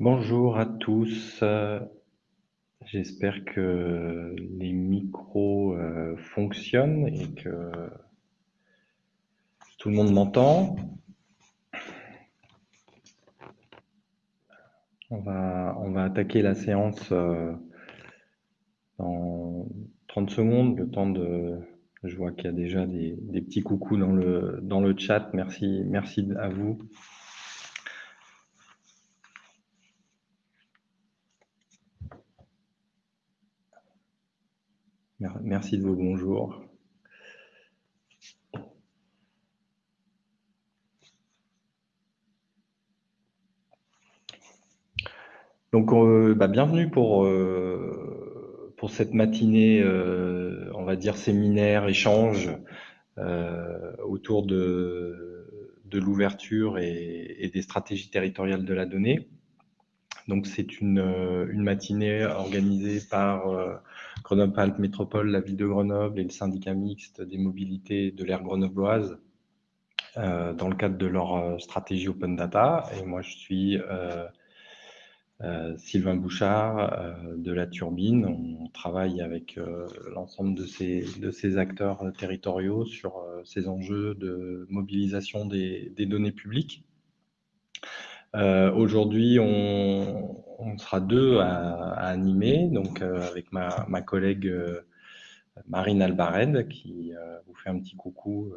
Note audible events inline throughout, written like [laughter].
Bonjour à tous. J'espère que les micros euh, fonctionnent et que tout le monde m'entend. On va, attaquer la séance euh, dans 30 secondes, le temps de... Je vois qu'il y a déjà des, des, petits coucous dans le, dans le chat. Merci, merci à vous. Merci de vos bonjours. Donc, euh, bah, bienvenue pour, euh, pour cette matinée, euh, on va dire séminaire, échange autour de, l'ouverture et, des stratégies territoriales de la donnée. Donc, c'est une, une matinée organisée par euh, Grenoble-Alpes Métropole, la ville de Grenoble et le syndicat mixte des mobilités de l'ère grenobloise euh, dans le cadre de leur euh, stratégie Open Data. Et moi, je suis euh, euh Sylvain Bouchard euh, de la Turbine. On travaille avec euh, l'ensemble de ces, acteurs territoriaux sur ces enjeux de mobilisation des données publiques. Aujourd'hui, on, sera deux à, animer, donc euh, avec ma, collègue euh, Marine Albared qui euh, vous fait un petit coucou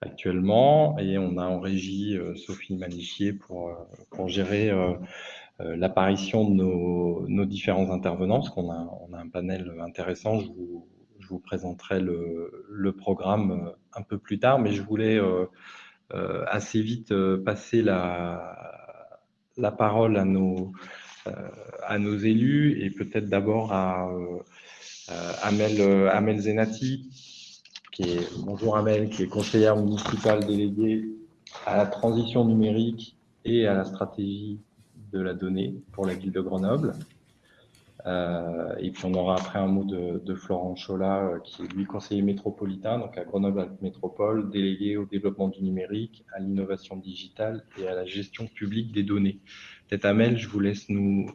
actuellement, et on a en régie Sophie Manichier pour, gérer l'apparition de nos, nos, différents intervenants, parce qu'on a, on a un panel intéressant. Je vous, présenterai le, programme un peu plus tard, mais je voulais euh, assez vite passer la, la parole à nos, euh, à nos élus et peut-être d'abord à euh, Amel, Amel Zenati, qui est, bonjour Amel, qui est conseillère municipale déléguée à la transition numérique et à la stratégie de la donnée pour la ville de Grenoble. Euh, et puis on aura après un mot de, Florent Chola, euh, qui est lui conseiller métropolitain, donc à Grenoble Métropole, délégué au développement du numérique, à l'innovation digitale et à la gestion publique des données. Peut-être Amel, je vous laisse nous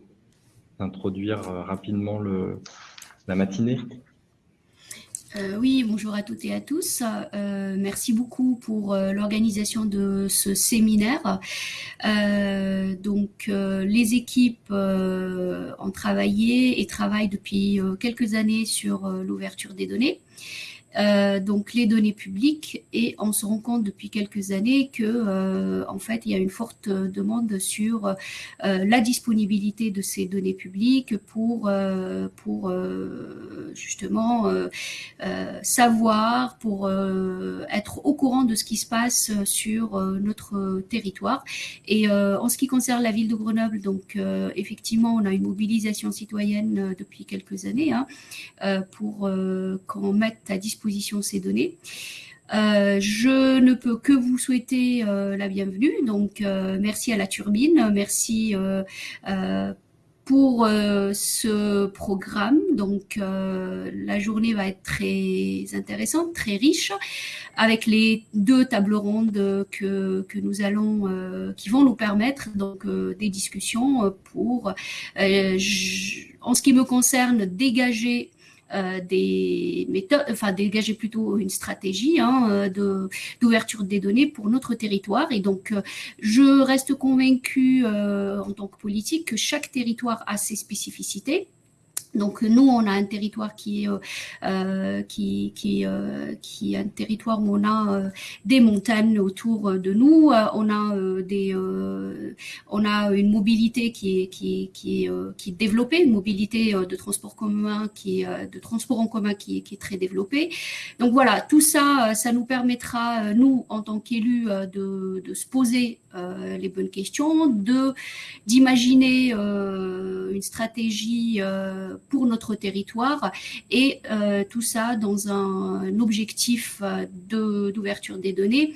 introduire euh, rapidement le, la matinée. Euh, oui, bonjour à toutes et à tous. Euh, merci beaucoup pour euh, l'organisation de ce séminaire. Donc, les équipes ont travaillé et travaillent depuis quelques années sur l'ouverture des données. Euh, donc les données publiques et on se rend compte depuis quelques années que euh, en fait il y a une forte demande sur euh, la disponibilité de ces données publiques pour euh, pour euh, justement savoir pour être au courant de ce qui se passe sur notre territoire. Et en ce qui concerne la ville de Grenoble donc effectivement on a une mobilisation citoyenne depuis quelques années hein, pour qu'on mette à disposition ces données. Euh, je ne peux que vous souhaiter euh, la bienvenue. Donc, euh, merci à la turbine, merci pour ce programme. Donc, la journée va être très intéressante, très riche, avec les deux tables rondes que, que nous allons, qui vont nous permettre donc des discussions pour, en ce qui me concerne, dégager euh, des méthodes, enfin dégager plutôt une stratégie hein, euh, de d'ouverture des données pour notre territoire. Et donc, euh, je reste convaincue en tant que politique que chaque territoire a ses spécificités donc nous, on a un territoire qui est euh, qui qui euh, qui est un territoire où on a euh, des montagnes autour de nous, on a des on a une mobilité qui est qui qui qui développée, une mobilité de transport commun qui est de transport en commun qui est qui est très développée. Donc voilà, tout ça, ça nous permettra nous en tant qu'élus de de se poser les bonnes questions, de d'imaginer une stratégie pour notre territoire et tout ça dans un, objectif d'ouverture des données.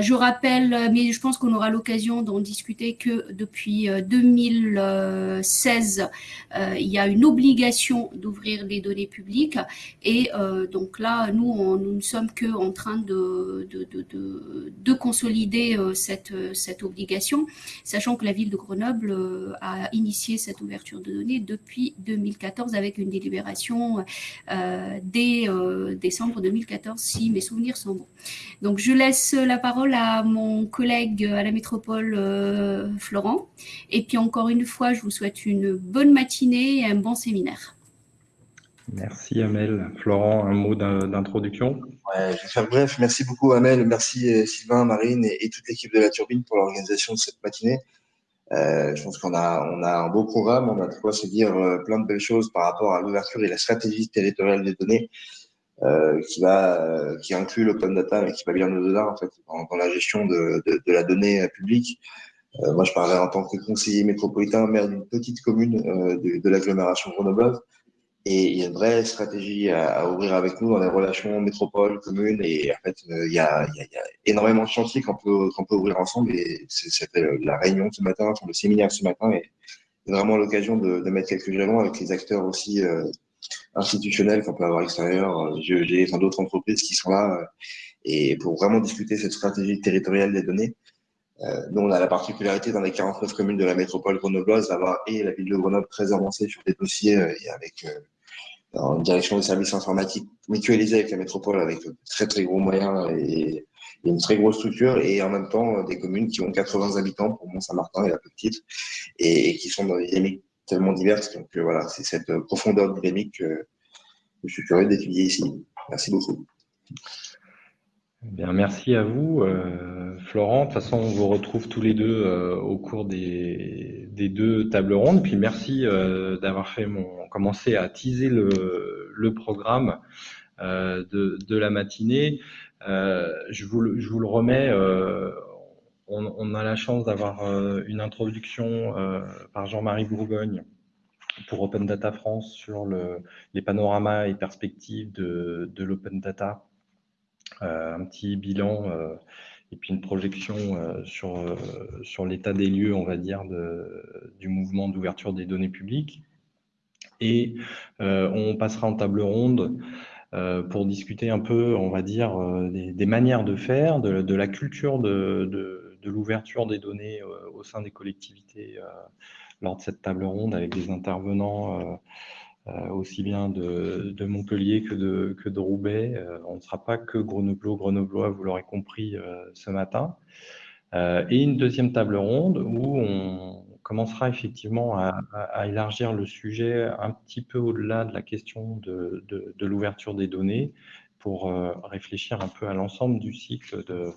je rappelle, mais je pense qu'on aura l'occasion d'en discuter, que depuis 2016, il y a une obligation d'ouvrir les données publiques et donc là, nous, nous ne sommes que en train de, de, de, de consolider cette, cette obligation, sachant que la ville de Grenoble euh, a initié cette ouverture de données depuis 2014 avec une délibération euh, dès euh, décembre 2014, si mes souvenirs sont bons. Donc je laisse la parole à mon collègue à la métropole, Florent. Et puis encore une fois, je vous souhaite une bonne matinée et un bon séminaire. Merci Amel. Florent, un mot d'introduction ouais, Je vais faire bref. Merci beaucoup Amel, merci Sylvain, Marine et, toute l'équipe de la Turbine pour l'organisation de cette matinée. Euh, je pense qu'on a, un beau programme, on a de quoi se dire euh, plein de belles choses par rapport à l'ouverture et la stratégie territoriale des données euh, qui va, euh, qui inclut l'open data mais qui va bien au-delà en fait dans, la gestion de, la donnée publique. Euh, moi, je parlais en tant que conseiller métropolitain, maire d'une petite commune de, de l'agglomération Grenoble. Et il y a une vraie stratégie à, à, ouvrir avec nous dans les relations métropole, commune. Et en fait, euh, il, y a, y y, a, énormément de chantiers qu'on peut, qu'on peut ouvrir ensemble. Et c'était la réunion ce matin, enfin, le séminaire ce matin, et vraiment l'occasion de, de, mettre quelques jalons avec les acteurs aussi euh, institutionnels qu'on peut avoir extérieurs, GEG, enfin, d'autres entreprises qui sont là, euh, et pour vraiment discuter cette stratégie territoriale des données. Euh, nous, on a la particularité dans les 49 communes de la métropole grenobloise d'avoir et la ville de Grenoble très avancée sur des dossiers et avec en direction des services informatiques mutualisés avec la métropole, avec de très très gros moyens et, une très grosse structure, et en même temps des communes qui ont 80 habitants pour Mont-Saint-Martin et la petite, et, qui sont dans des dynamiques tellement diverses. Donc euh, voilà, c'est cette profondeur dynamique que je suis curieux d'étudier ici. Merci beaucoup. Eh bien, merci à vous, euh, Florent. De toute façon, on vous retrouve tous les deux euh, au cours des, deux tables rondes. Puis merci euh, d'avoir fait mon commencé à teaser le, programme de, la matinée. Je vous, le remets. On, a la chance d'avoir une introduction par Jean-Marie Bourgogne pour Open Data France sur le, les panoramas et perspectives de, l'open data un petit bilan euh, et puis une projection euh, sur, l'état des lieux, on va dire, du mouvement d'ouverture des données publiques. Et on passera en table ronde pour discuter un peu, on va dire, des, manières de faire, de, la culture de, l'ouverture des données au sein des collectivités lors de cette table ronde avec des intervenants euh, aussi bien de, Montpellier que de, Roubaix. Euh, on ne sera pas que Grenoblois, Grenoblois, vous l'aurez compris euh, ce matin. et une deuxième table ronde où on commencera effectivement à, élargir le sujet un petit peu au-delà de la question de, l'ouverture des données pour réfléchir un peu à l'ensemble du cycle de,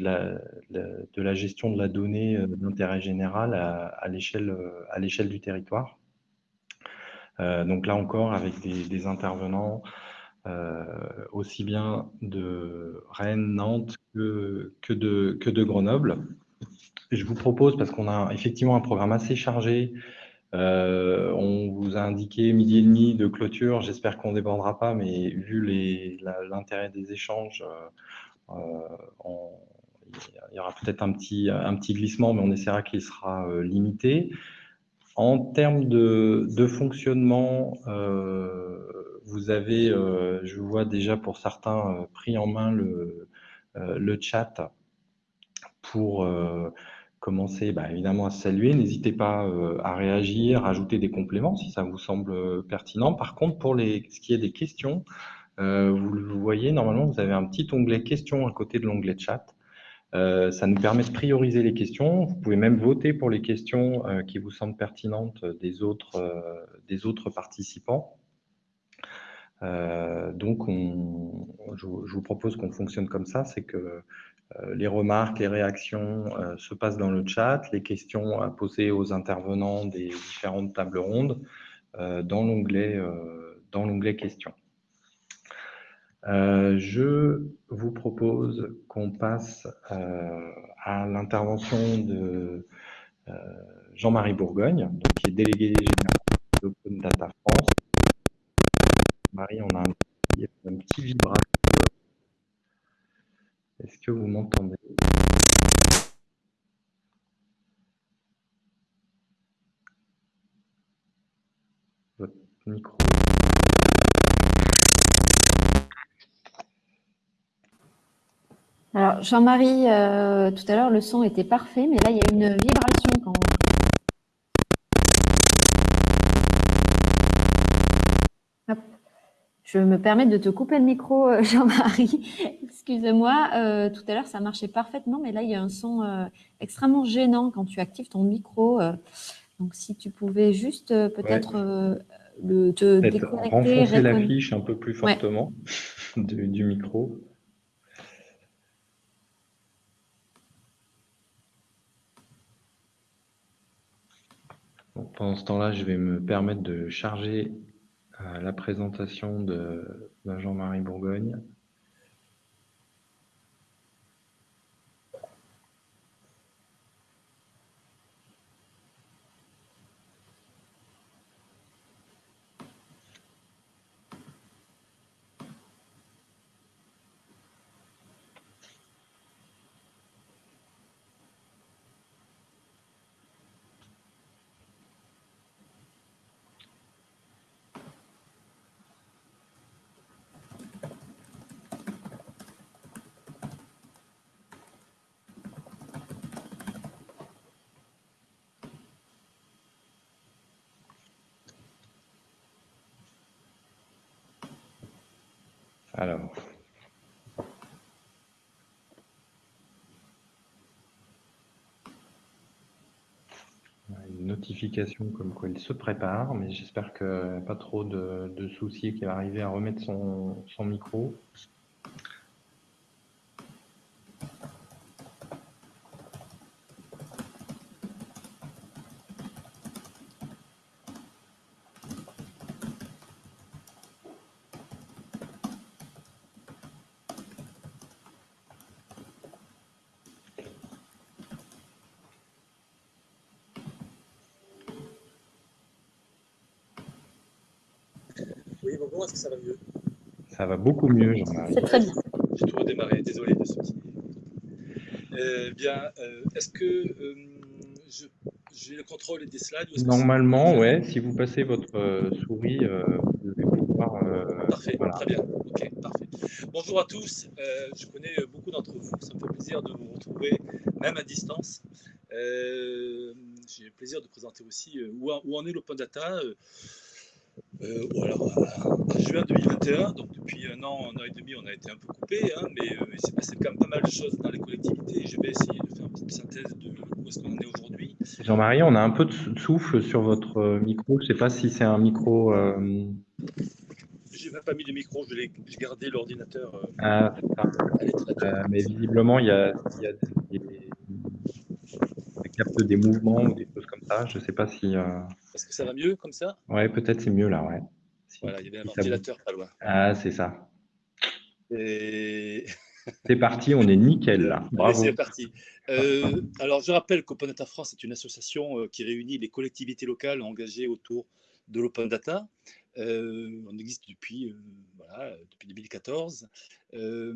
la, gestion de la donnée d'intérêt général à l'échelle du territoire. Euh, donc là encore, avec des, intervenants euh, aussi bien de Rennes, Nantes que, que, de, que de Grenoble. Je vous propose, parce qu'on a effectivement un programme assez chargé, euh, on vous a indiqué midi et demi de clôture. J'espère qu'on ne débordera pas, mais vu l'intérêt des échanges, il y aura peut-être un petit, un petit glissement, mais on essaiera qu'il sera limité. En termes de, de fonctionnement, euh, vous avez, euh, je vois déjà pour certains, euh, pris en main le, euh, le chat pour euh, commencer bah, évidemment à saluer. N'hésitez pas à réagir, à ajouter des compléments si ça vous semble pertinent. Par contre, pour les, ce qui est des questions, vous le voyez, normalement, vous avez un petit onglet questions à côté de l'onglet chat. Euh, ça nous permet de prioriser les questions. Vous pouvez même voter pour les questions euh, qui vous semblent pertinentes des autres, euh, des autres participants. Euh, donc, on, je, je, vous propose qu'on fonctionne comme ça, c'est que les remarques, les réactions se passent dans le chat, les questions à poser aux intervenants des différentes tables rondes dans l'onglet questions. Euh, je vous propose qu'on passe euh, à l'intervention de euh, Jean-Marie Bourgogne, donc, qui est délégué général d'Open Data France. Jean-Marie, on a un petit, un. Est-ce que vous m'entendez? Votre micro. Alors, Jean-Marie, euh, tout à l'heure, le son était parfait, mais là, il y a une vibration quand Hop. Je me permets de te couper le micro, euh, [laughs] Jean-Marie. Excuse-moi, euh, tout à l'heure, ça marchait parfaitement, mais là, il y a un son extrêmement gênant quand tu actives ton micro. donc, si tu pouvais juste peut-être le, te déconnecter. renfoncer la fiche un peu plus Ouais. fortement [laughs] du, du micro. Pendant ce temps-là, je vais me permettre de charger euh, la présentation de, de Jean-Marie Bourgogne. Alors, une notification comme quoi il se prépare, mais j'espère que pas trop de, soucis qu'il va arriver à remettre son micro. Oui, bonjour, est-ce que ça va mieux Ça va beaucoup mieux, Jean-Marie. C'est très bien. J'ai tout redémarré, désolé de ceci. Euh, bien, euh, est-ce que euh, j'ai le contrôle des slides ou Normalement, ouais, si vous passez votre euh, souris, euh, vous devez pouvoir. euh, Parfait, voilà. très bien. Ok, parfait. Bonjour à tous. Euh, je connais beaucoup d'entre vous. Ça me fait plaisir de vous retrouver, même à distance. Euh, j'ai le plaisir de présenter aussi euh, où, en- où en est l'open data. Euh, euh, en juin 2021, donc depuis un an, un an et demi, on a été un peu coupé, hein, mais euh, il s'est passé quand même pas mal de choses dans les collectivités. et Je vais essayer de faire une petite synthèse de où est-ce qu'on en est aujourd'hui. Jean-Marie, on a un peu de sou- souffle sur votre euh, micro. Je ne sais pas si c'est un micro. euh, J'ai même pas mis de micro, je l'ai gardé l'ordinateur. euh, ah, ça. mais visiblement, il y a, il y a des, des- capte des mouvements ou des choses comme ça. Je ne sais pas si. Est-ce que ça va mieux comme ça Ouais, peut-être c'est mieux là, ouais. Si- Voilà, il y avait un si ventilateur pas loin. Ah, c'est ça. Et [laughs] C'est parti, on est nickel là. Bravo. c'est parti. Euh, alors, je rappelle qu'Open Data France est une association euh, qui réunit les collectivités locales engagées autour de l'open data. Euh, on existe depuis, euh, voilà, depuis 2014. Euh,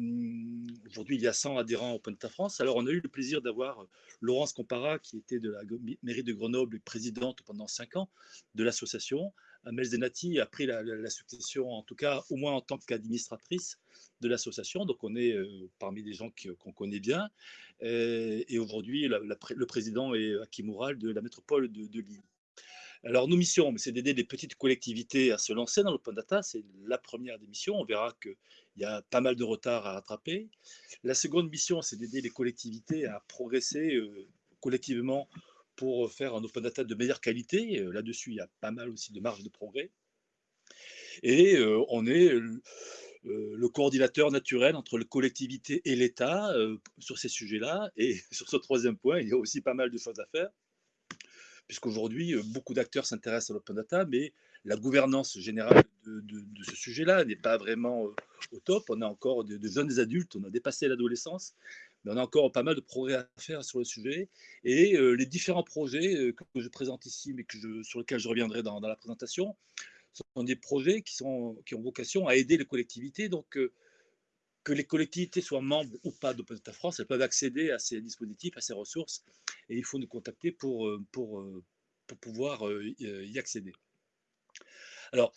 Aujourd'hui, il y a 100 adhérents Open Data France. Alors, on a eu le plaisir d'avoir Laurence Compara, qui était de la mairie de Grenoble et présidente pendant 5 ans de l'association. Amel Zenati a pris la, succession, en tout cas, au moins en tant qu'administratrice de l'association. Donc, on est parmi des gens qu'on connaît bien. Et aujourd'hui, le président est Hakim Oural de la métropole de Lille. Alors, nos missions, c'est d'aider les petites collectivités à se lancer dans l'open data. C'est la première des missions. On verra qu'il y a pas mal de retard à rattraper. La seconde mission, c'est d'aider les collectivités à progresser euh, collectivement pour faire un open data de meilleure qualité. Euh, Là-dessus, il y a pas mal aussi de marge de progrès. Et euh, on est le coordinateur naturel entre les collectivités et l'État sur ces sujets-là. Et [laughs] sur ce troisième point, il y a aussi pas mal de choses à faire, puisqu'aujourd'hui, euh, beaucoup d'acteurs s'intéressent à l'open data, mais la gouvernance générale de, ce sujet-là n'est pas vraiment euh, au top. On a encore de, jeunes adultes, on a dépassé l'adolescence, mais on a encore pas mal de progrès à faire sur le sujet. Et euh, les différents projets que je présente ici, mais sur lesquels je reviendrai dans, la présentation, sont des projets qui ont vocation à aider les collectivités. Donc, que les collectivités soient membres ou pas d'Open Data France, elles peuvent accéder à ces dispositifs, à ces ressources, et il faut nous contacter pour, pour, pour pouvoir y accéder. Alors,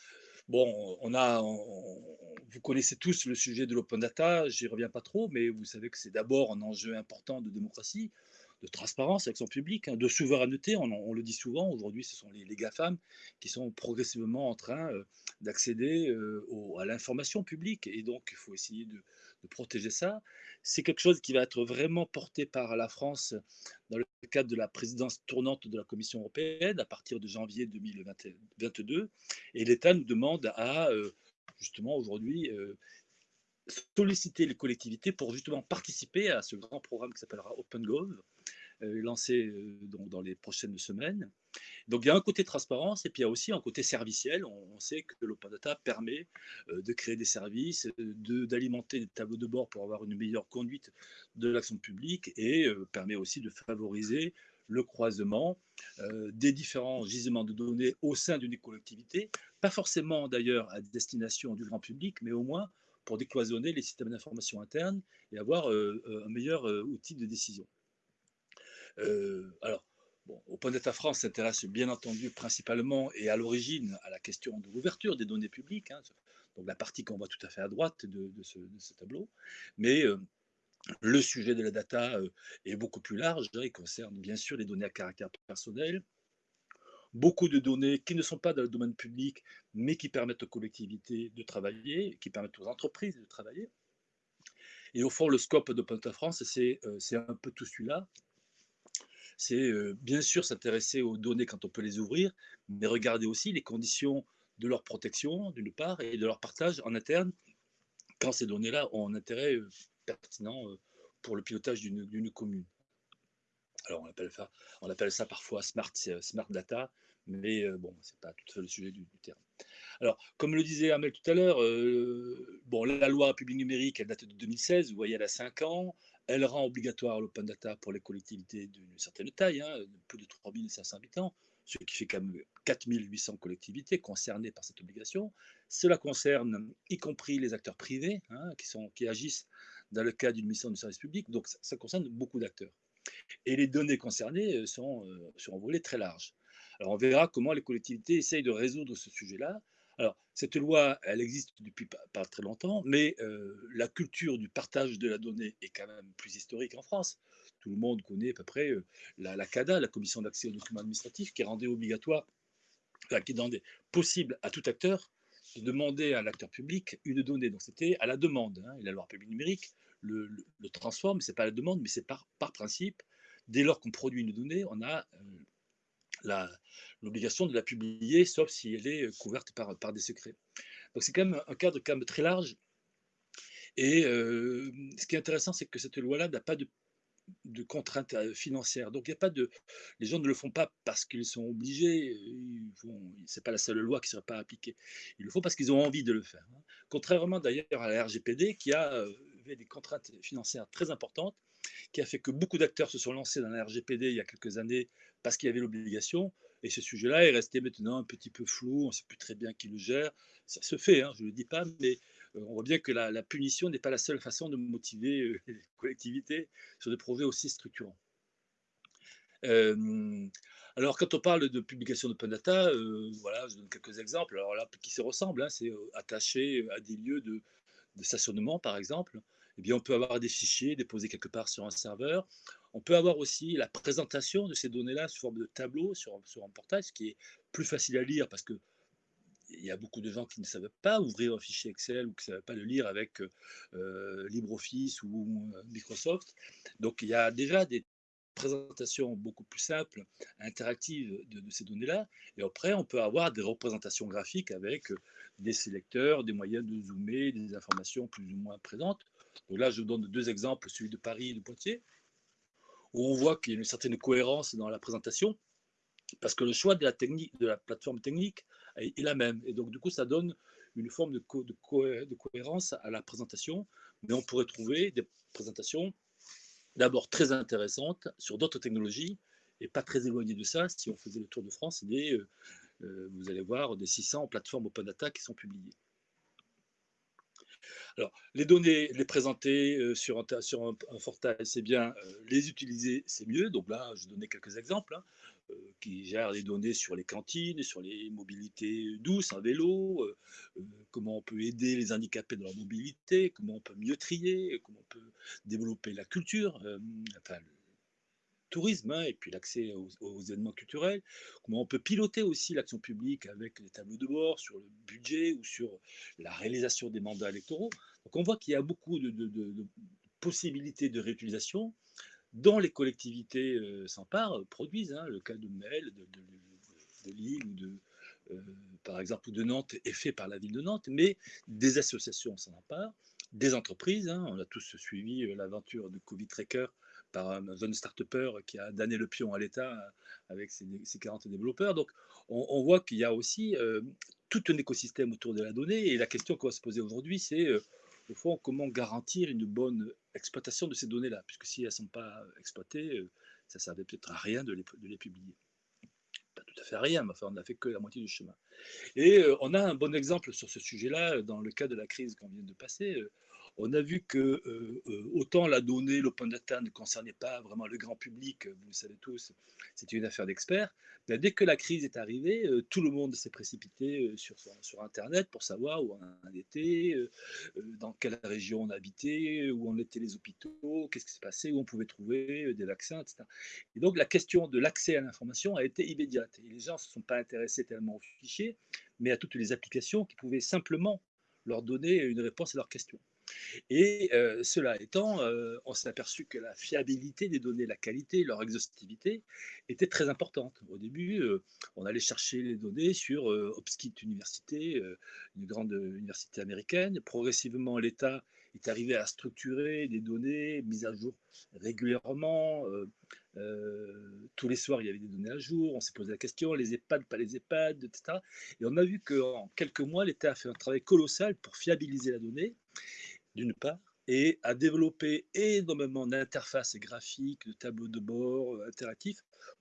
bon, on a, vous connaissez tous le sujet de l'open data, j'y reviens pas trop, mais vous savez que c'est d'abord un enjeu important de démocratie de transparence avec son public, hein, de souveraineté, on, le dit souvent, aujourd'hui ce sont les, les, GAFAM qui sont progressivement en train euh, d'accéder euh, à l'information publique. Et donc il faut essayer de, protéger ça. C'est quelque chose qui va être vraiment porté par la France dans le cadre de la présidence tournante de la Commission européenne à partir de janvier 2022 et l'État nous demande à euh, justement aujourd'hui solliciter les collectivités pour justement participer à ce grand programme qui s'appellera OpenGov, lancé euh, dans les prochaines semaines. Donc il y a un côté transparence et puis il y a aussi un côté serviciel. On, sait que l'open data permet euh, de créer des services, d'alimenter des tableaux de bord pour avoir une meilleure conduite de l'action publique et permet aussi de favoriser le croisement des différents gisements de données au sein d'une collectivité, pas forcément d'ailleurs à destination du grand public, mais au moins pour décloisonner les systèmes d'information internes et avoir un meilleur outil de décision. Alors, bon, Open Data France s'intéresse bien entendu principalement et à l'origine à la question de l'ouverture des données publiques, hein, donc la partie qu'on voit tout à fait à droite de, ce, tableau, mais le sujet de la data est beaucoup plus large, hein, il concerne bien sûr les données à caractère personnel, beaucoup de données qui ne sont pas dans le domaine public, mais qui permettent aux collectivités de travailler, qui permettent aux entreprises de travailler. Et au fond, le scope d'Open France, euh, c'est un peu tout celui-là. C'est bien sûr s'intéresser aux données quand on peut les ouvrir, mais regarder aussi les conditions de leur protection, d'une part, et de leur partage en interne, quand ces données-là ont un intérêt pertinent pour le pilotage d'une commune. Alors, on appelle, ça, parfois smart, data, mais bon, ce n'est pas tout à fait le sujet du, terme. Alors, comme le disait Amel tout à l'heure, bon, la loi publique numérique, elle date de 2016, vous voyez, elle a 5 ans. Elle rend obligatoire l'open data pour les collectivités d'une certaine taille, hein, de plus de 3500 habitants, ce qui fait quand même 4800 collectivités concernées par cette obligation. Cela concerne y compris les acteurs privés hein, qui agissent dans le cadre d'une mission de service public, donc ça concerne beaucoup d'acteurs. Et les données concernées euh, sont euh, sur un volet très large. Alors on verra comment les collectivités essayent de résoudre ce sujet-là. Alors cette loi, elle existe depuis pas, très longtemps, mais euh, la culture du partage de la donnée est quand même plus historique en France. Tout le monde connaît à peu près la, CADA, la Commission d'accès aux documents administratifs, qui rendait obligatoire, qui rendait possible à tout acteur de demander à l'acteur public une donnée. Donc c'était à la demande. Hein, et la loi publique numérique le, transforme, ce n'est pas la demande, mais c'est par, par principe. Dès lors qu'on produit une donnée, on a euh, l'obligation de la publier, sauf si elle est couverte par, par des secrets. Donc c'est quand même un cadre quand même très large. Et euh, ce qui est intéressant, c'est que cette loi-là n'a pas de, de, contraintes euh, financières. Donc il y a pas de, les gens ne le font pas parce qu'ils sont obligés. Ce n'est pas la seule loi qui ne sera pas appliquée. Ils le font parce qu'ils ont envie de le faire. Hein. Contrairement d'ailleurs à la RGPD qui a des contraintes financières très importantes, qui a fait que beaucoup d'acteurs se sont lancés dans la RGPD il y a quelques années parce qu'il y avait l'obligation. Et ce sujet-là est resté maintenant un petit peu flou, on ne sait plus très bien qui le gère. Ça se fait, hein, je ne le dis pas, mais euh, on voit bien que la, punition n'est pas la seule façon de motiver euh, [laughs] les collectivités sur des projets aussi structurants. Euh, alors, quand on parle de publication d'open data, voilà, je donne quelques exemples. Alors là, qui se ressemblent, hein, c'est attaché à des lieux de, de stationnement, par exemple. Eh bien, on peut avoir des fichiers déposés quelque part sur un serveur. On peut avoir aussi la présentation de ces données-là sous forme de tableau sur, un portail, ce qui est plus facile à lire parce que il y a beaucoup de gens qui ne savent pas ouvrir un fichier Excel ou qui ne savent pas le lire avec euh, LibreOffice ou euh, Microsoft. Donc il y a déjà des présentations beaucoup plus simples, interactives de, de ces données-là. Et après, on peut avoir des représentations graphiques avec des sélecteurs, des moyens de zoomer, des informations plus ou moins présentes. Donc là, je vous donne deux exemples, celui de Paris et de Poitiers, où on voit qu'il y a une certaine cohérence dans la présentation, parce que le choix de la, technique, de la plateforme technique est, la même. Et donc, du coup, ça donne une forme de, cohérence à la présentation, mais on pourrait trouver des présentations d'abord très intéressantes sur d'autres technologies, et pas très éloignées de ça, si on faisait le tour de France, des, euh, vous allez voir des 600 plateformes open data qui sont publiées. Alors, les données, les présenter euh, sur, un, portail, c'est bien. Euh, les utiliser, c'est mieux. Donc là, je donner quelques exemples. Hein, euh, qui gèrent les données sur les cantines, sur les mobilités douces, un vélo, comment on peut aider les handicapés dans leur mobilité, comment on peut mieux trier, comment on peut développer la culture, enfin, tourisme hein, et puis l'accès aux, événements culturels, comment on peut piloter aussi l'action publique avec les tableaux de bord sur le budget ou sur la réalisation des mandats électoraux. Donc on voit qu'il y a beaucoup de, possibilités de réutilisation dont les collectivités euh, s'emparent, produisent. Hein, le cas de Mel, de, Lille ou de, euh, par exemple, de Nantes est fait par la ville de Nantes, mais des associations s'en emparent, des entreprises. Hein, on a tous suivi euh, l'aventure de Covid Tracker par un jeune start qui a donné le pion à l'État euh, avec ses, 40 développeurs. Donc, on, voit qu'il y a aussi euh, tout un écosystème autour de la donnée. Et la question qu'on va se poser aujourd'hui, c'est euh, au fond comment garantir une bonne exploitation de ces données-là, puisque si elles ne sont pas exploitées, ça ne servait peut-être à rien de les, publier. Pas tout à fait à rien, mais enfin, on n'a fait que la moitié du chemin. Et on a un bon exemple sur ce sujet-là dans le cas de la crise qu'on vient de passer on a vu que euh, euh, autant la donnée, l'open data ne concernait pas vraiment le grand public, vous le savez tous, c'était une affaire d'experts. dès que la crise est arrivée, euh, tout le monde s'est précipité sur, sur Internet pour savoir où on était, dans quelle région on habitait, où en étaient les hôpitaux, qu'est-ce qui s'est passé, où on pouvait trouver des vaccins, etc. Et donc la question de l'accès à l'information a été immédiate. Et les gens ne se sont pas intéressés tellement aux fichiers, mais à toutes les applications qui pouvaient simplement leur donner une réponse à leurs questions. Et cela étant, on s'est aperçu que la fiabilité des données, la qualité, leur exhaustivité était très importante. Au début, on allait chercher les données sur Hopkins Université, une grande université américaine. Progressivement, l'État est arrivé à structurer des données mises à jour régulièrement. tous les soirs, il y avait des données à jour. On s'est posé la question les EHPAD, pas les EHPAD, etc. Et on a vu qu'en quelques mois, l'État a fait un travail colossal pour fiabiliser la donnée d'une part, et à développer énormément d'interfaces graphiques, de tableaux de bord euh, interactifs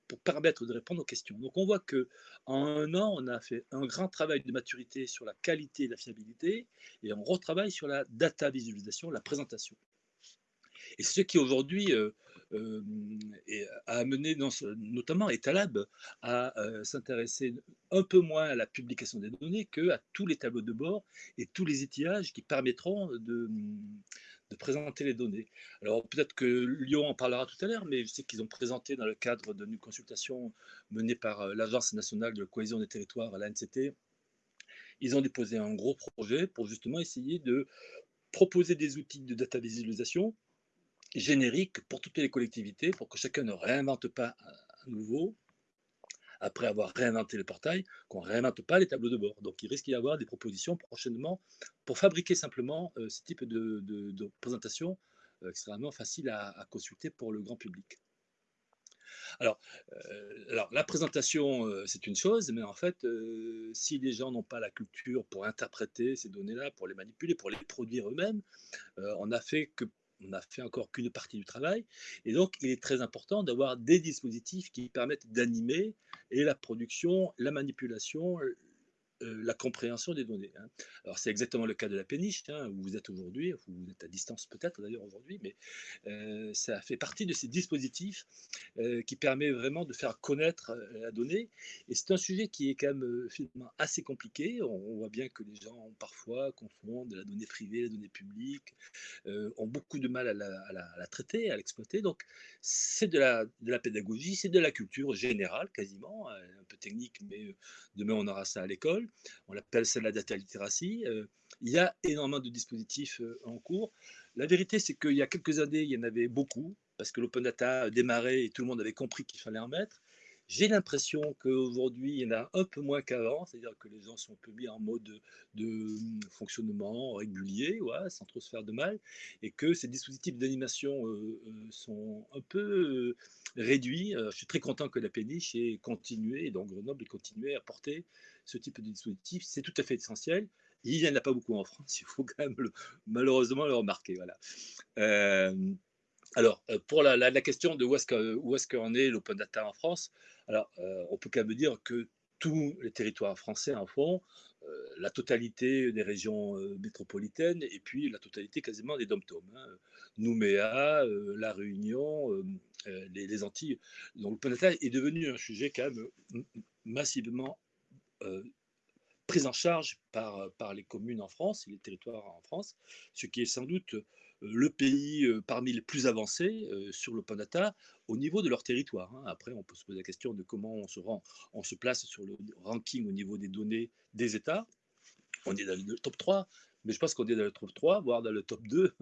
pour permettre de répondre aux questions. Donc on voit que en un an, on a fait un grand travail de maturité sur la qualité et la fiabilité, et on retravaille sur la data visualisation, la présentation. Et ce qui aujourd'hui euh, euh, a amené notamment Etalab à euh, s'intéresser un peu moins à la publication des données qu'à tous les tableaux de bord et tous les étiages qui permettront de, présenter les données. Alors peut-être que Lyon en parlera tout à l'heure, mais je sais qu'ils ont présenté dans le cadre d'une consultation menée par l'Agence nationale de cohésion des territoires, l'ANCT, ils ont déposé un gros projet pour justement essayer de proposer des outils de data visualisation générique pour toutes les collectivités, pour que chacun ne réinvente pas à nouveau, après avoir réinventé le portail, qu'on ne réinvente pas les tableaux de bord. Donc il risque d'y avoir des propositions prochainement pour fabriquer simplement euh, ce type de, présentation euh, extrêmement facile à, consulter pour le grand public. Alors, euh, alors la présentation, c'est une chose, mais en fait, si les gens n'ont pas la culture pour interpréter ces données-là, pour les manipuler, pour les produire eux-mêmes, on a fait que on n'a fait encore qu'une partie du travail. Et donc, il est très important d'avoir des dispositifs qui permettent d'animer et la production, la manipulation, euh, la compréhension des données. Hein. Alors c'est exactement le cas de la péniche, hein, où vous êtes aujourd'hui, vous êtes à distance peut-être d'ailleurs aujourd'hui, mais euh, ça fait partie de ces dispositifs euh, qui permet vraiment de faire connaître la donnée. Et c'est un sujet qui est quand même finalement assez compliqué. On, voit bien que les gens parfois confondent la donnée privée, la donnée publique, ont beaucoup de mal à la, traiter, à l'exploiter. Donc c'est de la, de la pédagogie, c'est de la culture générale quasiment, un peu technique, mais demain on aura ça à l'école on l'appelle celle la data literacy. Euh, il y a énormément de dispositifs euh, en cours. La vérité, c'est qu'il y a quelques années, il y en avait beaucoup, parce que l'open data démarrait et tout le monde avait compris qu'il fallait en mettre. J'ai l'impression qu'aujourd'hui, il y en a un peu moins qu'avant, c'est-à-dire que les gens sont un peu mis en mode de, hum, fonctionnement régulier, sans trop se faire de mal, et que ces dispositifs d'animation euh, sont un peu réduits. je suis très content que la péniche ait continué, et donc Grenoble ait continué à porter ce type de dispositif. C'est tout à fait essentiel. Il n'y en a pas beaucoup en France, [laughs] il faut quand même malheureusement le remarquer. Voilà. Euh, alors, euh, pour la, question de où est-ce qu'en est, est l'open data en France, alors, euh, on peut quand même dire que tous les territoires français en font, la totalité des régions métropolitaines et puis la totalité quasiment des dom hein. Nouméa, La Réunion, les, Antilles. Donc le Panata est devenu un sujet quand même massivement pris en charge par, par les communes en France et les territoires en France, ce qui est sans doute le pays parmi les plus avancés sur le Data au niveau de leur territoire. Hein. Après, on peut se poser la question de comment on se, place sur le ranking au niveau des données des États. On est dans le top 3, mais je pense qu'on est dans le top 3, voire dans le top 2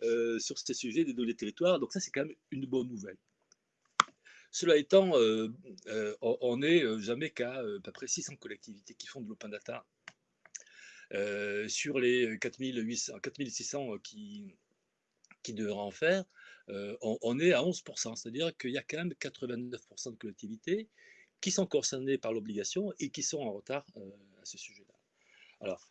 [laughs] sur ces sujets des données territoires. Donc ça, c'est quand même une bonne nouvelle. Cela étant, on n'est jamais qu'à à peu près 600 collectivités qui font de l'open data. sur les 4800, 4600 qui, qui devraient en faire, on, est à 11%, c'est-à-dire qu'il y a quand même 89% de collectivités qui sont concernées par l'obligation et qui sont en retard à ce sujet-là. Alors,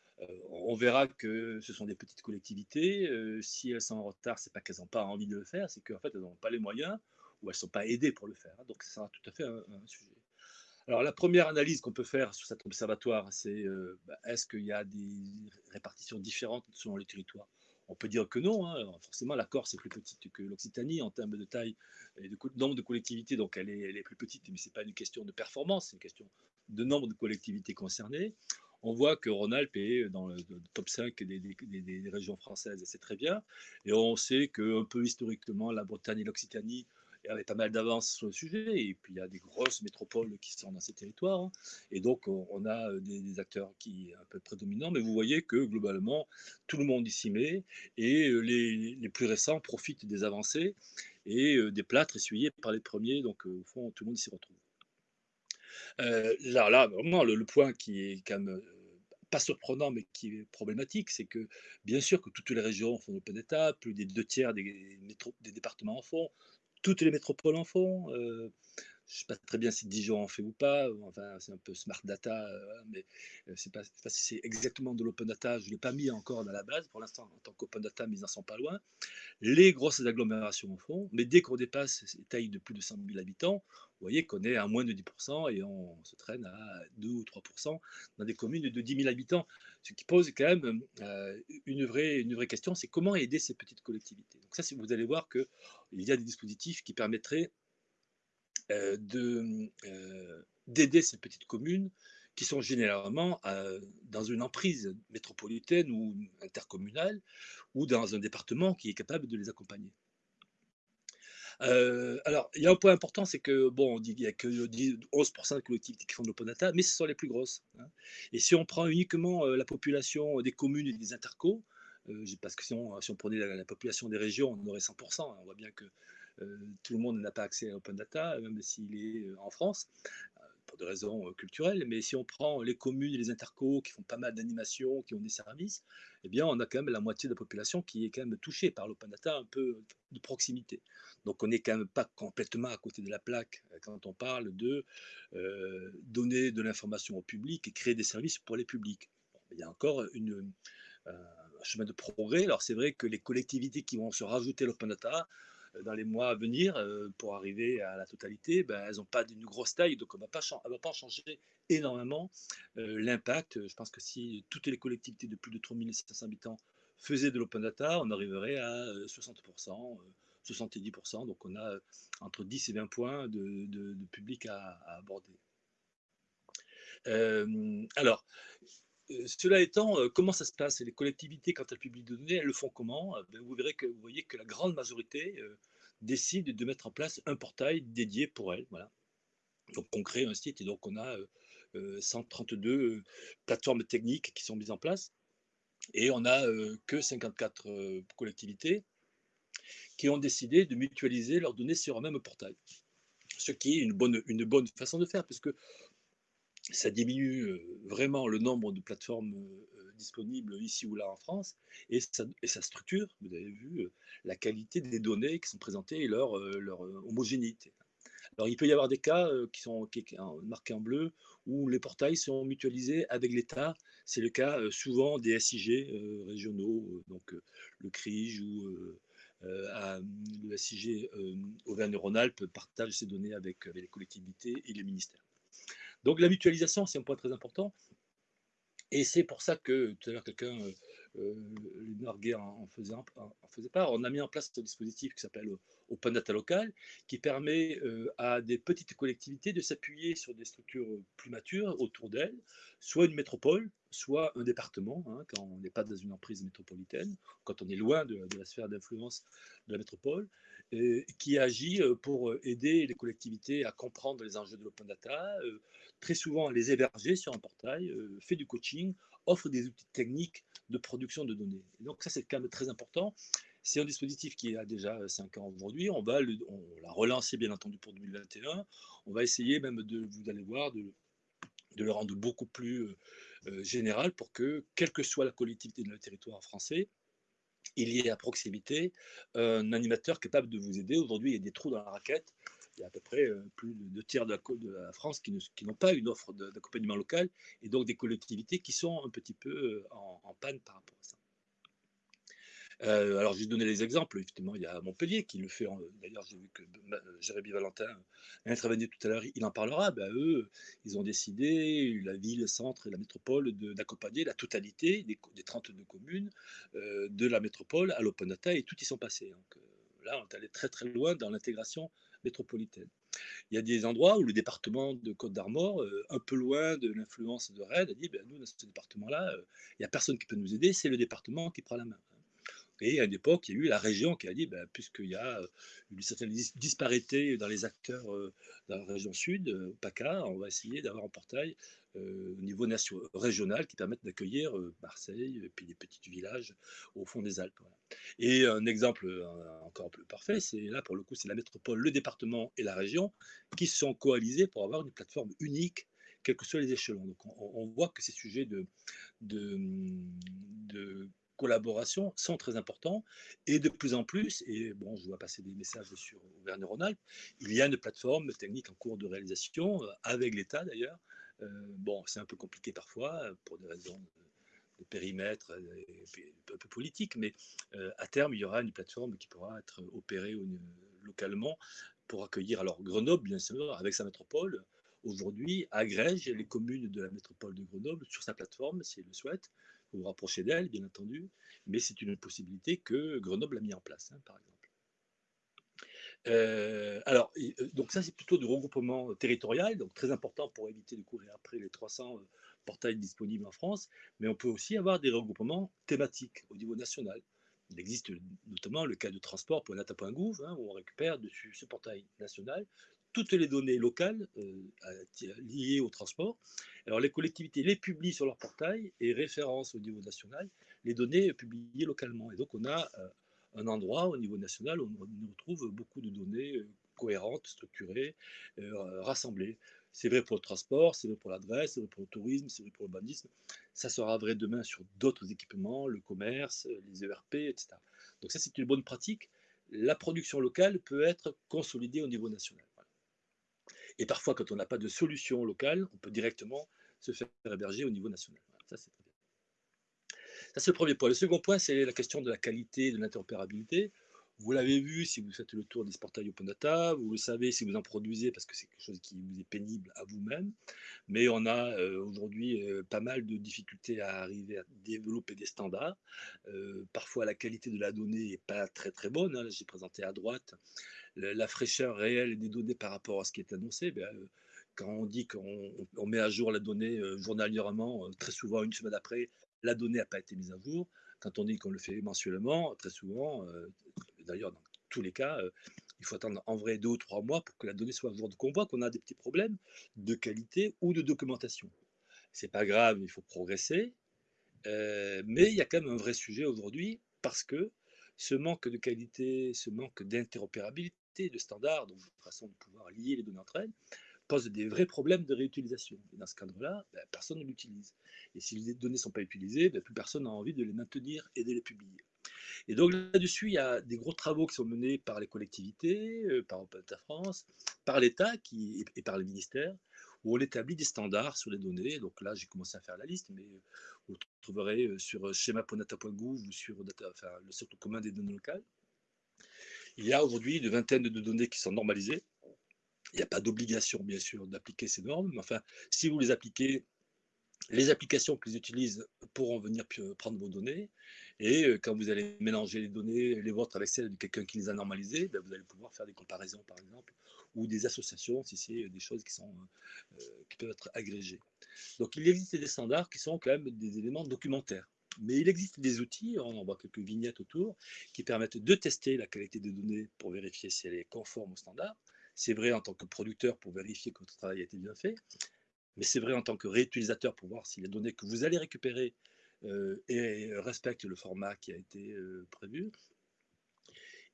on verra que ce sont des petites collectivités. si elles sont en retard, c'est pas qu'elles n'ont pas envie de le faire, c'est qu'en fait, elles n'ont pas les moyens ou elles ne sont pas aidées pour le faire. Donc, ça sera tout à fait un, sujet. Alors, la première analyse qu'on peut faire sur cet observatoire, c'est bah, est-ce qu'il y a des répartitions différentes selon les territoires? On peut dire que non. Hein. Forcément, la Corse est plus petite que l'Occitanie en termes de taille et de nombre de collectivités, donc elle est, plus petite, mais ce n'est pas une question de performance, c'est une question de nombre de collectivités concernées. On voit que Rhône-Alpes est dans le top 5 des, des régions françaises, et c'est très bien. Et on sait qu'un peu historiquement, la Bretagne et l'Occitanie avait pas mal d'avance sur le sujet, et puis il y a des grosses métropoles qui sont dans ces territoires, hein. et donc on a euh, des, acteurs qui sont un peu prédominants, mais vous voyez que globalement, tout le monde y s'y met, et euh, les, les, plus récents profitent des avancées, et euh, des plâtres essuyés par les premiers, donc au fond, tout le monde s'y retrouve. là, là, vraiment, le, point qui est quand même pas surprenant, mais qui est problématique, c'est que bien sûr que toutes les régions font l'open data, plus des deux tiers des, des départements en font, toutes les métropoles en font. Euh, je ne sais pas très bien si Dijon en fait ou pas. Enfin, c'est un peu smart data, euh, mais euh, c'est pas, pas si c'est exactement de l'open data. Je ne l'ai pas mis encore dans la base pour l'instant en tant qu'open data, mais ils n'en sont pas loin. Les grosses agglomérations en font, mais dès qu'on dépasse ces tailles de plus de 100 000 habitants, vous voyez qu'on est à moins de 10% et on se traîne à 2 ou 3% dans des communes de 10 000 habitants. Ce qui pose quand même une, vraie, une vraie question, c'est comment aider ces petites collectivités? Donc ça, vous allez voir qu'il y a des dispositifs qui permettraient euh, euh, d'aider ces petites communes qui sont généralement euh, dans une emprise métropolitaine ou intercommunale ou dans un département qui est capable de les accompagner. Alors, il y a un point important, c'est que, bon, on dit qu'il n'y a que 11% de collectivités qui font de l'open data, mais ce sont les plus grosses. Hein. Et si on prend uniquement la population des communes et des intercos, parce que si on, si on prenait la, la, population des régions, on aurait 100%. Hein. On voit bien que euh, tout le monde n'a pas accès à Open Data, même s'il est euh, en France, euh, pour des raisons culturelles. Mais si on prend les communes et les intercos qui font pas mal d'animations, qui ont des services, eh bien, on a quand même la moitié de la population qui est quand même touchée par l'open data un peu de proximité. Donc, on n'est quand même pas complètement à côté de la plaque quand on parle de donner de l'information au public et créer des services pour les publics. il y a encore une, un chemin de progrès. Alors, c'est vrai que les collectivités qui vont se rajouter l'open data dans les mois à venir euh, pour arriver à la totalité, ben, elles n'ont pas d'une grosse taille, donc on ne va pas changer énormément euh, l'impact. Je pense que si toutes les collectivités de plus de 3500 habitants faisaient de l'open data, on arriverait à 60%, euh, 70%. Donc on a entre 10 et 20 points de, public à, aborder. alors, cela étant, comment ça se passe? Les collectivités, quand elles publient des données, elles le font comment? Ben, Vous verrez que vous voyez que la grande majorité décide de mettre en place un portail dédié pour elles. Donc on crée un site et donc on a 132 plateformes techniques qui sont mises en place et on n'a que 54 collectivités qui ont décidé de mutualiser leurs données sur un même portail. Ce qui est une bonne, une bonne façon de faire, puisque ça diminue vraiment le nombre de plateformes disponibles ici ou là en France, et ça, structure, vous avez vu, la qualité des données qui sont présentées et leur, homogénéité. Alors, il peut y avoir des cas qui sont marqués en bleu où les portails sont mutualisés avec l'État. C'est le cas souvent des SIG régionaux, donc le CRIJ ou le SIG Auvergne-Rhône-Alpes partage ces données avec les collectivités et les ministères. Donc la mutualisation, c'est un point très important. Et c'est pour ça que tout à l'heure, quelqu'un, euh, euh en, faisait, part, on a mis en place ce dispositif qui s'appelle Open Data Local, qui permet euh, à des petites collectivités de s'appuyer sur des structures plus matures autour d'elles, soit une métropole, soit un département, hein, quand on n'est pas dans une emprise métropolitaine, quand on est loin de, la sphère d'influence de la métropole, qui agit euh, pour aider les collectivités à comprendre les enjeux de l'open data, très souvent les héberger sur un portail, euh, fait du coaching, offre des outils techniques de production de données. donc ça, c'est quand même très important. C'est un dispositif qui a déjà 5 ans aujourd'hui. On va l'a relancer, bien entendu, pour 2021. On va essayer même de, vous allez voir, de, le rendre beaucoup plus euh, euh, général pour que, quelle que soit la collectivité de le territoire français, il y ait à proximité un animateur capable de vous aider. Aujourd'hui, il y a des trous dans la raquette il y a à peu près euh, plus de deux tiers de la, France qui, n'ont pas une offre d'accompagnement local et donc des collectivités qui sont un petit peu euh, en, panne par rapport à ça. Euh, alors, j'ai donné les exemples. Effectivement, il y a Montpellier qui le fait. D'ailleurs, j'ai vu que Jérémy Valentin a intervenu tout à l'heure. Il en parlera. Ben, eux, ils ont décidé, la ville, le centre et la métropole, d'accompagner la totalité des, des, 32 communes de la métropole à l'Open Data et tout y sont passés. Donc, là, on est allé très très loin dans l'intégration métropolitaine. Il y a des endroits où le département de Côte d'Armor, euh, un peu loin de l'influence de Rennes, a dit ben, nous, dans ce département-là, euh, il n'y a personne qui peut nous aider, c'est le département qui prend la main. Et à une époque, il y a eu la région qui a dit, ben, puisqu'il y a euh, une certaine disparité dans les acteurs dans la région sud, PACA, on va essayer d'avoir un portail au niveau régional qui permette d'accueillir Marseille et puis des petits villages au fond des Alpes. Et un exemple encore plus parfait, c'est là pour le coup, c'est la métropole, le département et la région qui se sont coalisés pour avoir une plateforme unique quels que soient les échelons. Donc on, voit que ces sujets de, de, de collaboration sont très importants et de plus en plus, et bon, je vois passer des messages sur Auvergne-Rhône-Alpes, il y a une plateforme technique en cours de réalisation, avec l'État d'ailleurs. bon, c'est un peu compliqué parfois pour des raisons de périmètre un peu politique, mais euh, à terme, il y aura une plateforme qui pourra être opérée localement pour accueillir, alors Grenoble, bien sûr, avec sa métropole, aujourd'hui, agrège les communes de la métropole de Grenoble sur sa plateforme, si elle le souhaite. Vous d'elle, bien entendu, mais c'est une possibilité que Grenoble a mis en place, hein, par exemple. Euh, alors, euh, donc ça, c'est plutôt du regroupement territorial, donc très important pour éviter de courir après les 300 portails disponibles en France, mais on peut aussi avoir des regroupements thématiques au niveau national. Il existe notamment le cas de transport.nata.gouv, hein, où on récupère dessus ce portail national toutes les données locales euh, liées au transport. Alors les collectivités les publient sur leur portail et référencent au niveau national les données publiées localement. Et donc on a euh, un endroit au niveau national où on retrouve beaucoup de données euh, cohérentes, structurées, rassemblées. C'est vrai pour le transport, c'est vrai pour l'adresse, c'est vrai pour le tourisme, c'est vrai pour l'urbanisme. Ça sera vrai demain sur d'autres équipements, le commerce, les ERP, etc. Donc ça, c'est une bonne pratique. La production locale peut être consolidée au niveau national. Et parfois, quand on n'a pas de solution locale, on peut directement se faire héberger au niveau national. Ça, c'est le premier point. Le second point, c'est la question de la qualité, de l'interopérabilité. Vous l'avez vu si vous faites le tour des portails Open Data, vous le savez si vous en produisez parce que c'est quelque chose qui vous est pénible à vous-même. Mais on a euh, aujourd'hui euh, pas mal de difficultés à arriver à développer des standards. Euh, parfois, la qualité de la donnée n'est pas très très bonne. Hein. J'ai présenté à droite la, fraîcheur réelle des données par rapport à ce qui est annoncé. Ben, quand on dit qu'on met à jour la donnée journalièrement, très souvent une semaine après, la donnée n'a pas été mise à jour. Quand on dit qu'on le fait mensuellement, très souvent, d'ailleurs dans tous les cas, euh, il faut attendre en vrai deux ou trois mois pour que la donnée soit à jour. Donc on voit qu'on a des petits problèmes de qualité ou de documentation. C'est pas grave, il faut progresser, euh, mais il y a quand même un vrai sujet aujourd'hui parce que ce manque de qualité, ce manque d'interopérabilité, de standards, donc de façon de pouvoir lier les données entre elles, pose des vrais problèmes de réutilisation. Et dans ce cadre-là, ben, personne ne l'utilise. Et si les données ne sont pas utilisées, ben, plus personne n'a envie de les maintenir et de les publier. Et donc là-dessus, il y a des gros travaux qui sont menés par les collectivités, euh, par Open France, par l'État et par les ministères, où on établit des standards sur les données. Donc là, j'ai commencé à faire la liste, mais vous trouverez euh, sur schéma.data.gouv ou sur le socle commun des données locales. Il y a aujourd'hui une vingtaine de données qui sont normalisées Il n'y a pas d'obligation, bien sûr, d'appliquer ces normes, mais enfin, si vous les appliquez, les applications qu'ils utilisent pourront venir prendre vos données. Et quand vous allez mélanger les données, les vôtres avec celles de quelqu'un qui les a normalisées, ben, vous allez pouvoir faire des comparaisons, par exemple, ou des associations, si c'est des choses qui, sont, qui peuvent être agrégées. Donc, il existe des standards qui sont quand même des éléments documentaires. Mais il existe des outils, on en voit quelques vignettes autour, qui permettent de tester la qualité des données pour vérifier si elle est conforme aux standards. C'est vrai en tant que producteur pour vérifier que votre travail a été bien fait, mais c'est vrai en tant que réutilisateur pour voir si les données que vous allez récupérer euh, respectent le format qui a été euh, prévu.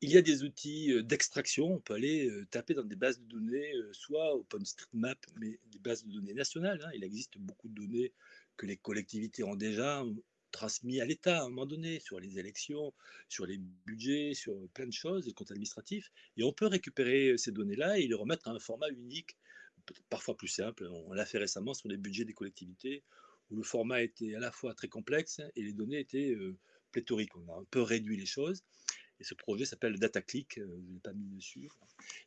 Il y a des outils euh, d'extraction, on peut aller taper dans des bases de données, soit OpenStreetMap, mais des bases de données nationales. Hein. Il existe beaucoup de données que les collectivités ont déjà transmis à l'État à un moment donné sur les élections, sur les budgets, sur plein de choses, les comptes administratifs. Et on peut récupérer ces données-là et les remettre à un format unique, parfois plus simple. On l'a fait récemment sur les budgets des collectivités, où le format était à la fois très complexe et les données étaient euh, pléthoriques. On a un peu réduit les choses. Et ce projet s'appelle DataClick, euh, je ne l'ai pas mis dessus.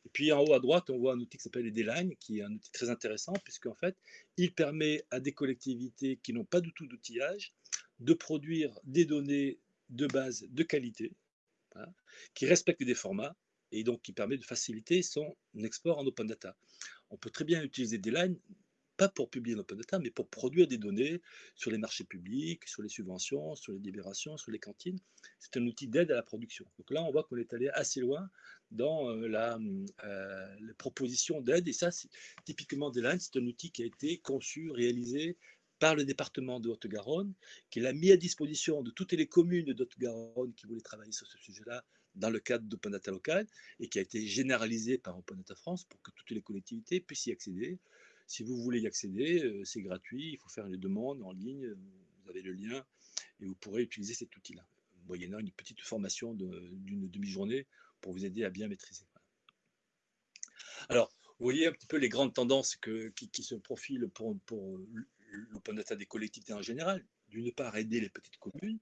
Et puis en haut à droite, on voit un outil qui s'appelle EDLine, qui est un outil très intéressant, puisqu'en fait, il permet à des collectivités qui n'ont pas du tout d'outillage de produire des données de base de qualité, qui respectent des formats, et donc qui permet de faciliter son export en open data. On peut très bien utiliser des lines, pas pour publier en open data, mais pour produire des données sur les marchés publics, sur les subventions, sur les libérations, sur les cantines. C'est un outil d'aide à la production. Donc là, on voit qu'on est allé assez loin dans euh, la, euh, la proposition d'aide, et ça, typiquement des lines, c'est un outil qui a été conçu, réalisé, par le département de Haute-Garonne, qui l'a mis à disposition de toutes les communes de Haute-Garonne qui voulaient travailler sur ce sujet-là dans le cadre d'Open Data Local et qui a été généralisé par Open Data France pour que toutes les collectivités puissent y accéder. Si vous voulez y accéder, euh, c'est gratuit, il faut faire les demandes en ligne, vous avez le lien et vous pourrez utiliser cet outil-là, moyennant une petite formation d'une demi-journée pour vous aider à bien maîtriser. Alors, vous voyez un petit peu les grandes tendances qui, se profilent pour, pour l'open data des collectivités en général. D'une part, aider les petites communes,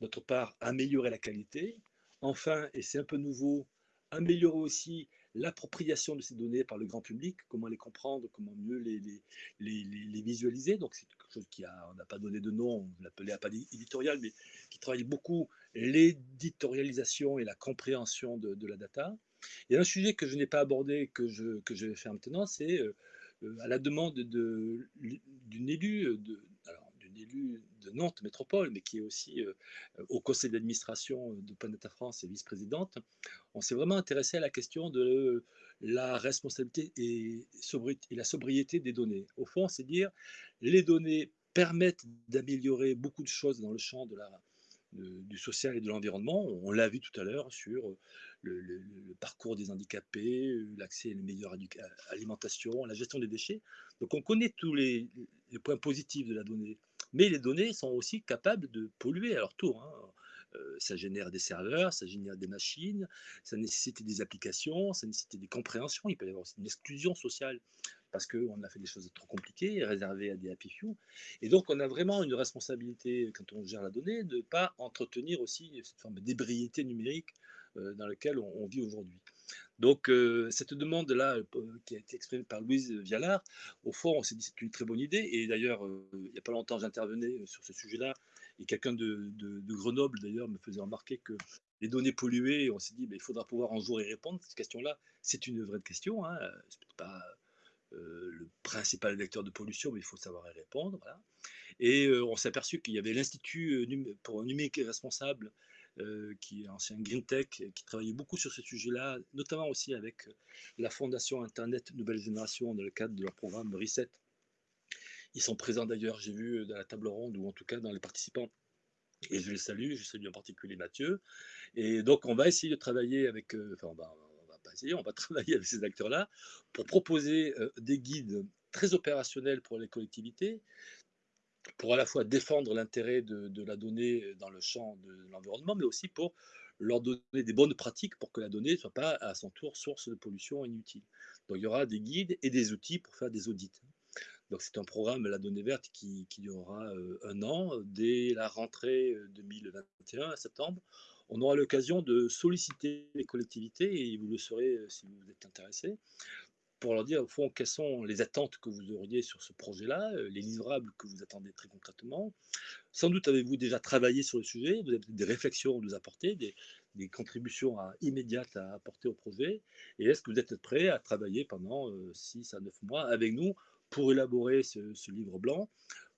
d'autre part, améliorer la qualité. Enfin, et c'est un peu nouveau, améliorer aussi l'appropriation de ces données par le grand public, comment les comprendre, comment mieux les, visualiser. Donc c'est quelque chose qui a, on n'a pas donné de nom, on l'appelait à pas éditorial, mais qui travaille beaucoup l'éditorialisation et la compréhension de, de, la data. Et un sujet que je n'ai pas abordé, que je, que je vais faire maintenant, c'est euh, euh, à la demande d'une élue, euh, de, de Nantes Métropole, mais qui est aussi euh, au conseil d'administration de Planeta France et vice-présidente, on s'est vraiment intéressé à la question de la responsabilité et, et la sobriété des données. Au fond, c'est dire les données permettent d'améliorer beaucoup de choses dans le champ de la, du social et de l'environnement. On l'a vu tout à l'heure sur le, parcours des handicapés, l'accès à une meilleure alimentation, la gestion des déchets. Donc on connaît tous les, points positifs de la donnée. Mais les données sont aussi capables de polluer à leur tour. Hein. Euh, ça génère des serveurs, ça génère des machines, ça nécessite des applications, ça nécessite des compréhensions. Il peut y avoir aussi une exclusion sociale parce qu'on a fait des choses trop compliquées, réservées à des happy few. Et donc, on a vraiment une responsabilité, quand on gère la donnée, de ne pas entretenir aussi cette forme d'ébriété numérique euh, dans laquelle on, vit aujourd'hui. Donc, euh, cette demande-là, euh, qui a été exprimée par Louise Vialard, au fond, on s'est dit c'est une très bonne idée. Et d'ailleurs, il n'y a pas longtemps, j'intervenais sur ce sujet-là. Et quelqu'un de, Grenoble, d'ailleurs, me faisait remarquer que les données polluées, on s'est dit, ben, il faudra pouvoir un jour y répondre. Cette question-là, c'est une vraie question. Hein. C'est pas euh, le principal vecteur de pollution, mais il faut savoir y répondre. Et euh, on s'est aperçu qu'il y avait l'Institut euh, pour un numérique responsable, qui est ancien Green Tech, qui travaillait beaucoup sur ce sujet-là, notamment aussi avec la Fondation Internet Nouvelle Génération dans le cadre de leur programme Reset. Ils sont présents d'ailleurs, j'ai vu dans la table ronde, ou en tout cas dans les participants, et je les salue, je salue en particulier Mathieu. Et donc, on va essayer de travailler avec, [laughs] travailler avec ces acteurs-là pour proposer euh, des guides très opérationnels pour les collectivités, pour à la fois défendre l'intérêt de, la donnée dans le champ de l'environnement, mais aussi pour leur donner des bonnes pratiques pour que la donnée ne soit pas à son tour source de pollution inutile. Donc il y aura des guides et des outils pour faire des audits. Donc c'est un programme, la donnée verte, qui, qui durera euh, un an, dès la rentrée 2021, à septembre on aura l'occasion de solliciter les collectivités, et vous le saurez euh, si vous êtes intéressé, pour leur dire au fond quelles sont les attentes que vous auriez sur ce projet-là, les livrables que vous attendez très concrètement. Sans doute avez-vous déjà travaillé sur le sujet, vous avez des réflexions à nous apporter, des, contributions immédiates à apporter au projet Et est-ce que vous êtes prêt à travailler pendant 6 à 9 mois avec nous pour élaborer ce, livre blanc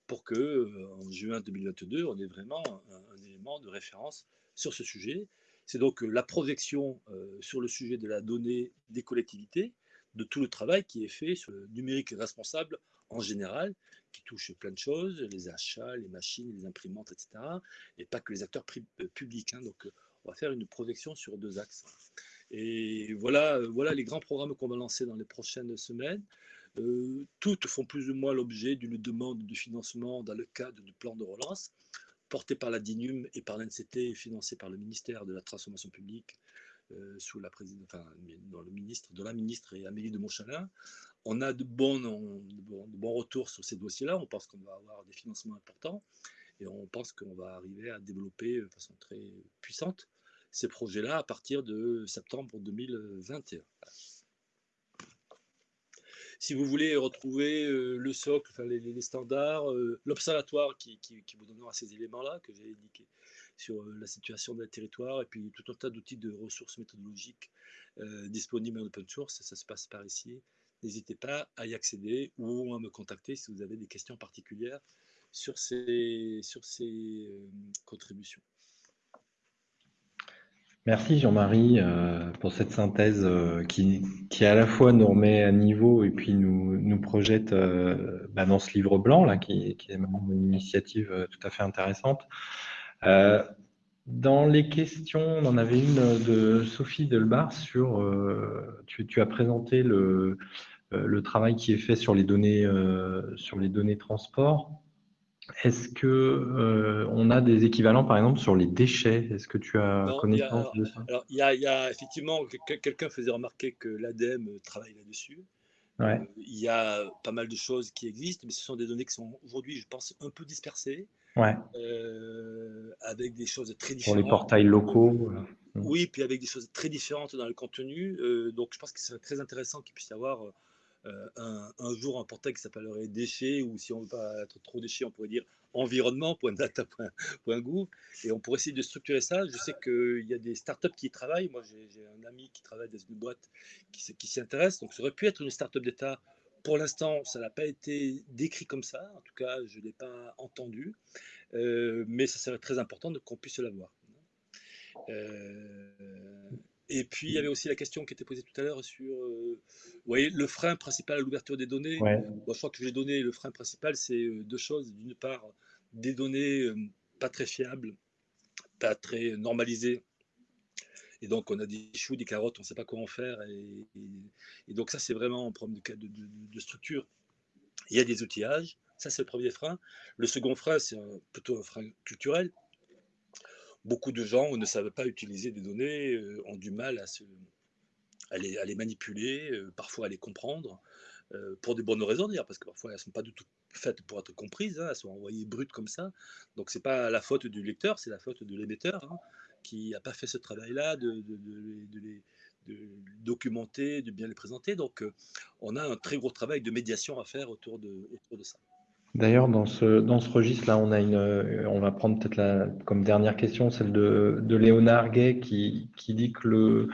pour que en juin 2022, on ait vraiment un, élément de référence sur ce sujet. C'est donc la projection sur le sujet de la donnée des collectivités, de tout le travail qui est fait sur le numérique responsable en général, qui touche plein de choses, les achats, les machines, les imprimantes, etc., et pas que les acteurs publics. Hein. Donc, on va faire une projection sur deux axes. Et voilà, voilà les grands programmes qu'on va lancer dans les prochaines semaines. Euh, toutes font plus ou moins l'objet d'une demande de financement dans le cadre du plan de relance, porté par la DINUM et par l'NCT financé par le ministère de la Transformation publique, euh, sous la présidente, enfin, dans le ministre, de la ministre et Amélie de Montchalin. On a de bons, de bons, de bons retours sur ces dossiers-là. On pense qu'on va avoir des financements importants et on pense qu'on va arriver à développer de façon très puissante ces projets-là à partir de septembre 2021. Si vous voulez retrouver euh, le socle, enfin, les, standards, euh, l'observatoire qui, vous donnera ces éléments-là que j'ai indiqués sur euh, la situation d'un territoire et puis tout un tas d'outils de ressources méthodologiques disponibles en open source, ça se passe par ici. N'hésitez pas à y accéder ou à me contacter si vous avez des questions particulières sur ces, sur ces contributions. Merci Jean-Marie euh, pour cette synthèse euh, qui, qui, à la fois nous remet à niveau et puis nous, nous projette euh, bah, dans ce livre blanc là, qui, est une initiative tout à fait intéressante. dans les questions, on en avait une de Sophie Delbar sur, tu, tu, as présenté le, le travail qui est fait sur les données, sur les données transport. Est-ce que euh, on a des équivalents, par exemple, sur les déchets? Est-ce que tu as connaissance de ça? Alors, il y, a, effectivement, quelqu'un faisait remarquer que l'ADEME travaille là-dessus. Euh, il y a pas mal de choses qui existent, mais ce sont des données qui sont aujourd'hui, je pense, un peu dispersées. Ouais. Euh, avec des choses très différentes. Pour les portails locaux. Oui, puis avec des choses très différentes dans le contenu. donc, je pense que c'est très intéressant qu'il puisse y avoir euh, un, jour un portail qui s'appellerait déchets, ou si on ne veut pas être trop déchets, on pourrait dire environnement.data.gouv, [laughs] et on pourrait essayer de structurer ça. Je sais qu'il y a des startups qui y travaillent. Moi, j'ai un ami qui travaille dans une boîte qui, qui s'y intéresse. Donc, ça aurait pu être une startup d'État. Pour l'instant, ça n'a pas été décrit comme ça. En tout cas, je ne l'ai pas entendu. Euh, mais ça serait très important qu'on puisse l'avoir. Euh, et puis, il y avait aussi la question qui était posée tout à l'heure sur euh, vous voyez, le frein principal à l'ouverture des données. je crois que les données, le frein principal, c'est euh, deux choses. D'une part, des données euh, pas très fiables, pas très normalisées. Et donc, on a des choux, des carottes, on ne sait pas comment faire. Et, donc, ça, c'est vraiment un problème de, de, de, structure. Il y a des outillages. Ça, c'est le premier frein. Le second frein, c'est plutôt un frein culturel beaucoup de gens ne savent pas utiliser des données, euh, ont du mal à, les, manipuler, euh, parfois à les comprendre, euh, pour des bonnes raisons d'ailleurs, parce que parfois elles ne sont pas du tout faites pour être comprises, hein, elles sont envoyées brutes comme ça. Donc ce n'est pas la faute du lecteur, c'est la faute de l'émetteur hein, qui n'a pas fait ce travail-là de, les documenter, de bien les présenter. Donc on a un très gros travail de médiation à faire autour de ça. D'ailleurs, dans ce, dans ce registre-là, on, euh, on va prendre peut-être comme dernière question celle de, Léonard Gay qui, qui dit que le,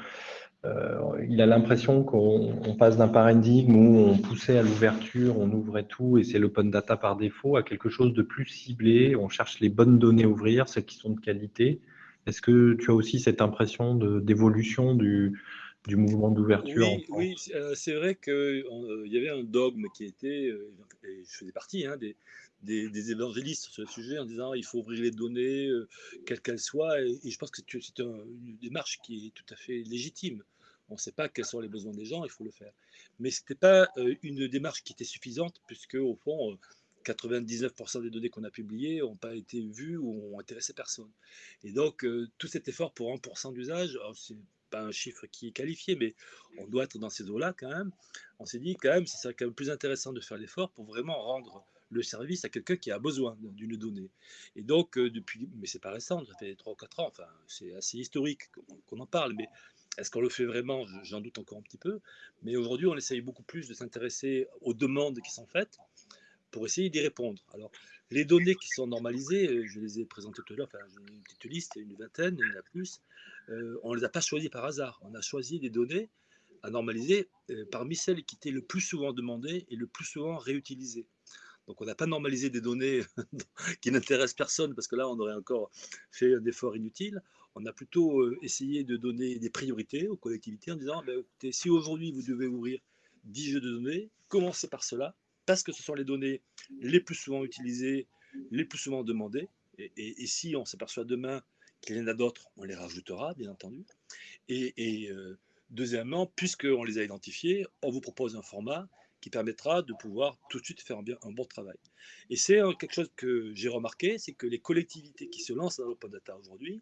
euh, il a l'impression qu'on passe d'un paradigme où on poussait à l'ouverture, on ouvrait tout et c'est l'open data par défaut, à quelque chose de plus ciblé. On cherche les bonnes données à ouvrir, celles qui sont de qualité. Est-ce que tu as aussi cette impression d'évolution du, du mouvement d'ouverture Oui, euh, c'est vrai qu'il euh, y avait un dogme qui était, euh, et je faisais partie hein, des, des, évangélistes sur le sujet en disant il faut ouvrir les données, quelles qu'elles soient, et, je pense que c'est une démarche qui est tout à fait légitime. On ne sait pas quels sont les besoins des gens, il faut le faire. Mais ce n'était pas une démarche qui était suffisante, puisque au fond, 99% des données qu'on a publiées n'ont pas été vues ou ont intéressé personne. Et donc, tout cet effort pour 1% d'usage, c'est pas un chiffre qui est qualifié, mais on doit être dans ces eaux-là quand même. On s'est dit quand même, c'est quand même plus intéressant de faire l'effort pour vraiment rendre le service à quelqu'un qui a besoin d'une donnée. Et donc, euh, depuis, mais c'est pas récent, ça fait 3 ou 4 ans, enfin, c'est assez historique qu'on en parle, mais Est-ce qu'on le fait vraiment? J'en doute encore un petit peu. Mais aujourd'hui, on essaye beaucoup plus de s'intéresser aux demandes qui sont faites pour essayer d'y répondre. Alors, les données qui sont normalisées, euh, je les ai présentées tout à l'heure, enfin, j'ai une petite liste, une vingtaine, il y en a plus. Euh, on ne les a pas choisies par hasard. On a choisi des données à normaliser euh, parmi celles qui étaient le plus souvent demandées et le plus souvent réutilisées. Donc on n'a pas normalisé des données [laughs] qui n'intéressent personne parce que là on aurait encore fait un effort inutile. On a plutôt essayé de donner des priorités aux collectivités en disant ben, écoutez, si aujourd'hui vous devez ouvrir 10 jeux de données, commencez par cela parce que ce sont les données les plus souvent utilisées, les plus souvent demandées. Et, si on s'aperçoit demain qu'il y en a d'autres, on les rajoutera, bien entendu. Et, euh, deuxièmement, puisqu'on les a identifiés, on vous propose un format qui permettra de pouvoir tout de suite faire un, un bon travail. Et c'est quelque chose que j'ai remarqué, c'est que les collectivités qui se lancent dans l'open data aujourd'hui,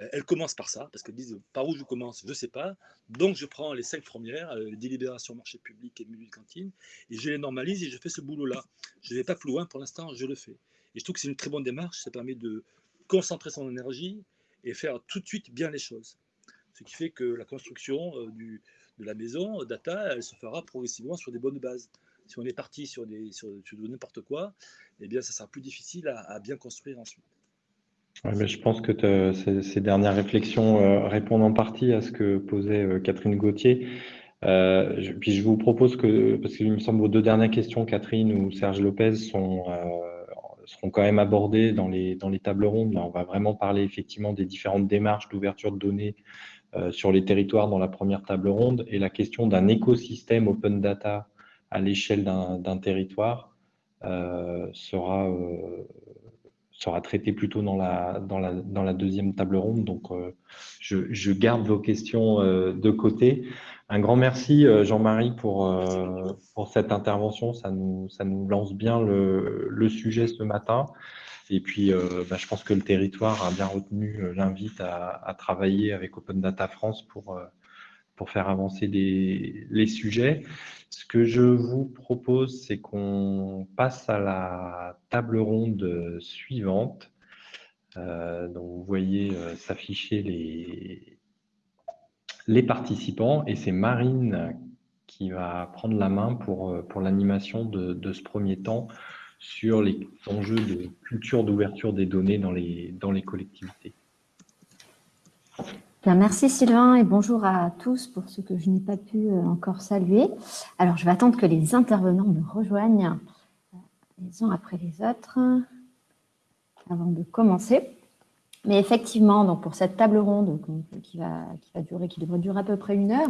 euh, elles commencent par ça, parce qu'elles disent par où je commence, je ne sais pas. Donc je prends les cinq premières, euh, les délibérations marché public et milieu de cantine, et je les normalise et je fais ce boulot-là. Je ne vais pas plus loin pour l'instant, je le fais. Et je trouve que c'est une très bonne démarche, ça permet de concentrer son énergie et faire tout de suite bien les choses. Ce qui fait que la construction euh, de la maison, data, elle se fera progressivement sur des bonnes bases. Si on est parti sur, des, sur, n'importe quoi, eh bien, ça sera plus difficile à, bien construire ensuite. Mais je pense que ces, dernières réflexions euh, répondent en partie à ce que posait euh, Catherine Gauthier. Euh, puis je vous propose que, parce qu'il me semble vos deux dernières questions, Catherine ou Serge Lopez, sont, seront quand même abordées dans les, dans les tables rondes. Là, on va vraiment parler effectivement des différentes démarches d'ouverture de données euh, sur les territoires dans la première table ronde et la question d'un écosystème open data à l'échelle d'un territoire euh, sera, euh, sera traitée plutôt dans la, dans, la, dans la deuxième table ronde. Donc, je, je, garde vos questions de côté. Un grand merci, Jean-Marie, pour, pour cette intervention. Ça nous, ça nous lance bien le, le sujet ce matin. Et puis, euh, bah, je pense que le territoire a bien retenu euh, l'invite à, travailler avec Open Data France pour, euh, pour faire avancer les sujets. Ce que je vous propose, c'est qu'on passe à la table ronde suivante. donc, vous voyez s'afficher les, participants et c'est Marine qui va prendre la main pour, pour l'animation de, ce premier temps sur les enjeux de culture d'ouverture des données dans les collectivités. Merci Sylvain et bonjour à tous pour ceux que je n'ai pas pu euh, encore saluer. Alors, je vais attendre que les intervenants me rejoignent euh, les uns après les autres avant de commencer. Mais effectivement, donc pour cette table ronde qui va, qui va durer, qui devrait durer à peu près une heure,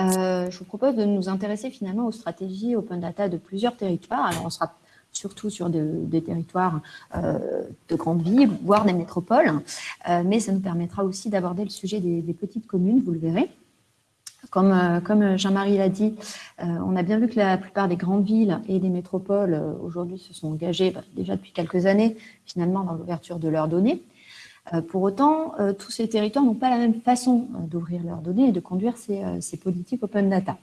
euh, je vous propose de nous intéresser finalement aux stratégies open data de plusieurs territoires. Alors, on sera surtout sur des territoires euh, de grandes villes, voire des métropoles. Euh, mais ça nous permettra aussi d'aborder le sujet des, petites communes, vous le verrez. Comme, euh, Jean-Marie l'a dit, on a bien vu que la plupart des grandes villes et des métropoles aujourd'hui se sont engagées bah, déjà depuis quelques années finalement dans l'ouverture de leurs données. Pour autant, tous ces territoires n'ont pas la même façon d'ouvrir leurs données et de conduire ces politiques open data.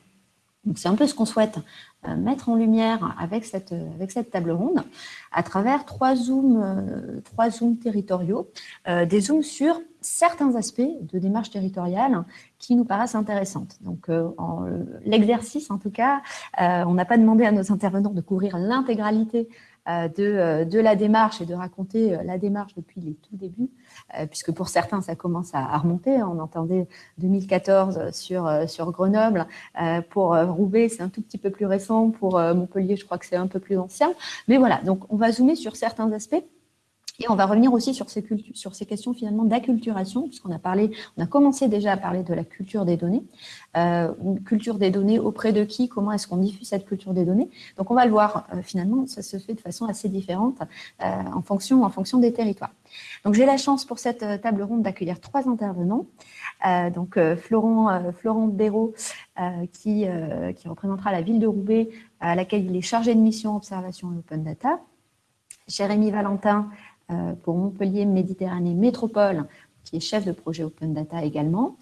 C'est un peu ce qu'on souhaite euh, mettre en lumière avec cette, avec cette table ronde à travers trois zooms, euh, trois territoriaux, euh, des zooms sur certains aspects de démarche territoriale qui nous paraissent intéressantes. Donc, l'exercice, en tout cas, on n'a pas demandé à nos intervenants de couvrir l'intégralité euh, de, euh, de, la démarche et de raconter euh, la démarche depuis les tout débuts, puisque pour certains, ça commence à, remonter. On entendait 2014 sur, sur Grenoble. Pour Roubaix, c'est un tout petit peu plus récent. Pour Montpellier, je crois que c'est un peu plus ancien. Mais voilà, donc on va zoomer sur certains aspects et on va revenir aussi sur ces, questions finalement d'acculturation, puisqu'on a parlé, on a commencé déjà à parler de la culture des données. Euh, une culture des données auprès de qui Comment est-ce qu'on diffuse cette culture des données Donc on va le voir, euh, finalement, ça se fait de façon assez différente euh, en, fonction, en fonction des territoires. Donc j'ai la chance pour cette table ronde d'accueillir trois intervenants. donc Florent, Florent Béraud, qui, qui représentera la ville de Roubaix, à laquelle il est chargé de mission observation et open data. Jérémy Valentin, pour Montpellier Méditerranée Métropole, qui est chef de projet Open Data également.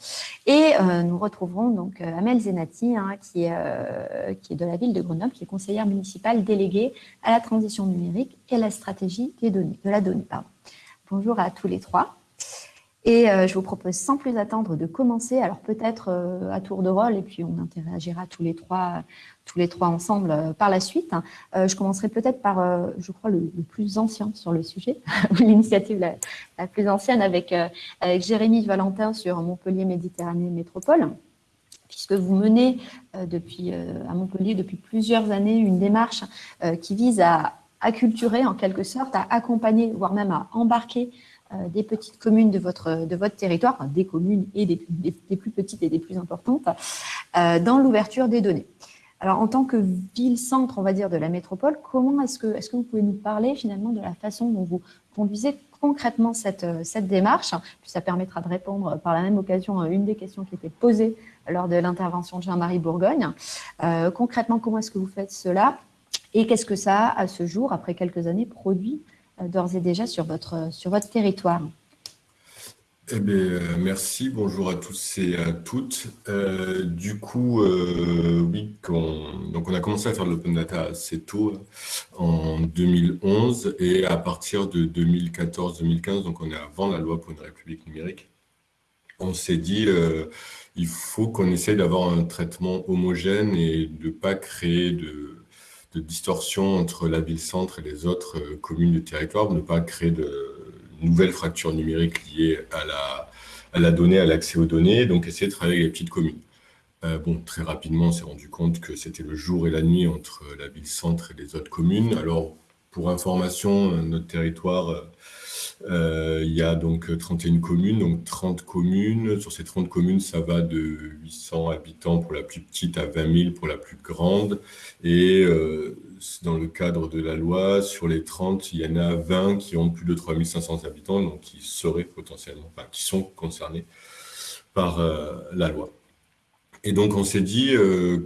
Et euh, nous retrouverons donc euh, Amel Zenati, hein, qui, est, qui est de la ville de Grenoble, qui est conseillère municipale déléguée à la transition numérique et à la stratégie des données, de la donnée. Bonjour à tous les trois. Et je vous propose sans plus attendre de commencer. Alors peut-être à tour de rôle, et puis on interagira tous les trois, tous les trois ensemble par la suite. je commencerai peut-être par, je crois, le, plus ancien sur le sujet, [laughs] l'initiative la, plus ancienne avec, Jérémy Valentin sur Montpellier Méditerranée Métropole puisque vous menez depuis, à Montpellier depuis plusieurs années une démarche qui vise à acculturer en quelque sorte, à accompagner, voire même à embarquer euh, des petites communes de votre, de votre territoire, des communes et des, des, plus petites et des plus importantes, euh, dans l'ouverture des données. Alors, en tant que ville-centre, on va dire, de la métropole, comment est-ce que, est que vous pouvez nous parler finalement de la façon dont vous conduisez concrètement cette, cette démarche? Puis ça permettra de répondre par la même occasion à une des questions qui était posée lors de l'intervention de Jean-Marie Bourgogne. Euh, concrètement, comment est-ce que vous faites cela? Et qu'est-ce que ça a, à ce jour, après quelques années, produit euh, d'ores et déjà sur votre, sur votre territoire? Eh bien, euh, merci, bonjour à tous et à toutes. Euh, du coup, oui, donc on a commencé à faire de l'open data assez tôt, en 2011, et à partir de 2014-2015, donc on est avant la loi pour une république numérique, on s'est dit, il faut qu'on essaye d'avoir un traitement homogène et de ne pas créer de, de distorsion entre la ville-centre et les autres euh, communes du territoire, ne pas créer de nouvelles fractures numériques liées à la, à la donnée, à l'accès aux données, donc essayer de travailler avec les petites communes. Euh, bon, très rapidement, on s'est rendu compte que c'était le jour et la nuit entre la ville-centre et les autres communes. Alors, pour information, notre territoire euh, il y a donc 31 communes, donc 30 communes. Sur ces 30 communes, ça va de 800 habitants pour la plus petite à 20 000 pour la plus grande. Et euh, dans le cadre de la loi, sur les 30, il y en a 20 qui ont plus de 3500 habitants, donc qui seraient potentiellement, enfin, qui sont concernés par euh, la loi. Et donc, on s'est dit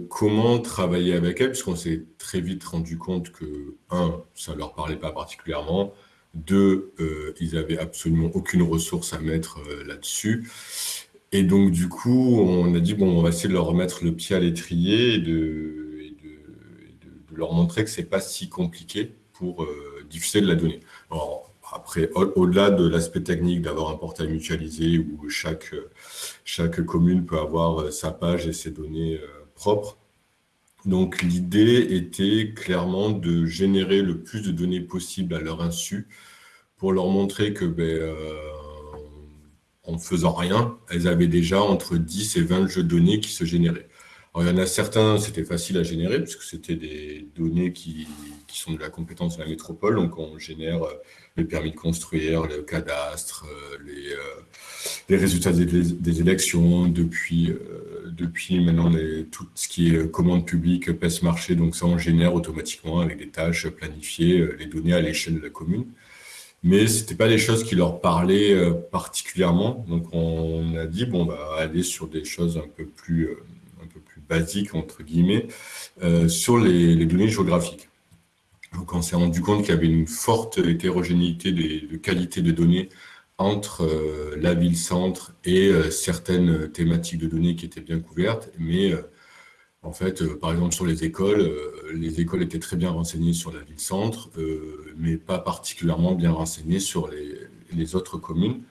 comment travailler avec elles, puisqu'on s'est très vite rendu compte que, un, ça ne leur parlait pas particulièrement, deux, euh, ils n'avaient absolument aucune ressource à mettre euh, là-dessus. Et donc, du coup, on a dit, bon, on va essayer de leur remettre le pied à l'étrier et, de, leur montrer que ce n'est pas si compliqué pour euh, diffuser de la donnée. Alors, après, au-delà de l'aspect technique d'avoir un portail mutualisé où chaque, chaque commune peut avoir sa page et ses données propres, donc l'idée était clairement de générer le plus de données possible à leur insu pour leur montrer que ben, euh, en faisant rien, elles avaient déjà entre 10 et 20 jeux de données qui se généraient. Alors, il y en a certains, c'était facile à générer, puisque c'était des données qui, sont de la compétence de la métropole. Donc, on génère euh, les permis de construire, le cadastre, euh, les, les résultats des, des, élections, depuis, depuis maintenant tout ce qui est commande publique, PES marché. Donc, ça, on génère automatiquement avec des tâches planifiées les données à l'échelle de la commune mais ce n'était pas des choses qui leur parlaient euh, particulièrement. Donc, on a dit, bon, on va aller sur des choses un peu plus, euh, basiques, entre guillemets, euh, sur les, données géographiques. Donc, on s'est rendu compte qu'il y avait une forte hétérogénéité de qualité de données entre la ville-centre et certaines thématiques de données qui étaient bien couvertes, mais en fait, euh, par exemple, sur les écoles, euh, les écoles étaient très bien renseignées sur la ville-centre, euh, mais pas particulièrement bien renseignées sur les, autres communes.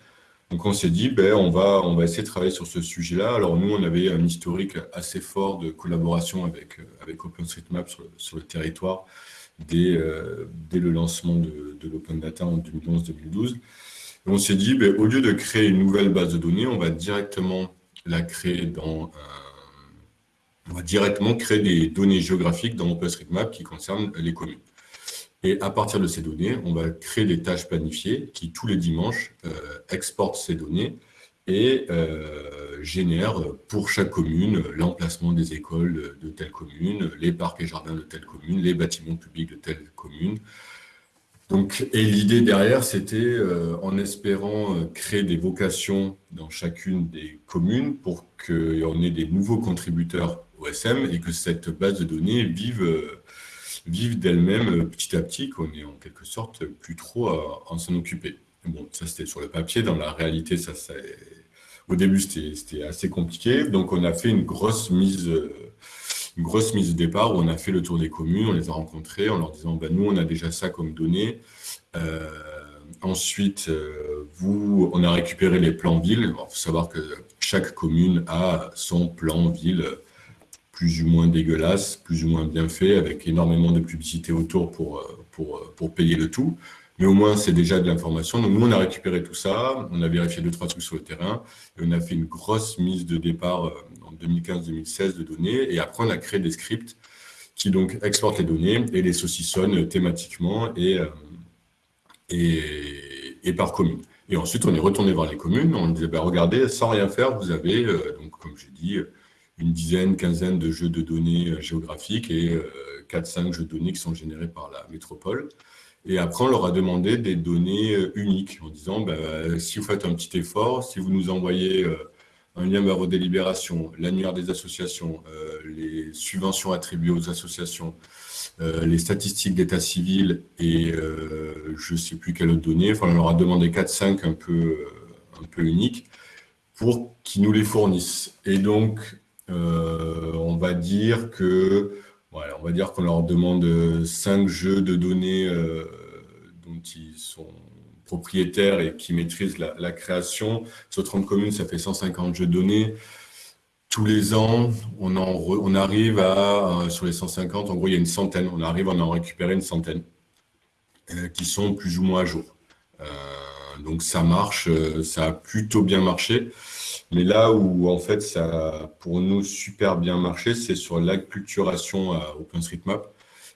Donc, on s'est dit, ben, on, va, on va essayer de travailler sur ce sujet-là. Alors, nous, on avait un historique assez fort de collaboration avec, avec OpenStreetMap sur, le territoire dès, dès le lancement de, de l'Open Data en 2011-2012. On s'est dit, ben, au lieu de créer une nouvelle base de données, on va directement la créer dans on va directement créer des données géographiques dans OpenStreetMap qui concernent les communes. Et à partir de ces données, on va créer des tâches planifiées qui, tous les dimanches, euh, exportent ces données et euh, génèrent pour chaque commune l'emplacement des écoles de telle commune, les parcs et jardins de telle commune, les bâtiments publics de telle commune. Et l'idée derrière, c'était euh, en espérant créer des vocations dans chacune des communes pour qu'on ait des nouveaux contributeurs OSM et que cette base de données vive, euh, vive d'elle-même euh, petit à petit, qu'on est en quelque sorte plus trop à, en s'en occuper. Bon, ça c'était sur le papier, dans la réalité, au début c'était assez compliqué, donc on a fait une grosse mise, une grosse mise de départ où on a fait le tour des communes, on les a rencontrés en leur disant, ben, nous on a déjà ça comme données, euh, ensuite, vous, on a récupéré les plans villes. Il faut savoir que chaque commune a son plan ville plus ou moins dégueulasse, plus ou moins bien fait, avec énormément de publicité autour pour, pour, payer le tout. Mais au moins, c'est déjà de l'information. Donc, nous, on a récupéré tout ça, on a vérifié deux, trois trucs sur le terrain, et on a fait une grosse mise de départ euh, 2015-2016 de données, et après, on a créé des scripts qui donc exportent les données et les saucissonnent thématiquement et, euh, et, par commune. Et ensuite, on est retourné voir les communes, on disait, bah, regardez, sans rien faire, vous avez, euh, donc, comme j'ai dit, une dizaine, quinzaine de jeux de données géographiques et 4-5 jeux de données qui sont générés par la métropole. Et après, on leur a demandé des données euh, uniques en disant, bah, si vous faites un petit effort, si vous nous envoyez euh, un lien vers vos délibérations, l'annuaire des associations, euh, les subventions attribuées aux associations, les statistiques d'état civil et je ne sais plus quelle autre donnée, enfin, on leur a demandé 4-5 un peu, un peu uniques pour qu'ils nous les fournissent. Et donc, on va dire que on va dire qu'on leur demande 5 jeux de données dont ils sont propriétaires et qui maîtrisent la, création. Sur 30 communes, ça fait 150 jeux de données. Tous les ans, on, en on arrive à, euh, sur les 150, en gros, il y a une centaine. On arrive à en récupérer une centaine euh, qui sont plus ou moins à jour. Euh, donc ça marche, ça a plutôt bien marché. Mais là où, en fait, ça a pour nous super bien marché, c'est sur l'acculturation à OpenStreetMap.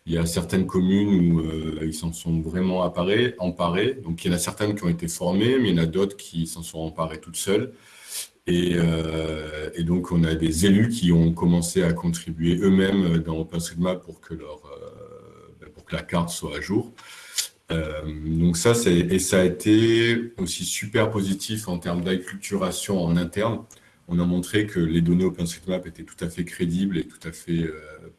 Il y a certaines communes où euh, ils s'en sont vraiment emparés, emparés. Donc, il y en a certaines qui ont été formées, mais il y en a d'autres qui s'en sont emparées toutes seules. Et, euh, donc, on a des élus qui ont commencé à contribuer eux-mêmes dans OpenStreetMap pour que, leur, euh, ben, pour que la carte soit à jour. donc ça, et ça a été aussi super positif en termes d'acculturation en interne. On a montré que les données OpenStreetMap étaient tout à fait crédibles et tout à fait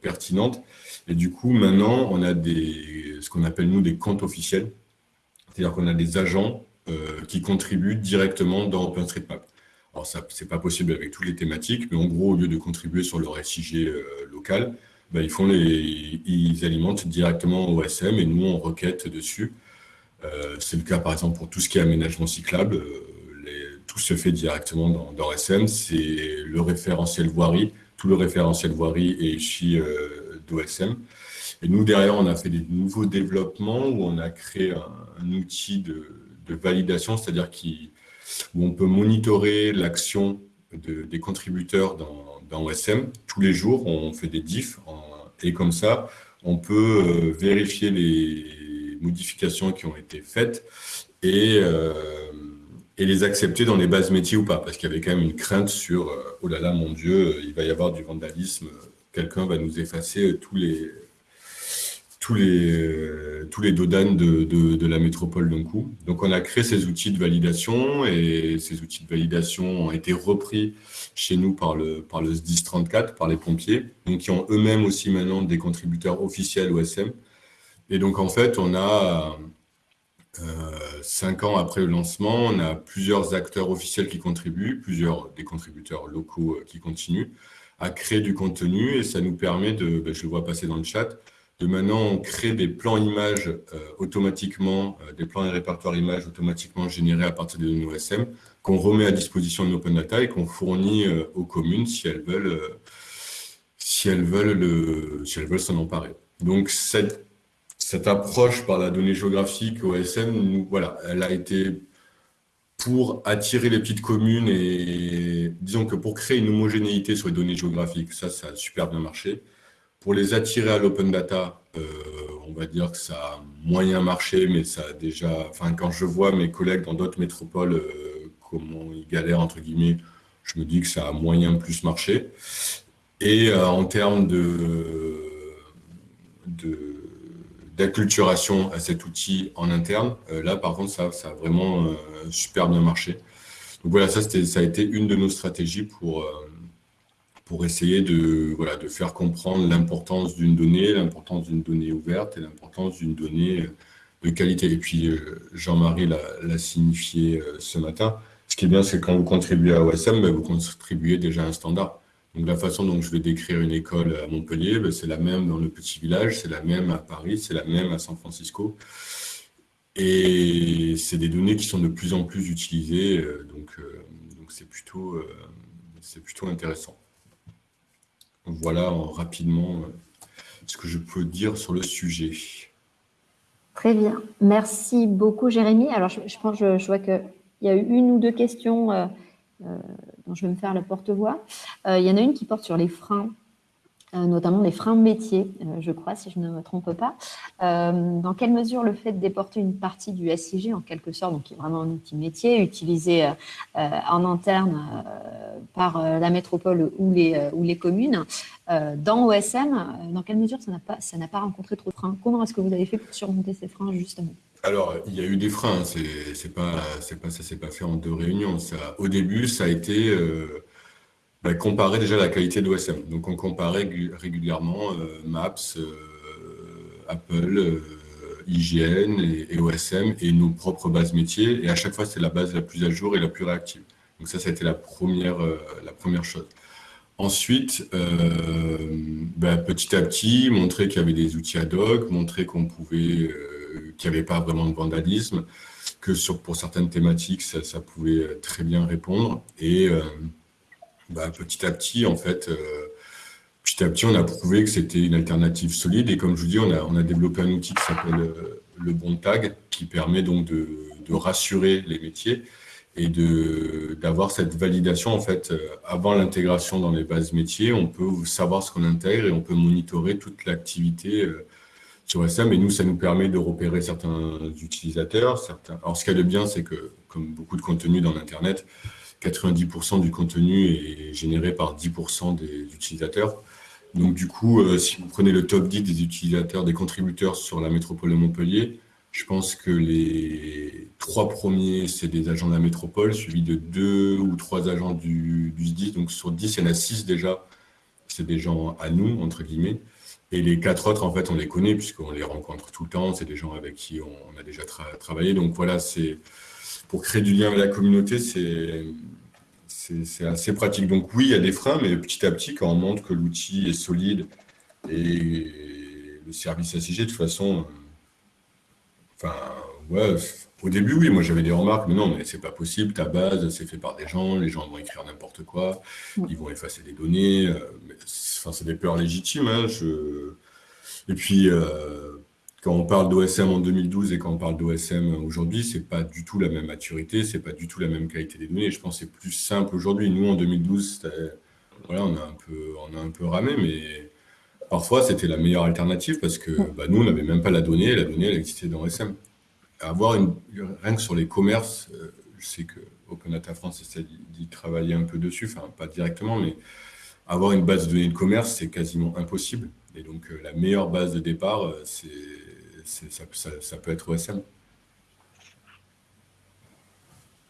pertinentes. Et du coup, maintenant, on a des, ce qu'on appelle, nous, des comptes officiels. C'est-à-dire qu'on a des agents euh, qui contribuent directement dans OpenStreetMap. Alors, ce n'est pas possible avec toutes les thématiques, mais en gros, au lieu de contribuer sur leur SIG euh, local, ben, ils, alimentent directement OSM et nous, on requête dessus. Euh, c'est le cas, par exemple, pour tout ce qui est aménagement cyclable. tout se fait directement dans, dans SM. C'est le référentiel voirie. Tout le référentiel voirie est ici d'OSM. Et nous, derrière, on a fait des nouveaux développements où on a créé un, outil de, validation, c'est-à-dire où on peut monitorer l'action des contributeurs dans, OSM. Tous les jours, on fait des diffs et comme ça, on peut euh, vérifier les modifications qui ont été faites et, euh, et les accepter dans les bases métiers ou pas, parce qu'il y avait quand même une crainte sur euh, oh là là, mon Dieu, il va y avoir du vandalisme quelqu'un va nous effacer tous les, tous les, tous les dodanes de, de, la métropole d'un coup. Donc, on a créé ces outils de validation et ces outils de validation ont été repris chez nous par le, par le SDIS 34, par les pompiers, donc qui ont eux-mêmes aussi maintenant des contributeurs officiels OSM. Et donc, en fait, on a, euh, cinq ans après le lancement, on a plusieurs acteurs officiels qui contribuent, plusieurs des contributeurs locaux euh, qui continuent à créer du contenu et ça nous permet de, ben, je le vois passer dans le chat, de maintenant créer des plans images euh, automatiquement, euh, des plans et répertoires images automatiquement générés à partir de données OSM qu'on remet à disposition de l'open data et qu'on fournit euh, aux communes si elles veulent si elles veulent le, si s'en emparer. Donc cette, cette approche par la donnée géographique OSM, nous, voilà, elle a été pour attirer les petites communes et disons que pour créer une homogénéité sur les données géographiques, ça, ça a super bien marché. Pour les attirer à l'open data, euh, on va dire que ça a moyen marché, mais ça a déjà, enfin, quand je vois mes collègues dans d'autres métropoles, euh, comment ils galèrent, entre guillemets, je me dis que ça a moyen plus marché. Et euh, en termes de, de d'acculturation à cet outil en interne. Euh, là, par contre, ça, ça a vraiment euh, super bien marché. Donc voilà, ça, ça a été une de nos stratégies pour, euh, pour essayer de, voilà, de faire comprendre l'importance d'une donnée, l'importance d'une donnée ouverte et l'importance d'une donnée de qualité. Et puis, Jean-Marie l'a signifié ce matin. Ce qui est bien, c'est quand vous contribuez à OSM, ben, vous contribuez déjà à un standard. Donc la façon dont je vais décrire une école à Montpellier, ben, c'est la même dans le petit village, c'est la même à Paris, c'est la même à San Francisco. Et c'est des données qui sont de plus en plus utilisées, donc donc c'est plutôt, plutôt intéressant. Voilà rapidement ce que je peux dire sur le sujet. Très bien. Merci beaucoup, Jérémy. Alors, je, pense, je, je vois qu'il y a eu une ou deux questions euh, euh, je vais me faire le porte-voix. Euh, il y en a une qui porte sur les freins notamment des freins métiers, euh, je crois, si je ne me trompe pas. Euh, dans quelle mesure le fait de déporter une partie du SIG, en quelque sorte, donc qui est vraiment un outil métier, utilisé en interne par la métropole ou les, ou les communes, dans OSM, dans quelle mesure ça n'a pas, pas rencontré trop de freins? Comment est-ce que vous avez fait pour surmonter ces freins, justement? Alors, il y a eu des freins, c'est pas, pas, ça s'est pas fait en deux réunions. Ça, au début, ça a été bah, comparer déjà la qualité d'OSM. Donc on comparait régulièrement euh, Maps, euh, Apple, euh, IGN et, OSM et nos propres bases métiers. Et à chaque fois, c'est la base la plus à jour et la plus réactive. Donc ça, ça a été la première, la première chose. Ensuite, bah, petit à petit, montrer qu'il y avait des outils ad hoc, montrer qu'on pouvait, qu'il n'y avait pas vraiment de vandalisme, que pour certaines thématiques, ça, ça pouvait très bien répondre. Et bah, petit à petit, en fait, euh, petit à petit, on a prouvé que c'était une alternative solide. Et comme je vous dis, on a, on a développé un outil qui s'appelle euh, le bon tag, qui permet donc de, de rassurer les métiers et d'avoir cette validation en fait euh, avant l'intégration dans les bases métiers. On peut savoir ce qu'on intègre et on peut monitorer toute l'activité sur SM. Et nous, ça nous permet de repérer certains utilisateurs. Certains... Alors, ce qu'il y a de bien, c'est que, comme beaucoup de contenu dans l'Internet, 90% du contenu est généré par 10% des utilisateurs. Donc du coup, euh, si vous prenez le top 10 des utilisateurs, des contributeurs sur la métropole de Montpellier, je pense que les trois premiers, c'est des agents de la métropole, suivis de deux ou trois agents du, du SDI. Donc sur 10, il y en a 6 déjà, c'est des gens à nous, entre guillemets. Et les quatre autres, en fait, on les connaît puisqu'on les rencontre tout le temps. C'est des gens avec qui on, a déjà travaillé. Donc voilà, c'est pour créer du lien avec la communauté, c'est assez pratique. Donc oui, il y a des freins, mais petit à petit, quand on montre que l'outil est solide et le service SIG, de toute façon, enfin, ouais, au début, oui, moi j'avais des remarques, mais non, mais c'est pas possible, ta base, c'est fait par des gens, les gens vont écrire n'importe quoi, ils vont effacer des données, euh, enfin, c'est des peurs légitimes. Hein, je... Et puis, euh, quand on parle d'OSM en 2012 et quand on parle d'OSM aujourd'hui, c'est pas du tout la même maturité, c'est pas du tout la même qualité des données. Je pense que c'est plus simple aujourd'hui. Nous, en 2012, voilà, on a un peu, on a un peu ramé, mais parfois c'était la meilleure alternative parce que bah, nous, on n'avait même pas la donnée. La donnée, elle existait dans OSM. Avoir une, rien que sur les commerces, euh, je sais que Open Data France essaie d'y travailler un peu dessus, enfin pas directement, mais avoir une base de données de commerce, c'est quasiment impossible. Et donc, euh, la meilleure base de départ, euh, c'est ça, peut être OSM.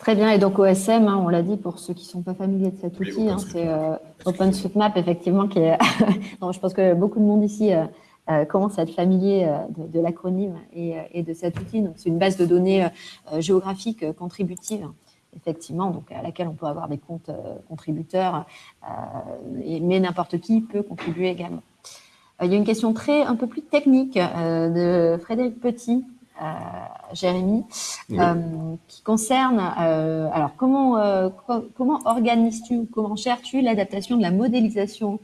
Très bien, et donc OSM, hein, on l'a dit pour ceux qui ne sont pas familiers de cet outil, hein, c'est euh, OpenStreetMap, effectivement, qui est. [laughs] je pense que beaucoup de monde ici euh, euh, commence à être familier de, l'acronyme et, de cet outil. Donc, c'est une base de données géographique contributive, effectivement, donc à laquelle on peut avoir des comptes contributeurs, mais n'importe qui peut contribuer également. Euh, il y a une question très un peu plus technique euh, de Frédéric Petit, euh, Jérémy, qui concerne alors comment comment organises-tu ou comment gères-tu l'adaptation de la modélisation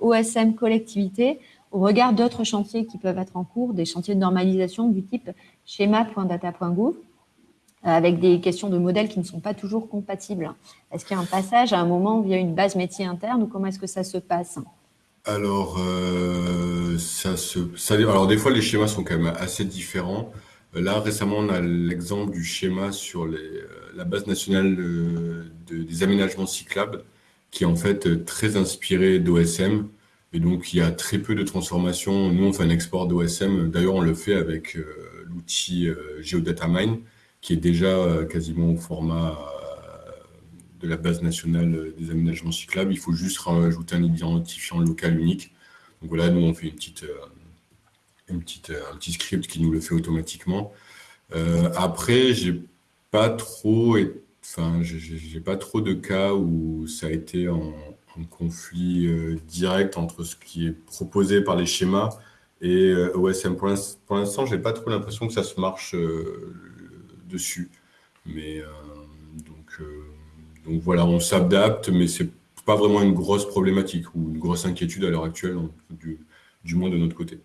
OSM collectivité au regard d'autres chantiers qui peuvent être en cours, des chantiers de normalisation du type schéma.data.gouv avec des questions de modèles qui ne sont pas toujours compatibles. Est-ce qu'il y a un passage à un moment via une base métier interne ou comment est-ce que ça se passe? Alors, euh, ça se, alors des fois les schémas sont quand même assez différents. Euh, là récemment, on a l'exemple du schéma sur euh, la base nationale des aménagements cyclables, qui est en fait très inspiré d'OSM. Et donc, il y a très peu de transformations. Nous, on fait un export d'OSM. D'ailleurs, on le fait avec l'outil GeoDataMine, qui est déjà quasiment au format de la base nationale des aménagements cyclables. Il faut juste rajouter un identifiant local unique. Donc voilà, nous, on fait une petite, euh, une petite, un petit script qui nous le fait automatiquement. Euh, après, j'ai pas enfin, j'ai pas trop de cas où ça a été en, conflit euh, direct entre ce qui est proposé par les schémas Et OSM, pour l'instant, je n'ai pas trop l'impression que ça se marche dessus. Mais donc, donc voilà, on s'adapte, mais c'est pas vraiment une grosse problématique ou une grosse inquiétude à l'heure actuelle, du, moins de notre côté.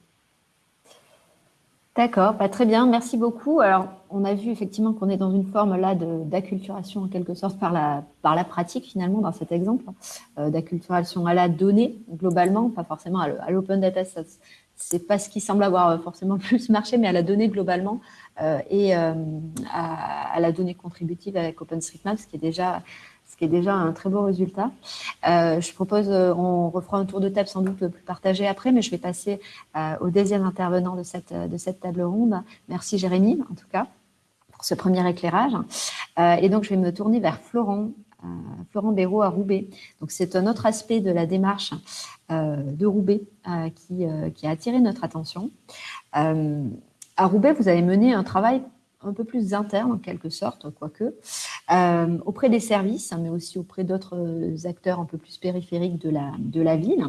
D'accord, bah, très bien, merci beaucoup. Alors, on a vu effectivement qu'on est dans une forme là d'acculturation en quelque sorte par la, par la pratique finalement dans cet exemple, euh, d'acculturation à la donnée globalement, pas forcément à l'open data, c'est pas ce qui semble avoir forcément le [laughs] plus marché, mais à la donnée globalement euh, et euh, à, à, la donnée contributive avec OpenStreetMap, ce qui est déjà ce qui est déjà un très beau résultat. Euh, je propose, euh, on refera un tour de table sans doute plus partagé après, mais je vais passer euh, au deuxième intervenant de cette, de cette table ronde. Merci Jérémy, en tout cas, pour ce premier éclairage. et donc, je vais me tourner vers Florent, Florent Béraud à Roubaix. Donc, c'est un autre aspect de la démarche de Roubaix qui, qui, a attiré notre attention. à Roubaix, vous avez mené un travail un peu plus interne en quelque sorte, quoique, euh, auprès des services, hein, mais aussi auprès d'autres acteurs un peu plus périphériques de la, de la ville,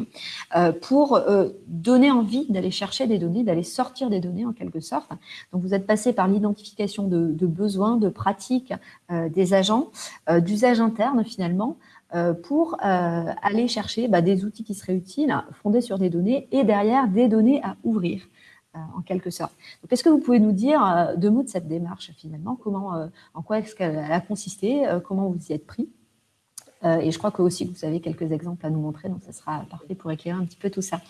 euh, pour euh, donner envie d'aller chercher des données, d'aller sortir des données en quelque sorte. Donc vous êtes passé par l'identification de, besoins, de pratiques des agents, d'usage interne finalement, pour aller chercher bah, des outils qui seraient utiles, fondés sur des données, et derrière des données à ouvrir. Euh, en quelque sorte. Est-ce que vous pouvez nous dire euh, deux mots de cette démarche finalement? Comment, euh, En quoi est-ce qu'elle a consisté Comment vous y êtes pris? Et je crois que aussi vous avez quelques exemples à nous montrer, donc ce sera parfait pour éclairer un petit peu tout ça.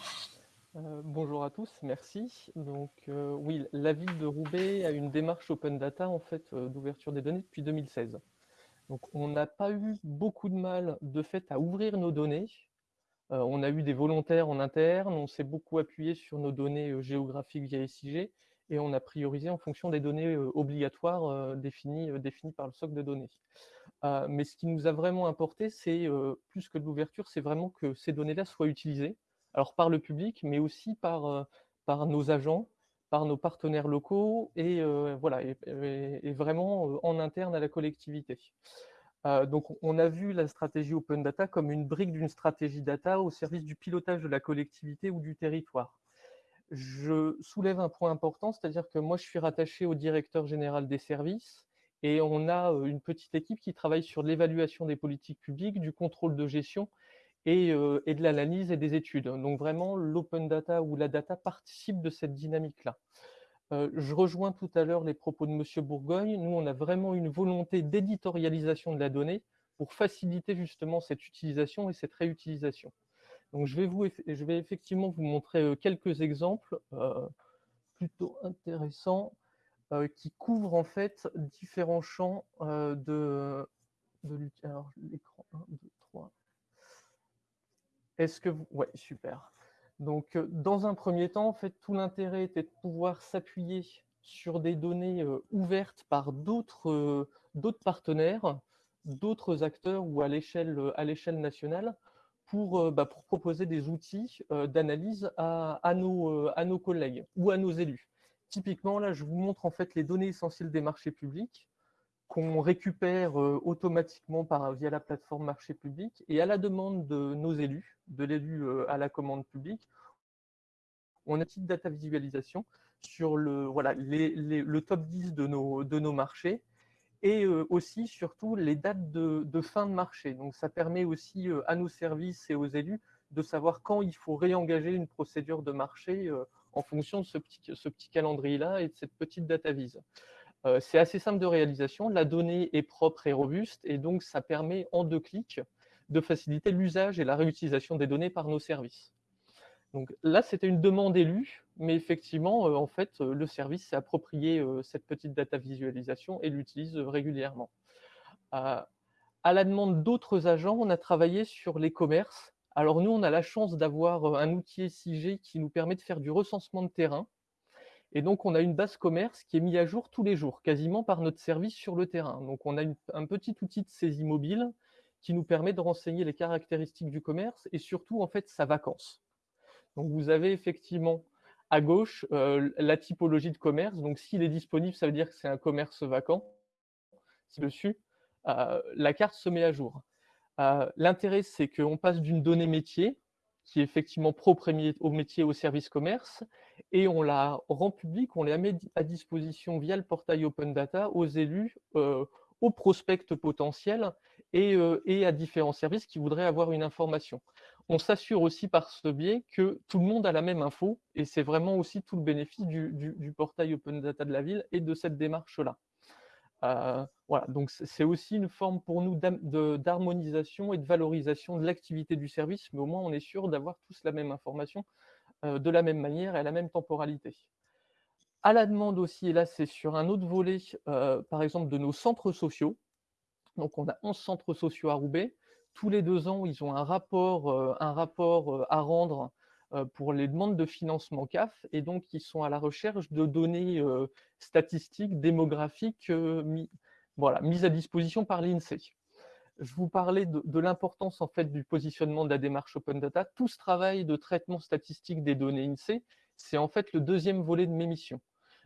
bonjour à tous, merci. Donc oui, la ville de Roubaix a une démarche open data en fait d'ouverture des données depuis 2016. Donc on n'a pas eu beaucoup de mal de fait à ouvrir nos données on a eu des volontaires en interne, on s'est beaucoup appuyé sur nos données géographiques via SIG et on a priorisé en fonction des données obligatoires définies, par le socle de données. mais ce qui nous a vraiment importé, c'est plus que de l'ouverture, c'est vraiment que ces données-là soient utilisées, alors par le public, mais aussi par, par nos agents, par nos partenaires locaux et, voilà, et vraiment en interne à la collectivité. Euh, donc, on a vu la stratégie Open Data comme une brique d'une stratégie data au service du pilotage de la collectivité ou du territoire. Je soulève un point important, c'est-à-dire que moi, je suis rattaché au directeur général des services et on a euh, une petite équipe qui travaille sur l'évaluation des politiques publiques, du contrôle de gestion et, euh, et de l'analyse et des études. Donc, vraiment, l'open data ou la data participe de cette dynamique-là. Je rejoins tout à l'heure les propos de M. Bourgogne. Nous, on a vraiment une volonté d'éditorialisation de la donnée pour faciliter justement cette utilisation et cette réutilisation. Donc, je vais, vous, je vais effectivement vous montrer quelques exemples plutôt intéressants qui couvrent en fait différents champs de, de Alors, l'écran 1, 2, 3. Est-ce que vous... Ouais, super. Donc, euh, dans un premier temps, en fait, tout l'intérêt était de pouvoir s'appuyer sur des données euh, ouvertes par euh, d'autres partenaires, d'autres acteurs ou à l'échelle nationale pour, bah, pour, proposer des outils d'analyse à, à nos collègues ou à nos élus. Typiquement, là, je vous montre en fait les données essentielles des marchés publics qu'on récupère automatiquement par, via la plateforme marché public et à la demande de nos élus, de l'élu à la commande publique, on a une petite data visualisation sur le, voilà, le top 10 de nos, de nos marchés et aussi surtout les dates de, fin de marché. Donc ça permet aussi à nos services et aux élus de savoir quand il faut réengager une procédure de marché en fonction de ce petit, ce petit calendrier-là et de cette petite data vise. Euh, c'est assez simple de réalisation, la donnée est propre et robuste, et donc ça permet en deux clics de faciliter l'usage et la réutilisation des données par nos services. Donc là, c'était une demande élue, mais effectivement, euh, en fait, euh, le service s'est approprié cette petite data visualisation et l'utilise régulièrement. à la demande d'autres agents, on a travaillé sur les commerces. Alors nous, on a la chance d'avoir un outil SIG qui nous permet de faire du recensement de terrain, et donc, on a une base commerce qui est mise à jour tous les jours, quasiment par notre service sur le terrain. Donc, on a un petit outil de saisie mobile qui nous permet de renseigner les caractéristiques du commerce et surtout, en fait, sa vacance. Donc, vous avez effectivement à gauche euh, la typologie de commerce. Donc, s'il est disponible, ça veut dire que c'est un commerce vacant. Dessus, euh, la carte se met à jour. Euh, l'intérêt, c'est qu'on passe d'une donnée métier, qui est effectivement propre au métier au service commerce, et on la rend publique, on les met à disposition via le portail Open Data aux élus, aux prospects potentiels et, et, à différents services qui voudraient avoir une information. On s'assure aussi par ce biais que tout le monde a la même info et c'est vraiment aussi tout le bénéfice du, du, portail Open Data de la ville et de cette démarche-là. Euh, voilà, donc c'est aussi une forme pour nous d'harmonisation et de valorisation de l'activité du service, mais au moins on est sûr d'avoir tous la même information euh, de la même manière et à la même temporalité. À la demande aussi, et là c'est sur un autre volet, euh, par exemple de nos centres sociaux, donc on a 11 centres sociaux à Roubaix, tous les deux ans ils ont un rapport, un rapport à rendre pour les demandes de financement CAF et donc ils sont à la recherche de données statistiques, démographiques, voilà, mises à disposition par l'INSEE. Je vous parlais de, l'importance en fait du positionnement de la démarche Open Data. Tout ce travail de traitement statistique des données INSEE, c'est en fait le deuxième volet de mes missions.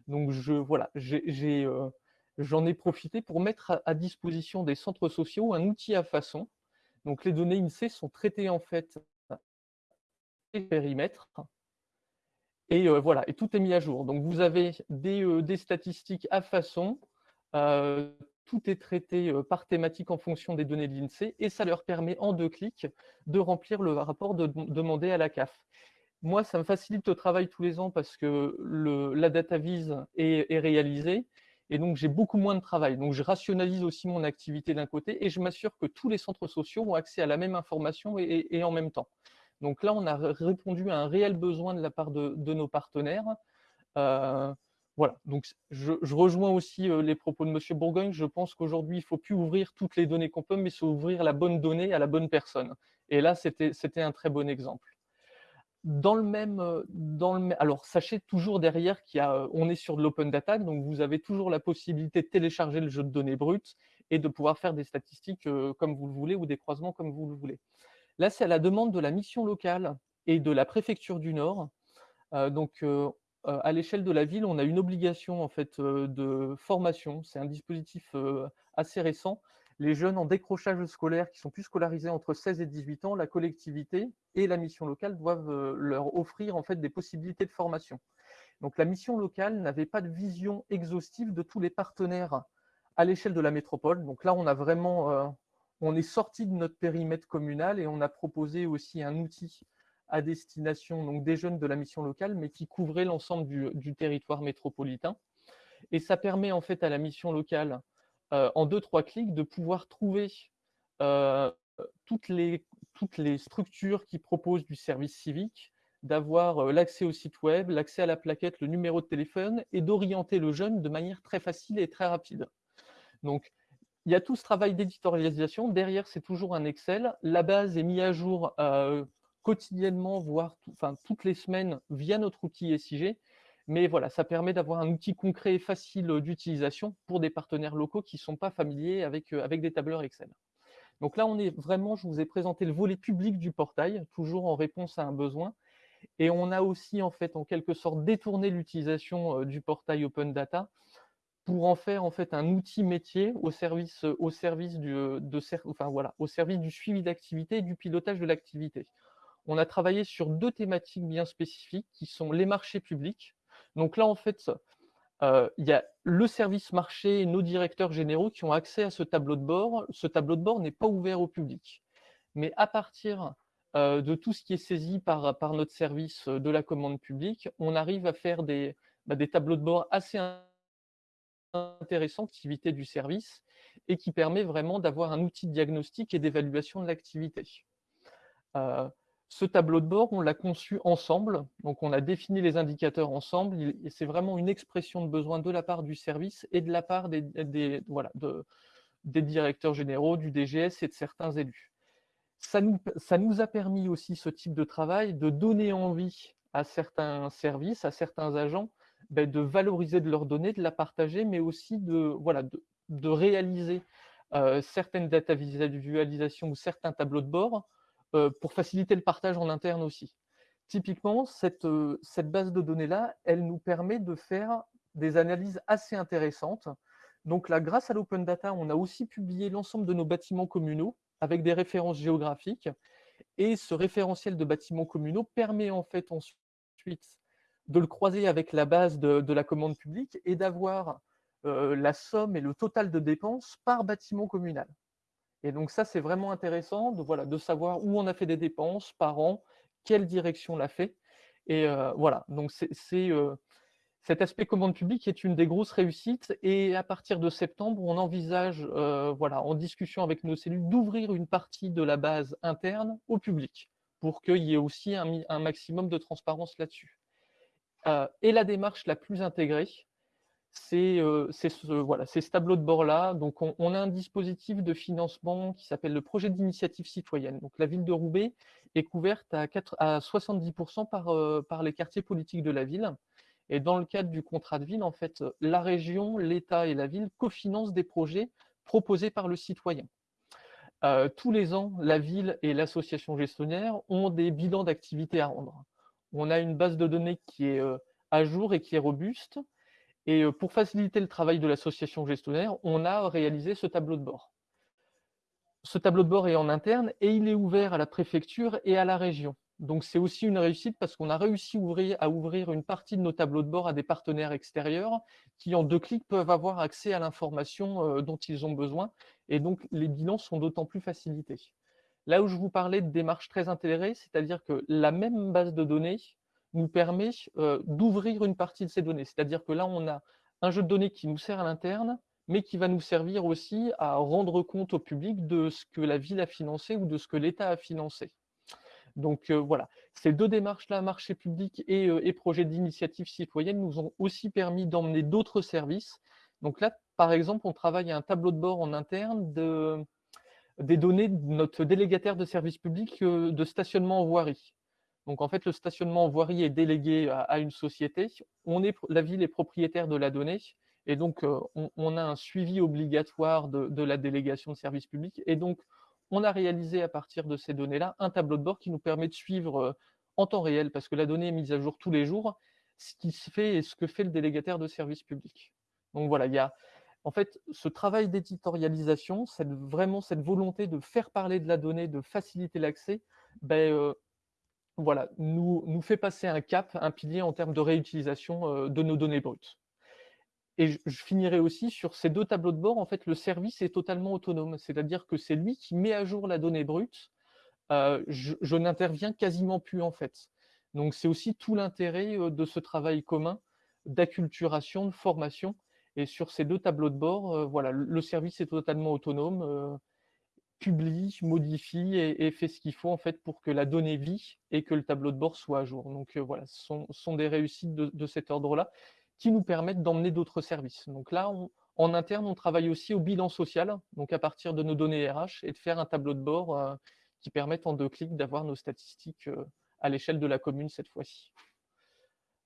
Donc je, voilà, j'en ai, profité pour mettre à, disposition des centres sociaux un outil à façon. Donc les données INSEE sont traitées en fait périmètres. Et euh, voilà, et tout est mis à jour. Donc vous avez des, euh, des statistiques à façon, euh, tout est traité par thématique en fonction des données de l'INSEE, et ça leur permet en deux clics de remplir le rapport de, demander à la CAF. Moi, ça me facilite le travail tous les ans parce que le, la data vise est, est réalisée, et donc j'ai beaucoup moins de travail. Donc je rationalise aussi mon activité d'un côté, et je m'assure que tous les centres sociaux ont accès à la même information et en même temps. Donc là, on a répondu à un réel besoin de la part de, nos partenaires. Euh, voilà, donc je, rejoins aussi euh, les propos de M. Bourgogne. Je pense qu'aujourd'hui, il ne faut plus ouvrir toutes les données qu'on peut, mais c'est ouvrir la bonne donnée à la bonne personne. Et là, c'était un très bon exemple. Dans le même, dans le, alors sachez toujours derrière qu'on est sur de l'open data, donc vous avez toujours la possibilité de télécharger le jeu de données brutes et de pouvoir faire des statistiques euh, comme vous le voulez ou des croisements comme vous le voulez. Là, c'est à la demande de la mission locale et de la préfecture du Nord. Euh, donc, euh, euh, à l'échelle de la ville, on a une obligation en fait de formation. C'est un dispositif assez récent. Les jeunes en décrochage scolaire qui sont plus scolarisés entre 16 et 18 ans, la collectivité et la mission locale doivent leur offrir en fait des possibilités de formation. Donc la mission locale n'avait pas de vision exhaustive de tous les partenaires à l'échelle de la métropole. Donc là, on a vraiment on est sorti de notre périmètre communal et on a proposé aussi un outil à destination donc, des jeunes de la mission locale, mais qui couvrait l'ensemble du, territoire métropolitain. Et ça permet en fait à la mission locale, euh, en deux, trois clics, de pouvoir trouver euh, toutes, les, structures qui proposent du service civique, d'avoir euh, l'accès au site web, l'accès à la plaquette, le numéro de téléphone, et d'orienter le jeune de manière très facile et très rapide. Donc, il y a tout ce travail d'éditorialisation. Derrière, c'est toujours un Excel. La base est mise à jour euh, quotidiennement, voire toutes les semaines via notre outil SIG. Mais voilà, ça permet d'avoir un outil concret et facile d'utilisation pour des partenaires locaux qui ne sont pas familiers avec, euh, avec des tableurs Excel. Donc là, on est vraiment, je vous ai présenté le volet public du portail, toujours en réponse à un besoin. Et on a aussi, en fait, en quelque sorte, détourné l'utilisation euh, du portail Open Data pour en faire en fait un outil métier au service, au service, du, de, enfin, voilà, au service du suivi d'activité et du pilotage de l'activité. On a travaillé sur deux thématiques bien spécifiques qui sont les marchés publics. Donc là, en fait, euh, il y a le service marché et nos directeurs généraux qui ont accès à ce tableau de bord. Ce tableau de bord n'est pas ouvert au public. Mais à partir euh, de tout ce qui est saisi par, par notre service de la commande publique, on arrive à faire des, bah, des tableaux de bord assez intéressante activité du service et qui permet vraiment d'avoir un outil de diagnostic et d'évaluation de l'activité. Euh, ce tableau de bord, on l'a conçu ensemble, donc on a défini les indicateurs ensemble, c'est vraiment une expression de besoin de la part du service et de la part des, voilà, de, des directeurs généraux, du DGS et de certains élus. Ça nous, ça nous a permis aussi, ce type de travail, de donner envie à certains services, à certains agents, ben, de valoriser de leurs données, de la partager, mais aussi de, voilà, de, réaliser euh, certaines data visualisations ou certains tableaux de bord euh, pour faciliter le partage en interne aussi. Typiquement, cette, euh, cette base de données-là, elle nous permet de faire des analyses assez intéressantes. Donc là, grâce à l'open data, on a aussi publié l'ensemble de nos bâtiments communaux avec des références géographiques. Et ce référentiel de bâtiments communaux permet en fait ensuite de le croiser avec la base de, la commande publique et d'avoir la somme et le total de dépenses par bâtiment communal. Et donc ça, c'est vraiment intéressant de, voilà, de savoir où on a fait des dépenses par an, quelle direction l'a fait. Et voilà, donc c'est cet aspect commande publique est une des grosses réussites et à partir de septembre, on envisage, euh, voilà, en discussion avec nos cellules, d'ouvrir une partie de la base interne au public pour qu'il y ait aussi un, maximum de transparence là-dessus. Euh, et la démarche la plus intégrée, c'est euh, ce, tableau de bord-là. Donc, on, a un dispositif de financement qui s'appelle le projet d'initiative citoyenne. Donc, la ville de Roubaix est couverte à, 4, à 70% par, par les quartiers politiques de la ville. Et dans le cadre du contrat de ville, en fait, la région, l'État et la ville cofinancent des projets proposés par le citoyen. Euh, tous les ans, la ville et l'association gestionnaire ont des bilans d'activité à rendre. On a une base de données qui est euh, à jour et qui est robuste. Et euh, pour faciliter le travail de l'association gestionnaire, on a réalisé ce tableau de bord. Ce tableau de bord est en interne et il est ouvert à la préfecture et à la région. Donc c'est aussi une réussite parce qu'on a réussi à ouvrir une partie de nos tableaux de bord à des partenaires extérieurs qui en deux clics peuvent avoir accès à l'information euh, dont ils ont besoin et donc les bilans sont d'autant plus facilités. Là où je vous parlais de démarches très intégrées, c'est-à-dire que la même base de données nous permet euh, d'ouvrir une partie de ces données. C'est-à-dire que là, on a un jeu de données qui nous sert à l'interne, mais qui va nous servir aussi à rendre compte au public de ce que la ville a financé ou de ce que l'État a financé. Donc voilà, ces deux démarches-là, marché public et, et projet d'initiative citoyenne, nous ont aussi permis d'emmener d'autres services. Donc là, par exemple, on travaille à un tableau de bord en interne de, des données de notre délégataire de service public de stationnement en voirie. Donc en fait, le stationnement en voirie est délégué à, une société. On est, la ville est propriétaire de la donnée. Et donc, on, a un suivi obligatoire de, de, la délégation de service public. Et donc, on a réalisé à partir de ces données-là un tableau de bord qui nous permet de suivre euh, en temps réel, parce que la donnée est mise à jour tous les jours, ce qui se fait et ce que fait le délégataire de service public. Donc voilà, il y a en fait ce travail d'éditorialisation, vraiment cette volonté de faire parler de la donnée, de faciliter l'accès, ben, euh, voilà, nous, nous fait passer un cap, un pilier en termes de réutilisation euh, de nos données brutes. Et je, finirai aussi sur ces deux tableaux de bord, en fait, le service est totalement autonome. C'est-à-dire que c'est lui qui met à jour la donnée brute. Euh, je, n'interviens quasiment plus, en fait. Donc, c'est aussi tout l'intérêt de ce travail commun d'acculturation, de formation. Et sur ces deux tableaux de bord, euh, voilà, le service est totalement autonome, publie, modifie et, fait ce qu'il faut en fait pour que la donnée vit et que le tableau de bord soit à jour. Donc voilà, ce sont, des réussites de cet ordre-là qui nous permettent d'emmener d'autres services. Donc là, en interne, on travaille aussi au bilan social, donc à partir de nos données RH, et de faire un tableau de bord euh, qui permette en deux clics d'avoir nos statistiques euh, à l'échelle de la commune cette fois-ci.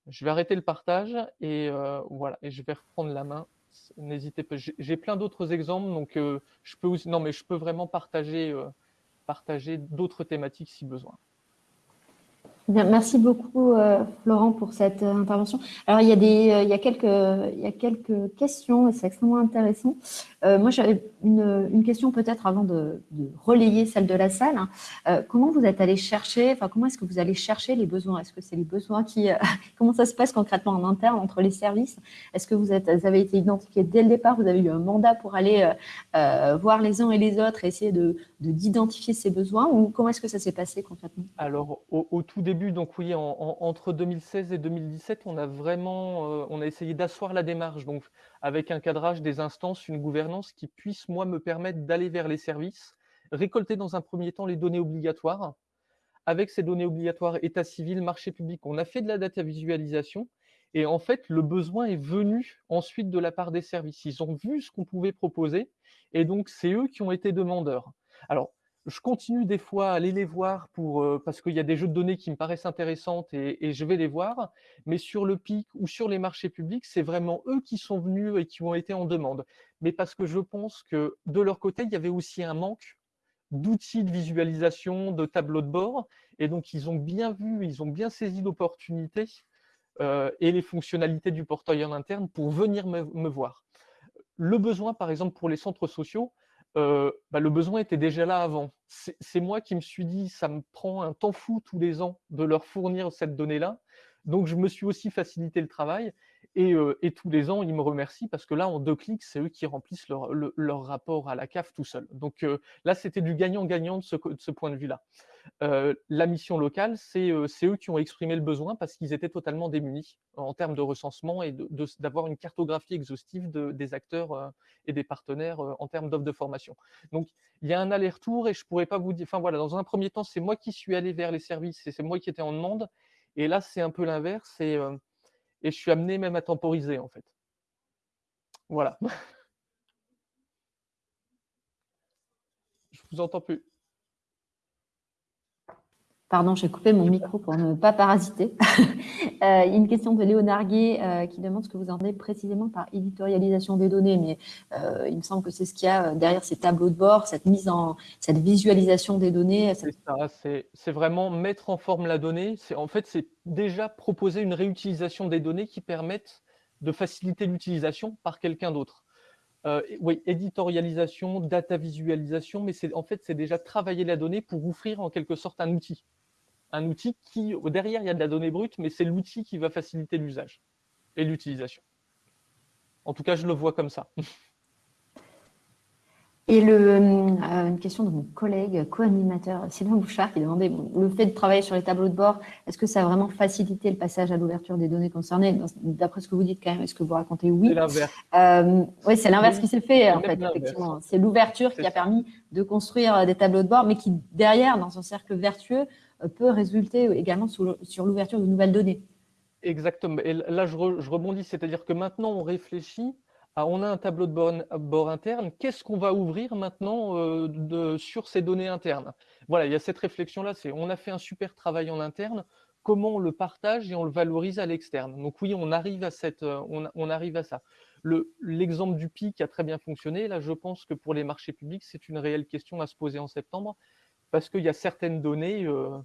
Je vais arrêter le partage et euh, voilà, je vais reprendre la main. N'hésitez pas. J'ai plein d'autres exemples, donc je peux aussi, non mais je peux vraiment partager, partager d'autres thématiques si besoin merci beaucoup, euh, Florent, pour cette euh, intervention. Alors, il y, a des, euh, il, y a quelques, il y a quelques questions et c'est extrêmement intéressant. moi, j'avais une, question peut-être avant de, relayer celle de la salle. Hein. comment vous êtes allé chercher, enfin, comment est-ce que vous allez chercher les besoins? Est-ce que c'est les besoins qui… [laughs] comment ça se passe concrètement en interne entre les services? Est-ce que vous, êtes, avez été identifié dès le départ? Vous avez eu un mandat pour aller voir les uns et les autres et essayer de d'identifier ces besoins ou comment est-ce que ça s'est passé concrètement? Alors, au tout début, donc oui, entre 2016 et 2017, on a vraiment euh, on a essayé d'asseoir la démarche, donc avec un cadrage des instances, une gouvernance qui puisse, moi, me permettre d'aller vers les services, récolter dans un premier temps les données obligatoires. Avec ces données obligatoires, état civil, marché public, on a fait de la data visualisation. Et en fait, le besoin est venu ensuite de la part des services. Ils ont vu ce qu'on pouvait proposer, et donc c'est eux qui ont été demandeurs. Alors, je continue des fois à aller les voir pour, euh, parce qu'il y a des jeux de données qui me paraissent intéressantes et, je vais les voir. Mais sur le PIC ou sur les marchés publics, c'est vraiment eux qui sont venus et qui ont été en demande. Mais parce que je pense que de leur côté, il y avait aussi un manque d'outils de visualisation, de tableaux de bord. Et donc, ils ont bien vu, ils ont bien saisi l'opportunité euh, et les fonctionnalités du portail en interne pour venir me voir. Le besoin, par exemple, pour les centres sociaux, euh, bah, le besoin était déjà là avant. C'est moi qui me suis dit, ça me prend un temps fou tous les ans de leur fournir cette donnée-là. Donc, je me suis aussi facilité le travail. Et, et, tous les ans, ils me remercient parce que là, en deux clics, c'est eux qui remplissent leur, rapport à la CAF tout seul. Donc là, c'était du gagnant-gagnant de ce, point de vue-là. La mission locale, c'est eux qui ont exprimé le besoin parce qu'ils étaient totalement démunis en termes de recensement et d'avoir une cartographie exhaustive de, des acteurs et des partenaires en termes d'offres de formation. Donc, il y a un aller-retour et je pourrais pas vous dire. Enfin, voilà, dans un premier temps, c'est moi qui suis allé vers les services et c'est moi qui étais en demande. Et là, c'est un peu l'inverse. Et et je suis amené même à temporiser en fait. Voilà. [laughs] je vous entends plus. Pardon, j'ai coupé mon micro pour ne pas parasiter. [laughs] euh, une question de Léonard Gué euh, qui demande ce que vous entendez précisément par éditorialisation des données. Mais euh, il me semble que c'est ce qu'il y a derrière ces tableaux de bord, cette mise en, cette visualisation des données. C'est vraiment mettre en forme la donnée. En fait, c'est déjà proposer une réutilisation des données qui permettent de faciliter l'utilisation par quelqu'un d'autre. Euh, oui, éditorialisation, data visualisation, mais en fait, c'est déjà travailler la donnée pour offrir en quelque sorte un outil un outil qui, derrière, il y a de la donnée brute, mais c'est l'outil qui va faciliter l'usage et l'utilisation. En tout cas, je le vois comme ça. Et le, euh, une question de mon collègue co-animateur Sylvain Bouchard qui demandait le fait de travailler sur les tableaux de bord, est-ce que ça a vraiment facilité le passage à l'ouverture des données concernées? D'après ce que vous dites, quand même, est-ce que vous racontez oui? C'est l'inverse. Euh, oui, c'est l'inverse qui s'est fait, en fait, effectivement. C'est l'ouverture qui a permis de construire des tableaux de bord, mais qui, derrière, dans un cercle vertueux, peut résulter également sur l'ouverture de nouvelles données. Exactement. Et là, je, rebondis, c'est-à-dire que maintenant, on réfléchit à, on a un tableau de bord, interne, qu'est-ce qu'on va ouvrir maintenant euh, sur ces données internes? Voilà, il y a cette réflexion-là, c'est on a fait un super travail en interne, comment on le partage et on le valorise à l'externe? Donc oui, on arrive à, cette, euh, on, arrive à ça. L'exemple du PIC a très bien fonctionné. Là, je pense que pour les marchés publics, c'est une réelle question à se poser en septembre parce qu'il y a certaines données euh,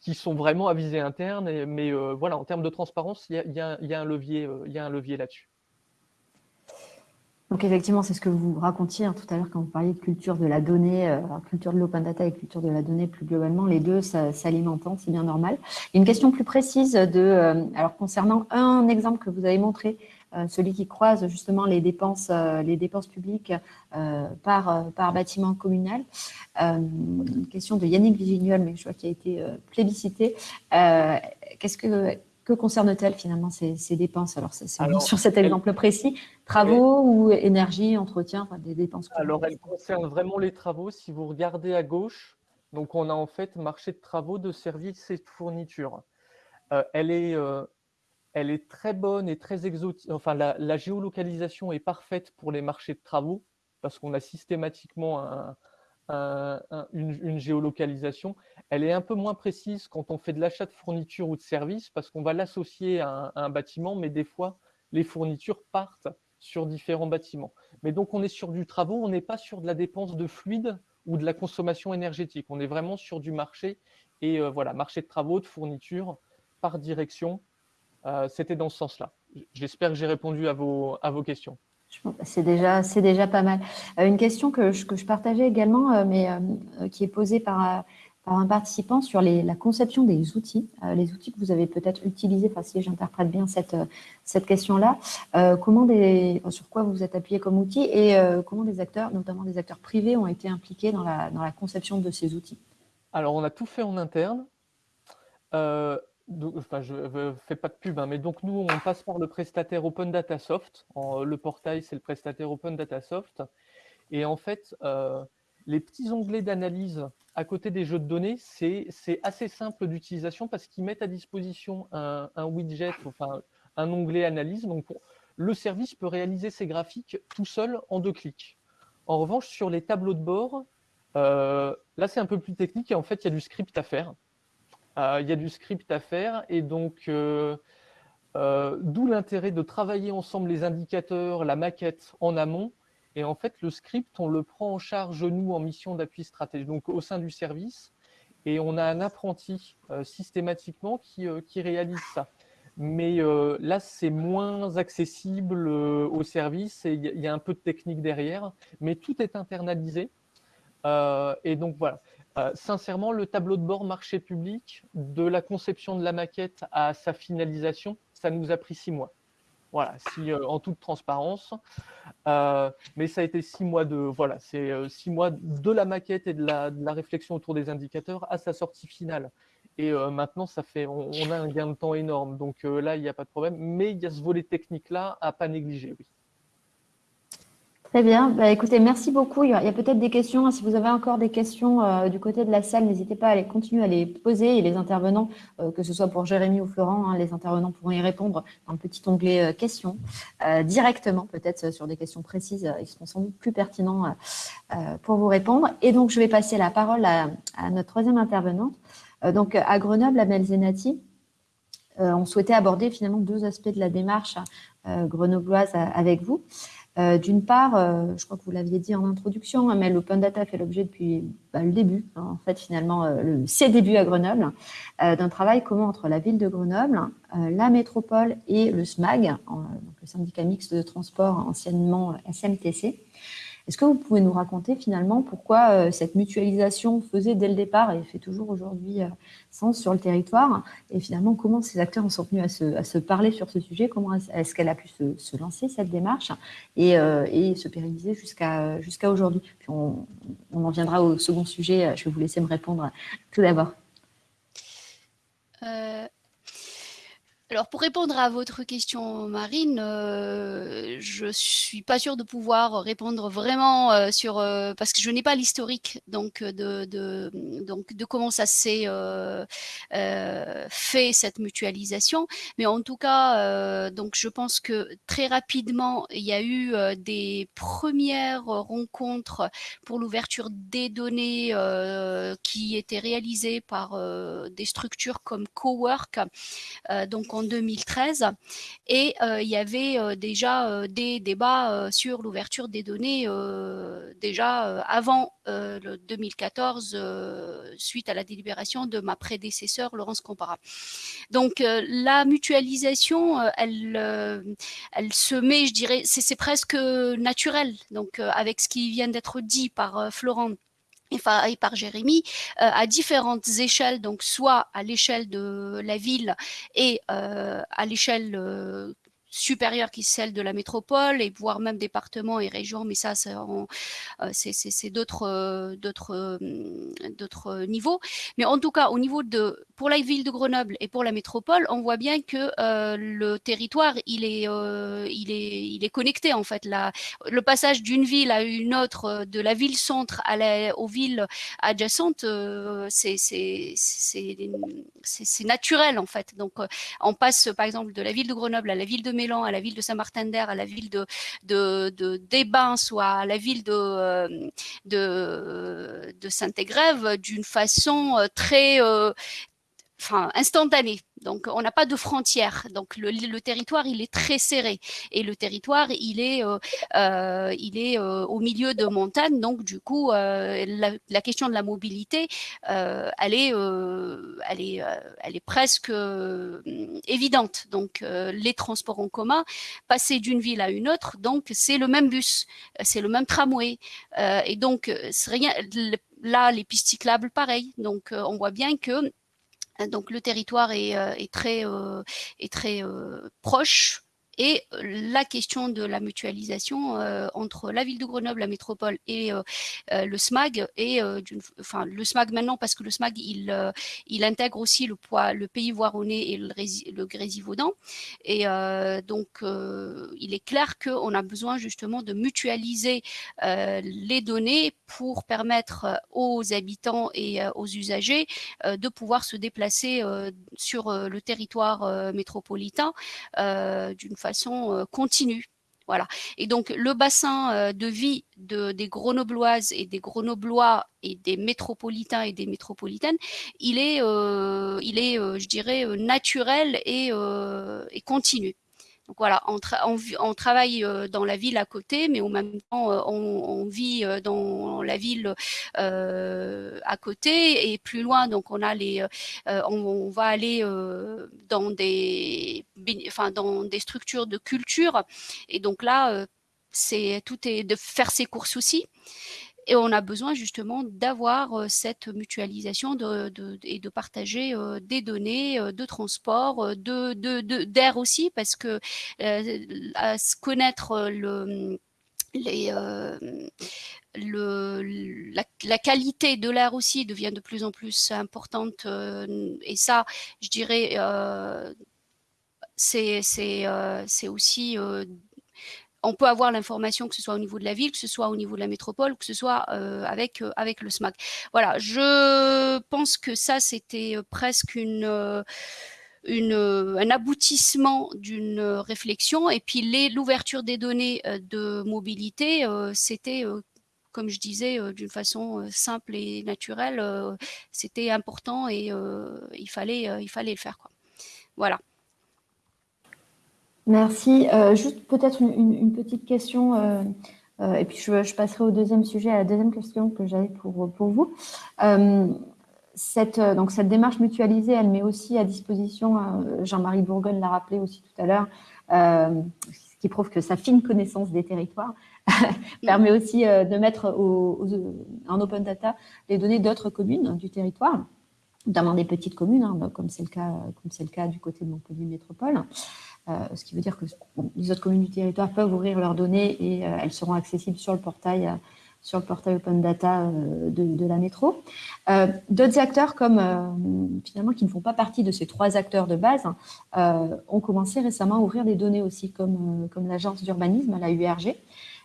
qui, sont vraiment à visée interne. mais euh, voilà, en termes de transparence, il y a, un levier, euh, y levier là-dessus. Donc effectivement, c'est ce que vous racontiez hein, tout à l'heure quand vous parliez de culture de la donnée, euh, culture de l'open data et culture de la donnée plus globalement, les deux s'alimentant, c'est bien normal. Une question plus précise de, alors concernant un exemple que vous avez montré, celui qui croise justement les dépenses, les dépenses publiques par, par bâtiment communal. une question de Yannick Vigignol, mais je vois qu'il a été plébiscité. Qu'est-ce que que concerne-t-elle finalement ces, dépenses? Alors, c'est sur cet exemple précis, travaux ou énergie, entretien, enfin, des dépenses Alors, elle concerne vraiment les travaux. Si vous regardez à gauche, donc on a en fait marché de travaux, de services et de fournitures. elle est elle est très bonne et très exotique. Enfin, la, géolocalisation est parfaite pour les marchés de travaux parce qu'on a systématiquement une, géolocalisation. Elle est un peu moins précise quand on fait de l'achat de fournitures ou de services parce qu'on va l'associer à, un bâtiment, mais des fois, les fournitures partent sur différents bâtiments. Mais donc, on est sur du travaux, on n'est pas sur de la dépense de fluide ou de la consommation énergétique. On est vraiment sur du marché et euh, voilà, marché de travaux, de fournitures par direction c'était dans ce sens-là. J'espère que j'ai répondu à vos, à vos questions. C'est déjà, déjà pas mal. Euh, une question que je, que je partageais également, euh, mais qui est posée par, par un participant sur les, la conception des outils, les outils que vous avez peut-être utilisés, enfin, si j'interprète bien cette, cette question-là, comment des, sur quoi vous vous êtes appuyé comme outil et comment des acteurs, notamment des acteurs privés, ont été impliqués dans la, dans la conception de ces outils? Alors, on a tout fait en interne je ne fais pas de pub, hein, mais donc nous, on passe par le prestataire Open Data Soft. le portail, c'est le prestataire Open Data Soft. Et en fait, euh, les petits onglets d'analyse à côté des jeux de données, c'est assez simple d'utilisation parce qu'ils mettent à disposition un, widget, enfin un onglet analyse. Donc, le service peut réaliser ses graphiques tout seul en deux clics. En revanche, sur les tableaux de bord, euh, là, c'est un peu plus technique et en fait, il y a du script à faire. Euh, il y a du script à faire et donc euh, euh, d'où l'intérêt de travailler ensemble les indicateurs, la maquette en amont. Et en fait, le script, on le prend en charge, nous, en mission d'appui stratégique, donc au sein du service. Et on a un apprenti systématiquement qui, qui, réalise ça. Mais là, c'est moins accessible au service et il y, a un peu de technique derrière. Mais tout est internalisé. et donc, voilà. Sincèrement, le tableau de bord marché public, de la conception de la maquette à sa finalisation, ça nous a pris six mois. Voilà, si, en toute transparence. mais ça a été six mois de voilà, c'est six mois de la maquette et de la, réflexion autour des indicateurs à sa sortie finale. Et maintenant, ça fait, on, a un gain de temps énorme. Donc là, il n'y a pas de problème. Mais il y a ce volet technique-là à pas négliger, oui. Très bien. Bah, écoutez, merci beaucoup. Il y a, peut-être des questions. Si vous avez encore des questions du côté de la salle, n'hésitez pas à les continuer à les poser. Et les intervenants, que ce soit pour Jérémy ou Florent, hein, les intervenants pourront y répondre dans le petit onglet questions directement, peut-être sur des questions précises. ils seront sans doute plus pertinents pour vous répondre. Et donc, je vais passer la parole à, notre troisième intervenante, euh, donc, à Grenoble, à Melzenati, euh, on souhaitait aborder finalement deux aspects de la démarche euh, grenobloise avec vous. D'une part, je crois que vous l'aviez dit en introduction, hein, mais l'open data fait l'objet depuis bah, le début, hein, en fait finalement le, ses débuts à Grenoble, d'un travail commun entre la ville de Grenoble, la métropole et le SMAG, le syndicat mixte de transport anciennement SMTC, est-ce que vous pouvez nous raconter finalement pourquoi euh, cette mutualisation faisait dès le départ et fait toujours aujourd'hui euh, sens sur le territoire? Et finalement comment ces acteurs en sont venus à se, parler sur ce sujet, comment est-ce qu'elle a pu se, lancer cette démarche? Et, euh, se pérenniser jusqu'à aujourd'hui? Puis on, en viendra au second sujet, je vais vous laisser me répondre tout d'abord. Alors pour répondre à votre question, Marine, euh, je suis pas sûre de pouvoir répondre vraiment euh, sur euh, parce que je n'ai pas l'historique donc de, de, donc de comment ça s'est euh, fait cette mutualisation, mais en tout cas donc je pense que très rapidement il y a eu des premières rencontres pour l'ouverture des données qui étaient réalisées par des structures comme Cowork, donc en 2013 et euh, il y avait euh, déjà euh, des débats sur l'ouverture des données déjà avant le 2014 suite à la délibération de ma prédécesseur Laurence Compara. Donc la mutualisation, elle, elle se met, je dirais, c'est presque naturel. Donc avec ce qui vient d'être dit par Florent et par Jérémy euh, à différentes échelles, donc soit à l'échelle de la ville et euh, à l'échelle euh, supérieure qui est celle de la métropole et voire même départements et régions, mais ça, c'est euh, d'autres euh, euh, d'autres niveaux. Mais en tout cas, au niveau de pour la ville de Grenoble et pour la métropole, on voit bien que le territoire, il est il est il est connecté en fait. La, le passage d'une ville à une autre, de la ville centre à la, aux villes adjacentes, c'est c'est c'est naturel en fait. Donc, on passe par exemple de la ville de Grenoble à la ville de à la ville de Saint-Martin-d'Air, à la ville de, de, soit à la ville de, euh, Saint-Égrève d'une façon euh, très, euh, enfin, instantanée. Donc, on n'a pas de frontières. Donc, le, territoire, il est très serré. Et le territoire, il est, euh, euh, il est euh, au milieu de montagnes. Donc, du coup, la, question de la mobilité, elle, est, elle, est, elle est presque évidente. Donc, les transports en commun, passer d'une ville à une autre, donc, c'est le même bus, c'est le même tramway. et donc, rien, là, les pistes cyclables, pareil. Donc, on voit bien que donc le territoire est, euh, très, euh, est très euh, proche et la question de la mutualisation entre la ville de Grenoble, la métropole et le SMAG, et enfin le SMAG maintenant parce que le SMAG il, intègre aussi le, poids, le pays voironnais et le, le Grésivaudan. Et donc il est clair qu'on a besoin justement de mutualiser les données pour permettre aux habitants et aux usagers de pouvoir se déplacer sur le territoire métropolitain d'une façon euh, continue. Voilà. Et donc, le bassin euh, de vie de, des Grenobloises et des Grenoblois et des métropolitains et des métropolitaines, il est, euh, il est je dirais, naturel et continu. Donc voilà, on, travaille euh, dans la ville à côté, mais en même temps, euh, on, vit euh, dans la ville à côté et plus loin. Donc on a les, va aller dans des, enfin dans des structures de culture. Et donc là, c'est tout est de faire ses courses aussi. Et on a besoin justement d'avoir cette mutualisation de, et de partager des données de transport, de d'air aussi, parce que connaître le les, le, la, qualité de l'air aussi devient de plus en plus importante. et ça, je dirais, c'est aussi on peut avoir l'information que ce soit au niveau de la ville, que ce soit au niveau de la métropole, que ce soit euh, avec, euh, avec le SMAC. Voilà, je pense que ça, c'était euh, presque une... Un aboutissement d'une réflexion. Et puis l'ouverture des données de mobilité, c'était, comme je disais, d'une façon simple et naturelle, c'était important et il, fallait, il fallait le faire. Voilà. Merci. Euh, juste peut-être une, petite question, euh, euh, et puis je, passerai au deuxième sujet, à la deuxième question que j'avais pour, vous. cette, donc cette démarche mutualisée, elle met aussi à disposition, Jean-Marie Bourgogne l'a rappelé aussi tout à l'heure, ce qui prouve que sa fine connaissance des territoires [laughs] permet aussi de mettre en open data les données d'autres communes du territoire notamment des petites communes, hein, comme c'est le cas, comme c'est le cas du côté de Montpellier Métropole. Euh, ce qui veut dire que les autres communes du territoire peuvent ouvrir leurs données et euh, elles seront accessibles sur le portail, euh, Open Data de, la métro. D'autres acteurs, comme finalement qui ne font pas partie de ces trois acteurs de base, ont commencé récemment à ouvrir des données aussi, comme, comme l'agence d'urbanisme, la URG.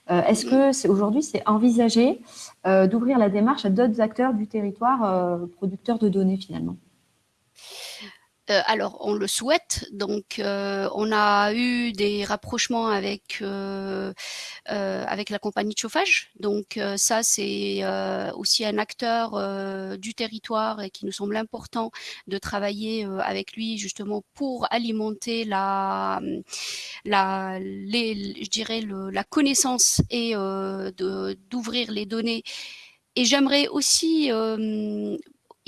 Est-ce que aujourd'hui c'est envisagé d'ouvrir la démarche à d'autres acteurs du territoire producteurs de données finalement? Euh, alors, on le souhaite. Donc, euh, on a eu des rapprochements avec euh, la compagnie de chauffage. Donc, ça, c'est aussi un acteur du territoire et qui nous semble important de travailler avec lui justement pour alimenter la la connaissance et d'ouvrir les données. Et j'aimerais aussi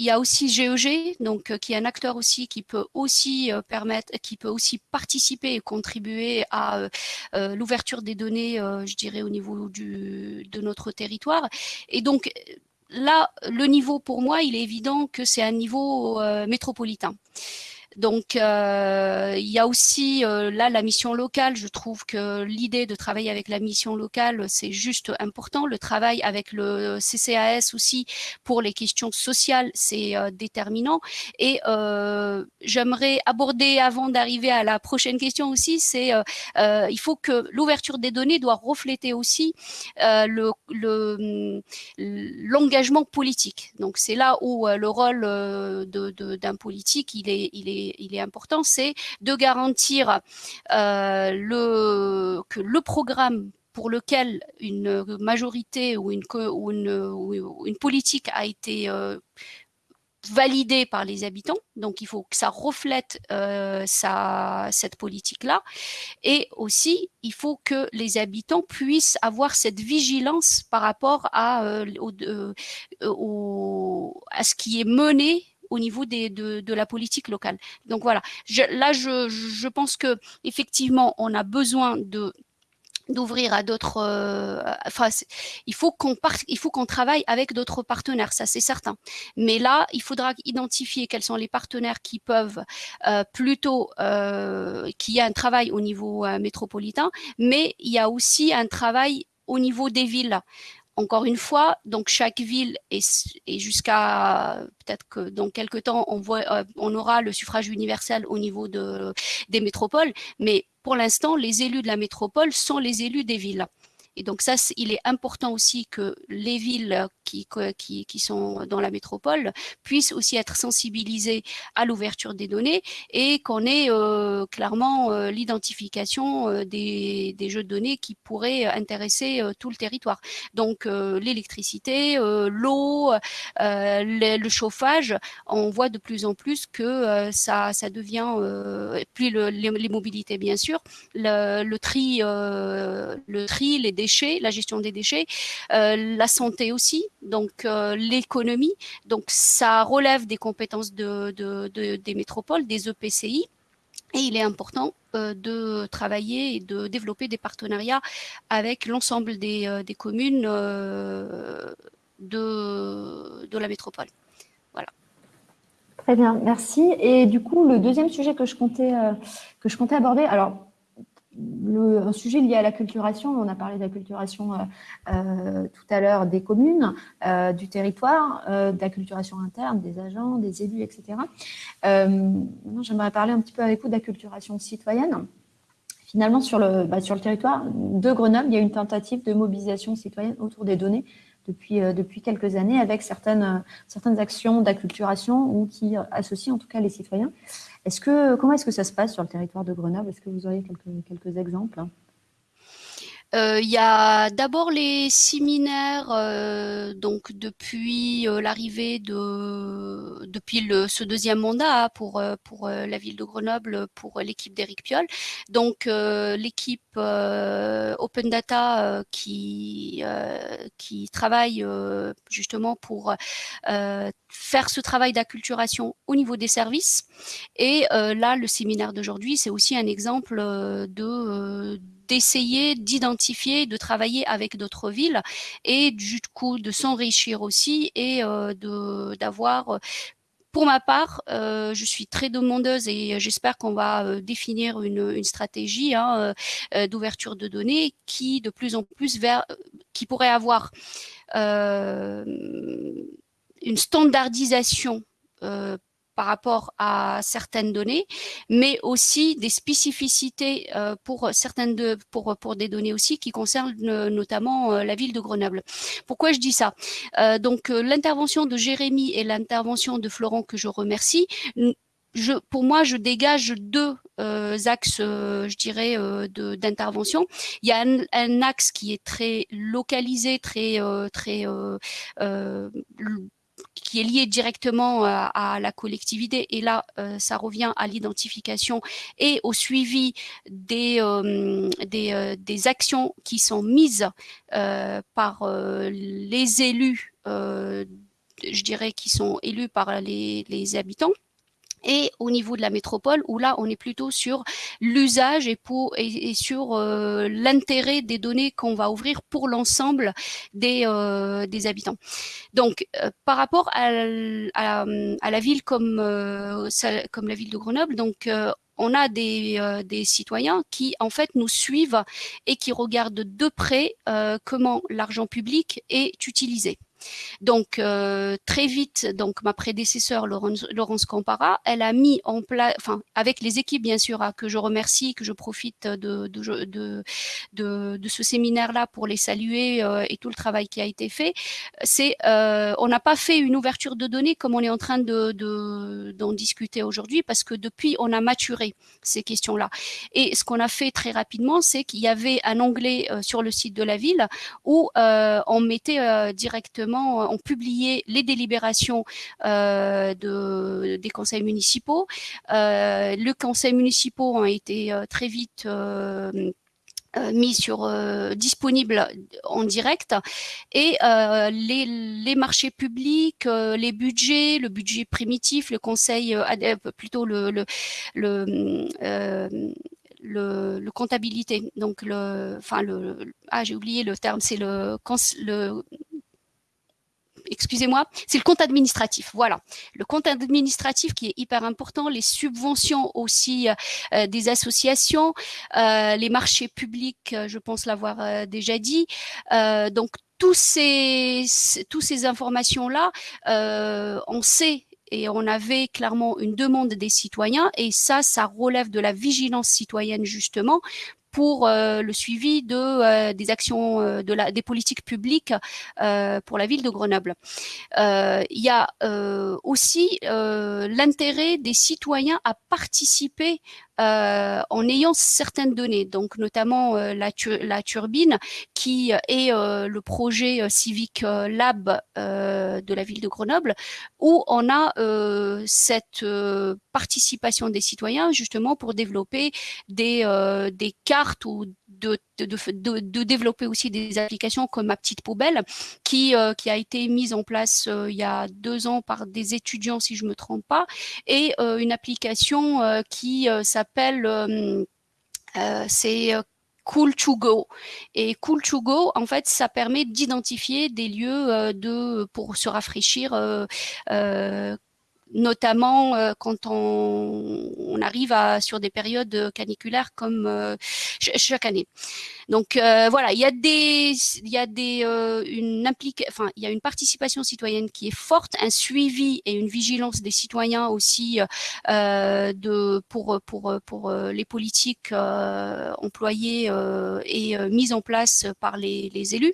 il y a aussi GEG, e donc euh, qui est un acteur aussi qui peut aussi euh, permettre, qui peut aussi participer et contribuer à euh, l'ouverture des données, je dirais au niveau de notre territoire. Et donc là, le niveau pour moi, il est évident que c'est un niveau métropolitain. Donc, euh, il y a aussi euh, là la mission locale. Je trouve que l'idée de travailler avec la mission locale, c'est juste important. Le travail avec le CCAS aussi pour les questions sociales, c'est euh, déterminant. Et j'aimerais aborder avant d'arriver à la prochaine question aussi, c'est il faut que l'ouverture des données doit refléter aussi le l'engagement politique. Donc, c'est là où le rôle d'un politique, il est il est important, c'est de garantir euh, le, que le programme pour lequel une majorité ou une, une, politique a été euh, validée par les habitants. Donc, il faut que ça reflète euh, cette politique-là. Et aussi, il faut que les habitants puissent avoir cette vigilance par rapport à ce qui est mené au niveau des, de, la politique locale. Donc voilà, là je, je pense que effectivement on a besoin de d'ouvrir à d'autres euh, enfin il faut qu'on il faut qu'on travaille avec d'autres partenaires ça c'est certain. Mais là il faudra identifier quels sont les partenaires qui peuvent euh, plutôt euh, qu'il y a un travail au niveau métropolitain mais il y a aussi un travail au niveau des villes encore une fois, donc chaque ville est, jusqu'à peut-être que dans quelques temps on, voit, euh, on aura le suffrage universel au niveau de, des métropoles, mais pour l'instant les élus de la métropole sont les élus des villes. Et donc ça, il est important aussi que les villes qui, sont dans la métropole puissent aussi être sensibilisées à l'ouverture des données et qu'on ait euh, clairement euh, l'identification euh, des, jeux de données qui pourraient intéresser tout le territoire. Donc l'électricité, l'eau, le, chauffage, on voit de plus en plus que ça, devient, puis le, les, mobilités bien sûr, le, tri, le tri, les déchets, la gestion des déchets, la santé aussi, donc euh, l'économie. Donc ça relève des compétences de, des métropoles, des EPCI. Et il est important de travailler et de développer des partenariats avec l'ensemble des, des, communes de, de la métropole. Voilà. Très bien, merci. Et du coup, le deuxième sujet que je comptais, que je comptais aborder, alors un sujet lié à l'acculturation, on a parlé d'acculturation euh, euh, tout à l'heure des communes, euh, du territoire, d'acculturation interne, des agents, des élus, etc. maintenant, j'aimerais parler un petit peu avec vous d'acculturation citoyenne. Finalement, sur le, bah, sur le territoire de Grenoble, il y a une tentative de mobilisation citoyenne autour des données depuis, depuis quelques années avec certaines, certaines actions d'acculturation ou qui associent en tout cas les citoyens. Est-ce que, comment est-ce que ça se passe sur le territoire de Grenoble? Est-ce que vous auriez quelques, quelques exemples? Euh, il y a d'abord les séminaires, euh, donc depuis euh, l'arrivée de, depuis ce deuxième mandat pour pour la ville de Grenoble, pour l'équipe d'Éric Piolle. Donc l'équipe Open Data qui qui travaille justement pour faire ce travail d'acculturation au niveau des services. Et là, le séminaire d'aujourd'hui, c'est aussi un exemple de d'essayer d'identifier, de travailler avec d'autres villes et du coup de s'enrichir aussi et euh, de d'avoir euh, pour ma part, euh, je suis très demandeuse et j'espère qu'on va définir une, stratégie hein, d'ouverture de données qui de plus en plus vers, qui pourrait avoir une standardisation par rapport à certaines données, mais aussi des spécificités euh, pour certaines pour pour des données aussi qui concernent euh, notamment euh, la ville de Grenoble. Pourquoi je dis ça? Donc l'intervention de Jérémy et l'intervention de Florent que je remercie. Pour moi, je dégage deux axes, je dirais, d'intervention. Il y a un, un, axe qui est très localisé, très, très qui est lié directement euh, à, la collectivité. Et là, euh, ça revient à l'identification et au suivi des, euh, des, actions qui sont mises par les élus, je dirais, qui sont élus par les, les habitants et au niveau de la métropole où là on est plutôt sur l'usage et, sur euh, l'intérêt des données qu'on va ouvrir pour l'ensemble des, euh, des habitants. Donc euh, par rapport à, la ville comme, comme la ville de Grenoble, donc on a des, des, citoyens qui en fait nous suivent et qui regardent de près comment l'argent public est utilisé. Donc euh, très vite, donc ma prédécesseur Laurence, Laurence Campara, elle a mis en place, enfin avec les équipes bien sûr, hein, que je remercie, que je profite de ce séminaire-là pour les saluer euh, et tout le travail qui a été fait. C'est, euh, on n'a pas fait une ouverture de données comme on est en train de d'en discuter aujourd'hui, parce que depuis on a maturé ces questions-là. Et ce qu'on a fait très rapidement, c'est qu'il y avait un onglet sur le site de la ville où on mettait directement ont publié les délibérations euh, de, des conseils municipaux. Euh, le conseil municipaux ont été euh, très vite mis sur disponible en direct et les, marchés publics, les budgets, le budget primitif, le conseil plutôt le, comptabilité, donc le, enfin le, ah j'ai oublié le terme, c'est le, le excusez-moi, c'est le compte administratif. Voilà, le compte administratif qui est hyper important, les subventions aussi euh, euh, des associations, euh, les marchés publics, je pense l'avoir déjà dit. donc tous ces, tous ces informations-là, on sait et on avait clairement une demande des citoyens et ça, ça relève de la vigilance citoyenne justement pour euh, le suivi de euh, des actions euh, de la des politiques publiques pour la ville de Grenoble. il y a aussi l'intérêt des citoyens à participer euh, en ayant certaines données, donc notamment euh, la, turbine, qui est euh, le projet Civic Lab de la ville de Grenoble, où on a cette participation des citoyens justement pour développer des, des cartes ou de, de, développer aussi des applications comme ma petite poubelle qui, qui a été mise en place il y a deux ans par des étudiants si je me trompe pas et une application qui s'appelle c'est Cool to Go. Et Cool to Go, en fait, ça permet d'identifier des lieux de, pour se rafraîchir notamment euh, quand on, on, arrive à, sur des périodes caniculaires comme euh, chaque année. Donc euh, voilà, il y a des, il y a des, une implique, enfin il y a une participation citoyenne qui est forte, un suivi et une vigilance des citoyens aussi de pour pour pour les politiques employées et mises en place par les, les élus.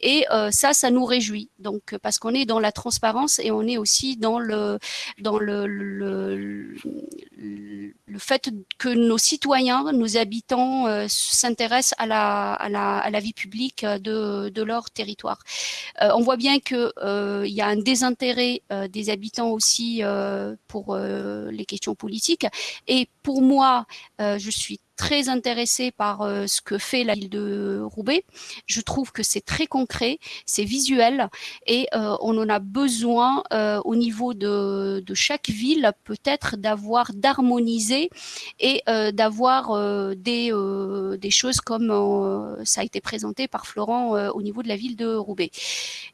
Et ça, ça nous réjouit. Donc parce qu'on est dans la transparence et on est aussi dans le dans le, le, le, fait que nos citoyens, nos habitants euh, s'intéressent à la, à, la, à la, vie publique de, de leur territoire. Euh, on voit bien qu'il euh, y a un désintérêt des habitants aussi pour les questions politiques. Et pour moi, je suis très intéressée par euh, ce que fait la ville de Roubaix. Je trouve que c'est très concret, c'est visuel et euh, on en a besoin euh, au niveau de, chaque ville peut-être d'avoir d'harmoniser et d'avoir des, des choses comme ça a été présenté par Florent au niveau de la ville de Roubaix.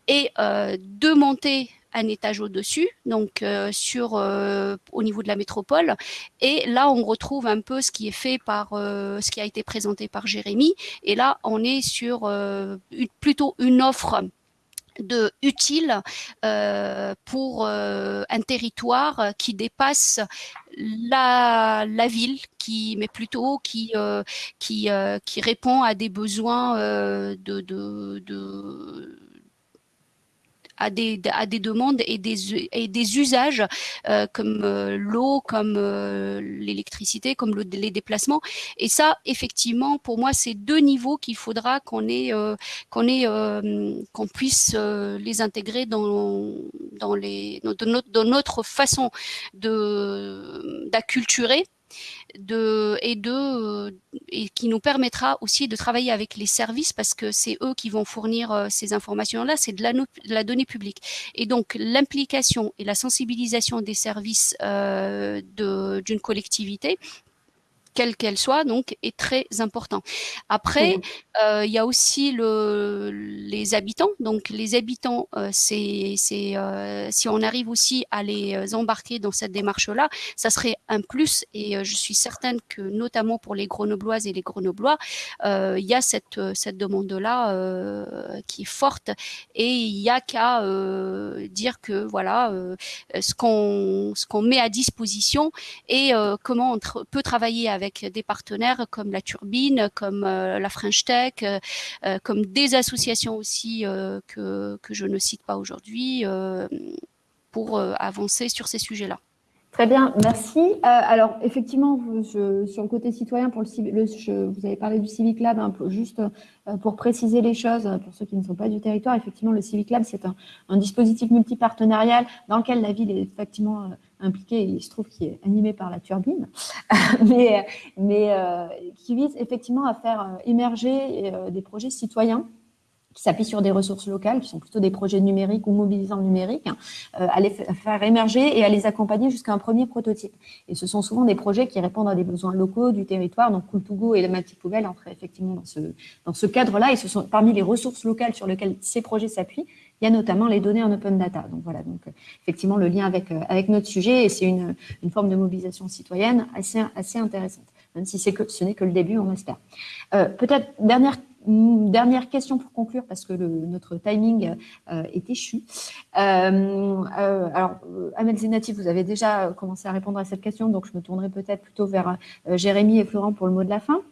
Et de monter un étage au-dessus, donc euh, sur euh, au niveau de la métropole. Et là, on retrouve un peu ce qui est fait par euh, ce qui a été présenté par Jérémy. Et là, on est sur plutôt une offre de utile pour un territoire qui dépasse la, ville, qui mais plutôt qui qui qui répond à des besoins de à des, à des demandes et des, et des usages euh, comme euh, l'eau, comme euh, l'électricité, comme le, les déplacements. Et ça, effectivement, pour moi, c'est deux niveaux qu'il faudra qu'on ait, qu'on ait, qu'on puisse les intégrer dans, dans, les, dans, notre, dans notre façon de d'acculturer de, et, qui nous permettra aussi de travailler avec les services parce que c'est eux qui vont fournir euh, ces informations-là, c'est de la, de la, donnée publique. Et donc l'implication et la sensibilisation des services euh, d'une collectivité quelle qu'elle soit, donc, est très important. Après, euh, il y a aussi le, les habitants. Donc, les habitants, euh, c'est, euh, si on arrive aussi à les embarquer dans cette démarche-là, ça serait un plus. Et je suis certaine que, notamment pour les Grenobloises et les Grenoblois, il y a cette, cette demande-là qui est forte. Et il y a qu'à dire que, voilà, ce qu'on ce qu'on met à disposition et comment on peut travailler avec des partenaires comme la Turbine, comme euh, la French Tech, euh, euh, comme des associations aussi que, que je ne cite pas aujourd'hui pour avancer sur ces sujets-là. Très bien, merci. alors, effectivement, sur le côté citoyen, pour le, vous avez parlé du Civic Lab, hein, juste pour préciser les choses, pour ceux qui ne sont pas du territoire, effectivement, le Civic Lab, c'est un, un, dispositif multipartenarial dans lequel la ville est effectivement impliqué, il se trouve qu'il est animé par la turbine, [laughs] mais, mais euh, qui vise effectivement à faire euh, émerger euh, des projets citoyens qui s'appuient sur des ressources locales, qui sont plutôt des projets numériques ou mobilisants numériques, à les faire émerger et à les accompagner jusqu'à un premier prototype. Et ce sont souvent des projets qui répondent à des besoins locaux du territoire. Donc, Cool2Go et la Mati Poubelle entrent effectivement dans ce, dans ce cadre-là. Et ce sont parmi les ressources locales sur lesquelles ces projets s'appuient, il y a notamment les données en open data. Donc voilà, donc euh, effectivement le lien avec, euh, avec notre sujet et c'est une, une, forme de mobilisation citoyenne assez, assez intéressante, même si que ce n'est que le début, on espère. Euh, Peut-être dernière dernière question pour conclure, parce que notre timing est échu. Alors, Amel Zenati, vous avez déjà commencé à répondre à cette question, donc je me tournerai peut-être plutôt vers Jérémy et Florent pour le mot de la fin.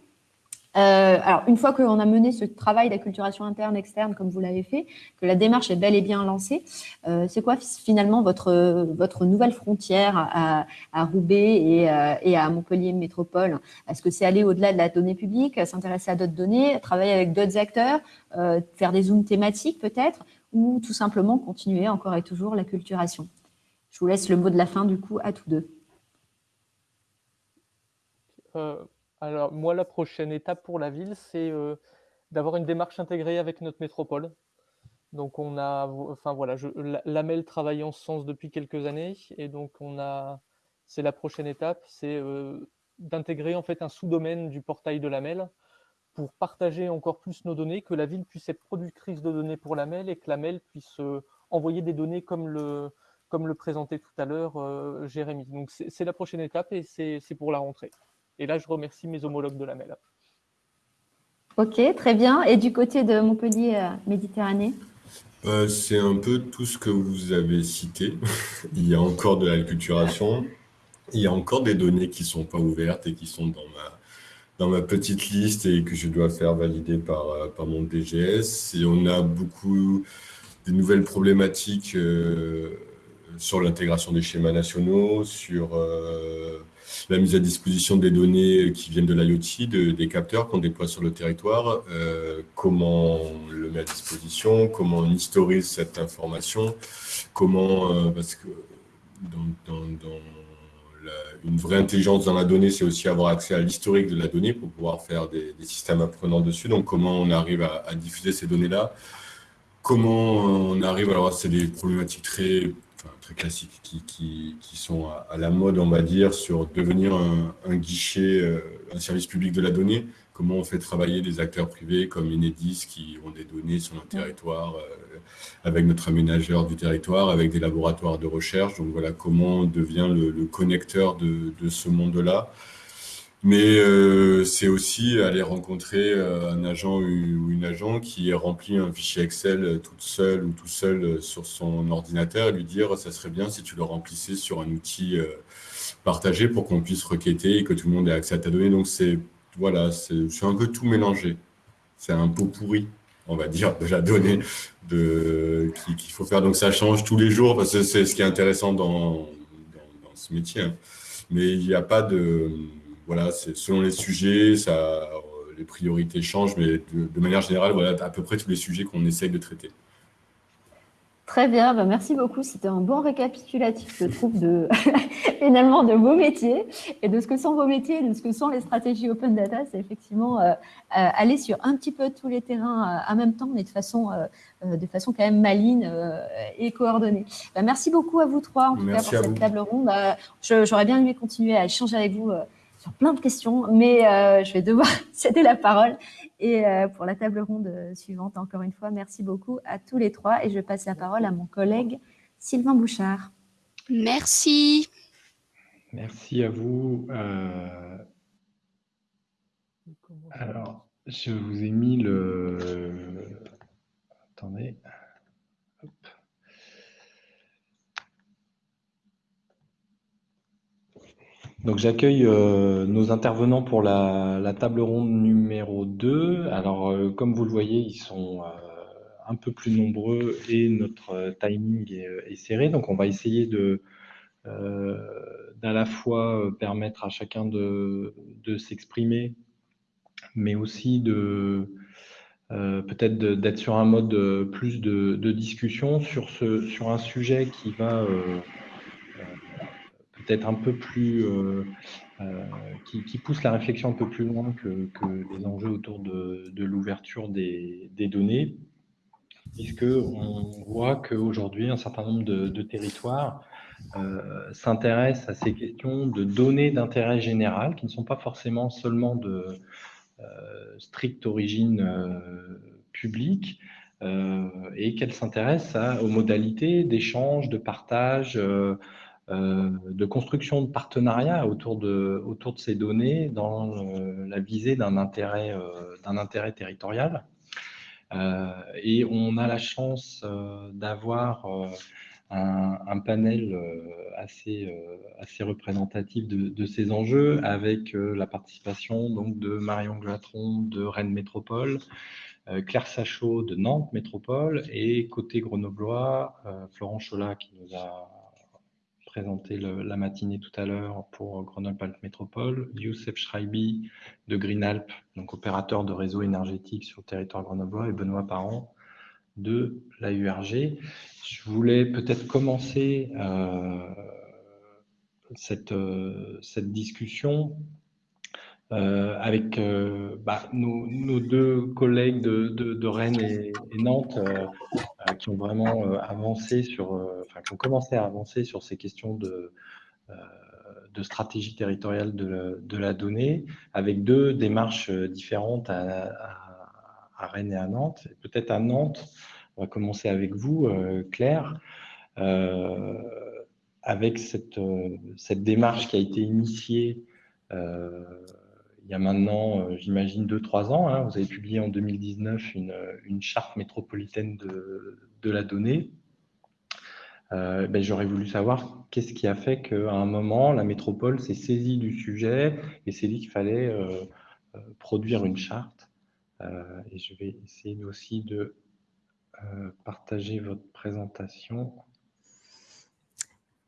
Euh, alors, une fois qu'on a mené ce travail d'acculturation interne, externe, comme vous l'avez fait, que la démarche est bel et bien lancée, euh, c'est quoi finalement votre, votre nouvelle frontière à, Roubaix et, euh, et, à Montpellier Métropole? Est-ce que c'est aller au-delà de la donnée publique, s'intéresser à d'autres données, travailler avec d'autres acteurs, faire des zooms thématiques peut-être, ou tout simplement continuer encore et toujours l'acculturation? Je vous laisse le mot de la fin du coup à tous deux. Euh, Alors, moi, la prochaine étape pour la ville, c'est d'avoir une démarche intégrée avec notre métropole. Donc, on a, enfin voilà, je, l'AMEL travaille en ce sens depuis quelques années, et donc on a, c'est la prochaine étape, c'est d'intégrer en fait un sous-domaine du portail de l'AMEL pour partager encore plus nos données, que la ville puisse être productrice de données pour l'AMEL et que l'AMEL puisse envoyer des données comme le, comme le présentait tout à l'heure euh, Jérémy. Donc c'est la prochaine étape et c'est pour la rentrée. Et là, je remercie mes homologues de la MEL. Ok, très bien. Et du côté de Montpellier euh, Méditerranée? Euh, C'est un peu tout ce que vous avez cité. [laughs] il y a encore de l'acculturation. Il y a encore des données qui ne sont pas ouvertes et qui sont dans ma, dans ma petite liste et que je dois faire valider par, par mon DGS. Et on a beaucoup de nouvelles problématiques sur l'intégration des schémas nationaux, sur euh, la mise à disposition des données qui viennent de l'IoT, des capteurs qu'on déploie sur le territoire, euh, comment on le met à disposition, comment on historise cette information, comment, euh, parce que dans, une vraie intelligence dans la donnée, c'est aussi avoir accès à l'historique de la donnée pour pouvoir faire des, systèmes apprenants dessus. Donc, comment on arrive à diffuser ces données-là? Comment on arrive, alors c'est des problématiques très très classiques qui, qui, qui, sont à, la mode, on va dire, sur devenir un, guichet, euh, un service public de la donnée. Comment on fait travailler des acteurs privés comme Enedis qui ont des données sur notre territoire, euh, avec notre aménageur du territoire, avec des laboratoires de recherche. Donc voilà, comment on devient le, le connecteur de, de ce monde-là. Mais euh, c'est aussi aller rencontrer euh, un agent ou une agent qui remplit un fichier Excel euh, toute seule ou tout seul sur son ordinateur et lui dire ça serait bien si tu le remplissais sur un outil partagé pour qu'on puisse requêter et que tout le monde ait accès à ta donnée. Donc c'est voilà, c'est un peu tout mélangé. C'est un pot pourri, on va dire, de la donnée de, qu'il faut faire. Donc ça change tous les jours parce que c'est ce qui est intéressant dans, dans, ce métier. Hein. Mais il n'y a pas de voilà, c'est selon les sujets, ça, euh, les priorités changent, mais de, manière générale, voilà, à peu près tous les sujets qu'on essaye de traiter. Très bien, bah, merci beaucoup. C'était un bon récapitulatif, je trouve, de [laughs] finalement de vos métiers et de ce que sont vos métiers, de ce que sont les stratégies open data. C'est effectivement euh, euh, aller sur un petit peu tous les terrains en même temps, mais de façon, de façon quand même maligne et coordonnée. Bah, merci beaucoup à vous trois, en tout cas, pour cette table ronde. J'aurais bien aimé continuer à échanger avec vous plein de questions, mais euh, je vais devoir [laughs] céder la parole. Et euh, pour la table ronde suivante, encore une fois, merci beaucoup à tous les trois. Et je passe la parole à mon collègue Sylvain Bouchard. Merci. Merci à vous. Euh, alors, je vous ai mis le... Attendez. Donc j'accueille euh, nos intervenants pour la, table ronde numéro 2. Alors euh, comme vous le voyez, ils sont euh, un peu plus nombreux et notre timing est, serré. Donc on va essayer de d'à la fois permettre à chacun de, s'exprimer, mais aussi de peut-être d'être sur un mode plus de, discussion sur, ce, sur un sujet qui va peut-être un peu plus, euh, euh, qui, pousse la réflexion un peu plus loin que, les enjeux autour de, l'ouverture des, données, puisqu'on voit qu'aujourd'hui, un certain nombre de, territoires euh, s'intéressent à ces questions de données d'intérêt général, qui ne sont pas forcément seulement de stricte origine publique, et qu'elles s'intéressent aux modalités d'échange, de partage, de construction de partenariats autour de, autour de ces données dans euh, la visée d'un intérêt, euh, intérêt territorial. et on a la chance d'avoir un, panel assez, assez représentatif de, ces enjeux avec la participation donc, de Marion Glatron de Rennes Métropole, Claire Sachot de Nantes Métropole et côté grenoblois, Florent Cholat qui nous a présenté la matinée tout à l'heure pour Grenoble-Alpes Métropole, Youssef Schreibi de Greenalp, donc opérateur de réseau énergétique sur le territoire grenoblois, et Benoît Parent de la URG. Je voulais peut-être commencer euh, cette, euh, cette discussion avec bah, nos, deux collègues de, Rennes et, Nantes qui ont vraiment avancé sur, enfin, qui ont commencé à avancer sur ces questions de, de stratégie territoriale de, la donnée, avec deux démarches différentes à, Rennes et à Nantes. Peut-être à Nantes, on va commencer avec vous, Claire, avec cette, cette démarche qui a été initiée il y a maintenant, euh, j'imagine, 2-3 ans. Hein. vous avez publié en 2019 une, une charte métropolitaine de, de la donnée. Euh, ben, J'aurais voulu savoir qu'est-ce qui a fait qu'à un moment, la métropole s'est saisie du sujet et s'est dit qu'il fallait euh, produire une charte. et je vais essayer aussi de partager votre présentation.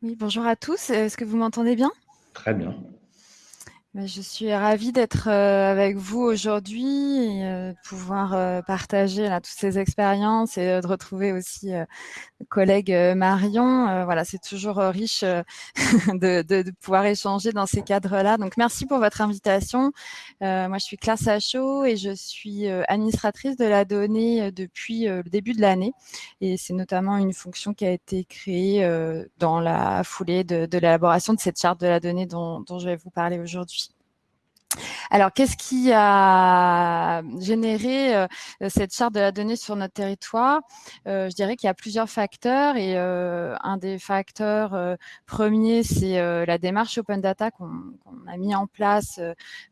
Oui, bonjour à tous. Est-ce que vous m'entendez bien? Très bien. Bah, je suis ravie d'être euh, avec vous aujourd'hui et euh, de pouvoir euh, partager toutes ces expériences et de retrouver aussi le collègue Marion. Voilà, c'est toujours riche [laughs] de, pouvoir échanger dans ces cadres-là. Donc, merci pour votre invitation. moi, je suis Claire Sachaud et je suis administratrice de la donnée depuis le début de l'année. Et c'est notamment une fonction qui a été créée dans la foulée de, l'élaboration de cette charte de la donnée dont je vais vous parler aujourd'hui. Alors, qu'est-ce qui a généré euh, cette charte de la donnée sur notre territoire? Euh, Je dirais qu'il y a plusieurs facteurs et euh, un des facteurs premiers, c'est la démarche Open Data qu'on a mis en place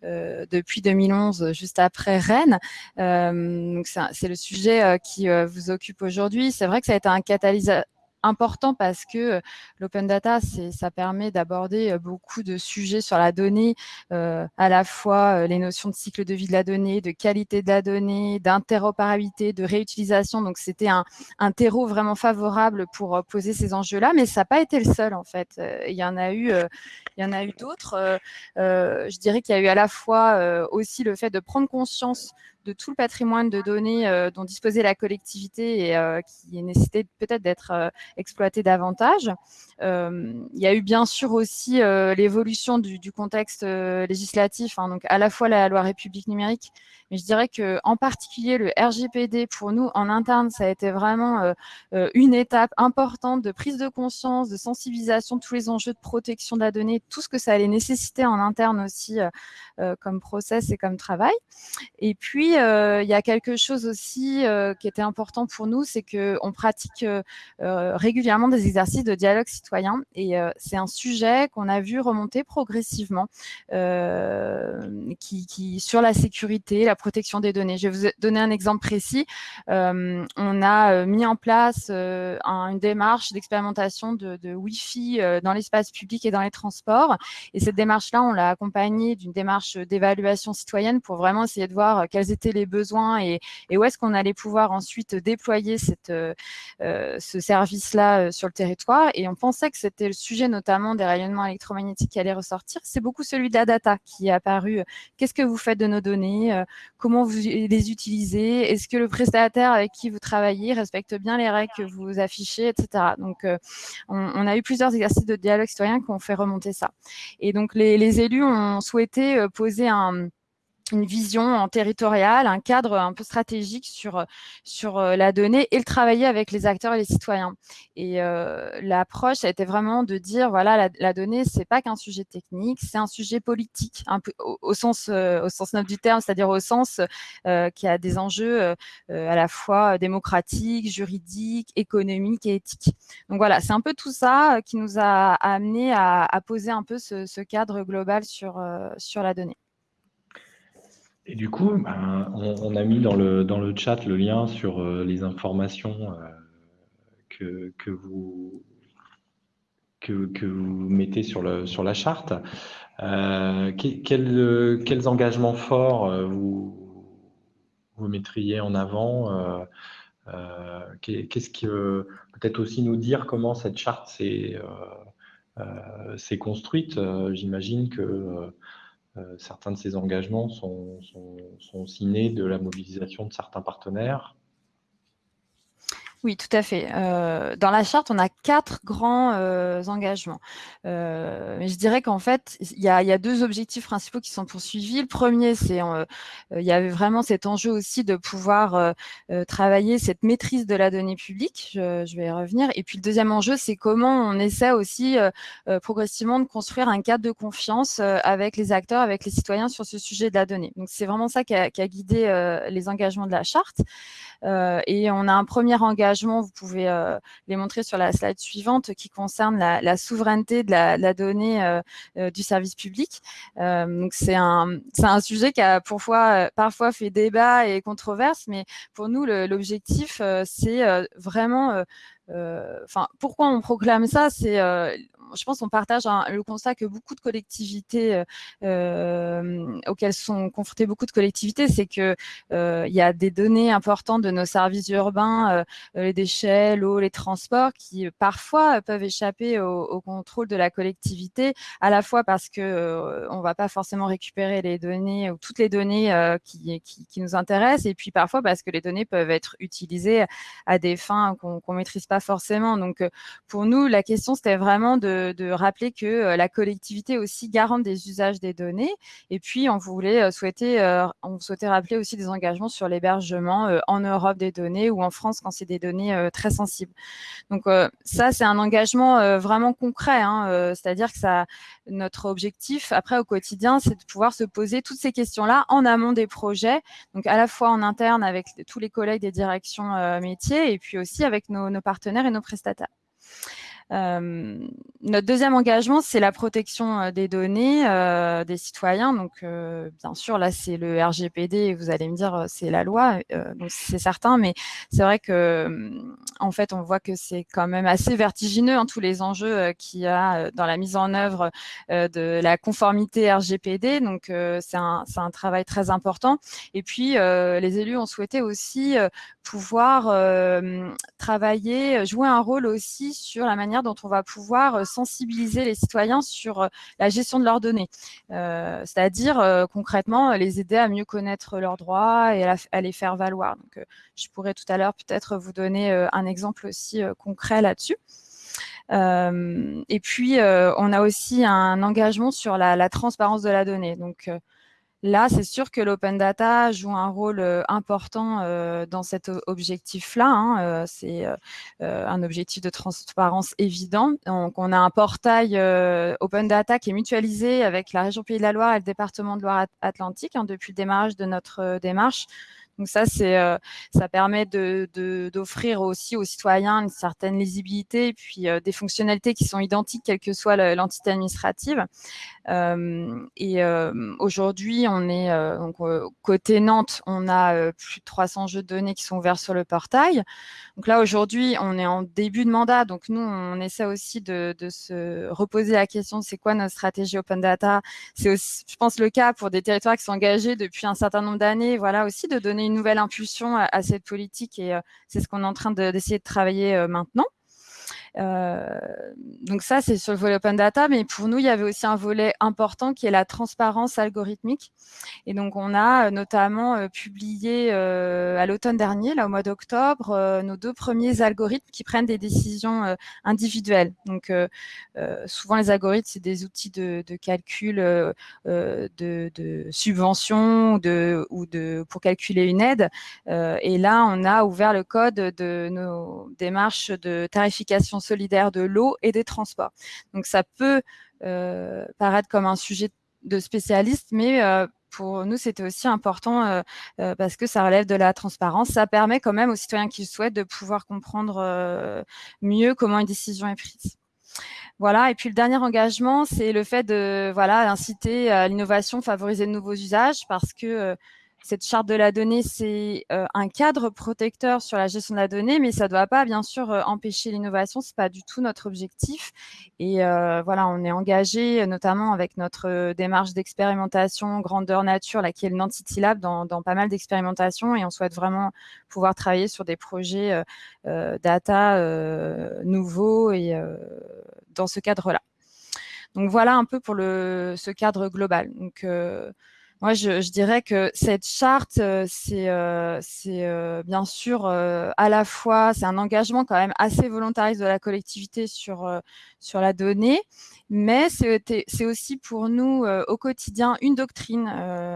depuis 2011, juste après Rennes. c'est le sujet qui vous occupe aujourd'hui. C'est vrai que ça a été un catalyseur important parce que l'open data, ça permet d'aborder beaucoup de sujets sur la donnée, à la fois les notions de cycle de vie de la donnée, de qualité de la donnée, d'interopérabilité, de réutilisation. Donc, c'était un, terreau vraiment favorable pour poser ces enjeux-là, mais ça n'a pas été le seul en fait. Il y en a eu d'autres. je dirais qu'il y a eu à la fois aussi le fait de prendre conscience de tout le patrimoine de données euh, dont disposait la collectivité et euh, qui nécessitait peut-être d'être euh, exploité davantage. il y a eu bien sûr aussi l'évolution du, contexte législatif, hein, donc à la fois la loi République numérique, mais je dirais que en particulier le RGPD pour nous en interne, ça a été vraiment une étape importante de prise de conscience, de sensibilisation tous les enjeux de protection de la donnée, tout ce que ça allait nécessiter en interne aussi comme process et comme travail. Et puis euh, il y a quelque chose aussi euh, qui était important pour nous, c'est qu'on pratique euh, régulièrement des exercices de dialogue citoyen et c'est un sujet qu'on a vu remonter progressivement qui, sur la sécurité, la protection des données. Je vais vous donner un exemple précis. on a mis en place une démarche d'expérimentation de, de Wi-Fi dans l'espace public et dans les transports. Et cette démarche-là, on l'a accompagnée d'une démarche d'évaluation citoyenne pour vraiment essayer de voir quelles étaient les besoins et, où est-ce qu'on allait pouvoir ensuite déployer cette, euh, euh, ce service-là euh, sur le territoire. Et on pensait que c'était le sujet notamment des rayonnements électromagnétiques qui allait ressortir. C'est beaucoup celui de la data qui est apparu. Qu'est-ce que vous faites de nos données Comment vous les utilisez Est-ce que le prestataire avec qui vous travaillez respecte bien les règles que vous affichez, etc. Donc, on, a eu plusieurs exercices de dialogue citoyen qui ont fait remonter ça. Et donc, les, les élus ont souhaité poser un une vision en territoriale, un cadre un peu stratégique sur, sur euh, la donnée et le travailler avec les acteurs et les citoyens. Et euh, l'approche a été vraiment de dire, voilà, la, la donnée, c'est pas qu'un sujet technique, c'est un sujet politique, un peu au, sens, euh, au sens noble du terme, c'est-à-dire au sens euh, qui a des enjeux euh, à la fois démocratiques, juridiques, économiques et éthiques. Donc voilà, c'est un peu tout ça qui nous a amené à, à poser un peu ce, ce cadre global sur, sur la donnée. Et du coup, ben, on, a mis dans le, dans le chat le lien sur euh, les informations euh, que, que, vous, que, vous mettez sur, le, sur la charte. Euh, quels, engagements forts vous, vous mettriez en avant Qu'est-ce que peut-être aussi nous dire comment cette charte s'est construite J'imagine que certains de ces engagements sont, sont, de la mobilisation de certains partenaires. Oui, tout à fait. Euh, dans la charte, on a quatre grands euh, engagements. Euh, je dirais qu'en fait, il y, a, deux objectifs principaux qui sont poursuivis. Le premier, c'est il y avait vraiment cet enjeu aussi de pouvoir travailler cette maîtrise de la donnée publique. Je, vais y revenir. Et puis le deuxième enjeu, c'est comment on essaie aussi progressivement de construire un cadre de confiance avec les acteurs, avec les citoyens sur ce sujet de la donnée. Donc c'est vraiment ça qui a guidé les engagements de la charte. et on a un premier engagement vous pouvez euh, les montrer sur la slide suivante, qui concerne la, souveraineté de la, donnée euh, euh, du service public. donc c'est un, un sujet qui a parfois, parfois fait débat et controverse, mais pour nous, l'objectif, c'est vraiment enfin, pourquoi on proclame ça? C'est je pense qu'on partage le constat que beaucoup de collectivités euh, euh, auxquelles sont confrontées beaucoup de collectivités, c'est que euh, il y a des données importantes de nos services urbains, les déchets, l'eau, les transports, qui parfois peuvent échapper au, contrôle de la collectivité, à la fois parce que on va pas forcément récupérer les données ou toutes les données qui, qui, nous intéressent, et puis parfois parce que les données peuvent être utilisées à des fins qu'on ne maîtrise pas forcément. Donc pour nous, la question c'était vraiment de rappeler que euh, la collectivité aussi garante des usages des données. Et puis, on voulait euh, souhaiter, euh, on souhaitait rappeler aussi des engagements sur l'hébergement en Europe des données ou en France quand c'est des données très sensibles. Donc, ça, c'est un engagement vraiment concret. Hein, c'est-à-dire que ça, notre objectif, après, au quotidien, c'est de pouvoir se poser toutes ces questions-là en amont des projets. Donc, à la fois en interne avec tous les collègues des directions métiers et puis aussi avec nos partenaires et nos prestataires. Euh, notre deuxième engagement, c'est la protection euh, des données euh, des citoyens. Donc, bien sûr, là, c'est le RGPD. Vous allez me dire, c'est la loi, donc c'est certain. Mais c'est vrai que, en fait, on voit que c'est quand même assez vertigineux hein, tous les enjeux qu'il y a dans la mise en œuvre de la conformité RGPD. Donc, c'est un, un, travail très important. Et puis, les élus ont souhaité aussi pouvoir travailler, jouer un rôle aussi sur la manière dont on va pouvoir euh, sensibiliser les citoyens sur euh, la gestion de leurs données. Euh, c'est-à-dire concrètement les aider à mieux connaître leurs droits et à, les faire valoir. Donc, je pourrais tout à l'heure peut-être vous donner un exemple aussi concret là-dessus. et puis, on a aussi un engagement sur la, transparence de la donnée. Là, c'est sûr que l'open data joue un rôle euh, important euh, dans cet objectif-là. Hein, euh, c'est un objectif de transparence évident. Donc, on a un portail open data qui est mutualisé avec la région Pays de la Loire et le département de Loire-Atlantique hein, depuis le démarrage de notre démarche. Donc ça, c'est, euh, ça permet de, d'offrir aussi aux citoyens une certaine lisibilité et puis euh, des fonctionnalités qui sont identiques quelle que soit l'entité administrative. Euh, et aujourd'hui, on est côté Nantes, on a plus de 300 jeux de données qui sont ouverts sur le portail. Donc là, aujourd'hui, on est en début de mandat, donc nous, on essaie aussi de, de se reposer la question c'est quoi notre stratégie open data. C'est aussi, je pense, le cas pour des territoires qui sont engagés depuis un certain nombre d'années. Voilà aussi de donner une nouvelle impulsion à, cette politique et euh, c'est ce qu'on est en train d'essayer de, travailler euh, maintenant. Euh, donc ça, c'est sur le volet open data, mais pour nous, il y avait aussi un volet important qui est la transparence algorithmique. Et donc, on a notamment publié à l'automne dernier, là au mois d'octobre, nos deux premiers algorithmes qui prennent des décisions individuelles. Donc, souvent, les algorithmes, c'est des outils de, calcul de, de subvention de, ou de, pour calculer une aide. et là, on a ouvert le code de nos démarches de tarification solidaire de l'eau et des transports. Donc ça peut euh, paraître comme un sujet de spécialiste, mais euh, pour nous, c'était aussi important euh, parce que ça relève de la transparence. Ça permet quand même aux citoyens qui le souhaitent de pouvoir comprendre mieux comment une décision est prise. Voilà. Et puis le dernier engagement, c'est le fait de voilà inciter à l'innovation, favoriser de nouveaux usages, parce que cette charte de la donnée, c'est euh, un cadre protecteur sur la gestion de la donnée, mais ça ne doit pas, bien sûr, euh, empêcher l'innovation. Ce n'est pas du tout notre objectif. Et euh, voilà, on est engagé, notamment avec notre démarche d'expérimentation grandeur nature, là, qui est le Nantity Lab, dans, pas mal d'expérimentations. Et on souhaite vraiment pouvoir travailler sur des projets data nouveaux et dans ce cadre-là. Donc voilà un peu pour le, ce cadre global. Donc, moi, je, dirais que cette charte, c'est euh, euh, bien sûr à la fois, c'est un engagement quand même assez volontariste de la collectivité sur, sur la donnée, mais c'est aussi pour nous au quotidien une doctrine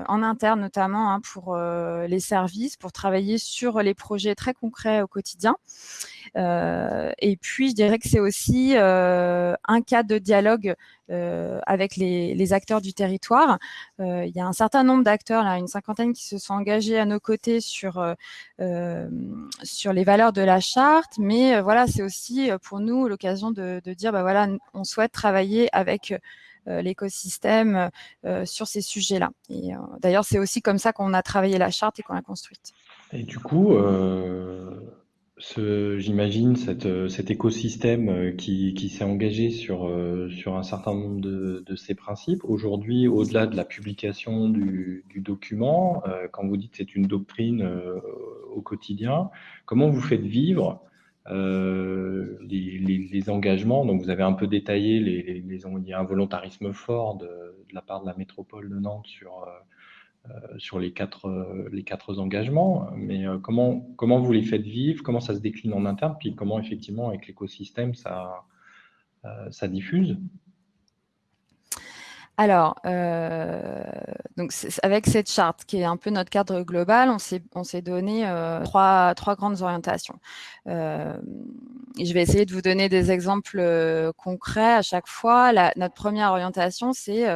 en interne notamment hein, pour les services, pour travailler sur les projets très concrets au quotidien. Euh, et puis, je dirais que c'est aussi euh, un cadre de dialogue euh, avec les, les, acteurs du territoire. Euh, il y a un certain nombre d'acteurs, une cinquantaine, qui se sont engagés à nos côtés sur euh, sur les valeurs de la charte, mais voilà, c'est aussi pour nous l'occasion de, de, dire, bah voilà, on souhaite travailler avec l'écosystème sur ces sujets-là. Et d'ailleurs, c'est aussi comme ça qu'on a travaillé la charte et qu'on l'a construite. Et du coup, j'imagine, euh, cet écosystème euh, qui, s'est engagé sur, euh, un certain nombre de, ces principes. Aujourd'hui, au-delà de la publication du, document, quand vous dites que c'est une doctrine au quotidien, comment vous faites vivre les, engagements? Donc, vous avez un peu détaillé, les, il y a un volontarisme fort de, la part de la métropole de Nantes sur sur les quatre, euh, les quatre engagements, mais euh, comment, comment vous les faites vivre, comment ça se décline en interne, puis comment effectivement avec l'écosystème ça, ça diffuse? Alors, donc avec cette charte qui est un peu notre cadre global, on s'est donné trois, trois, grandes orientations. je vais essayer de vous donner des exemples concrets à chaque fois. Notre première orientation, c'est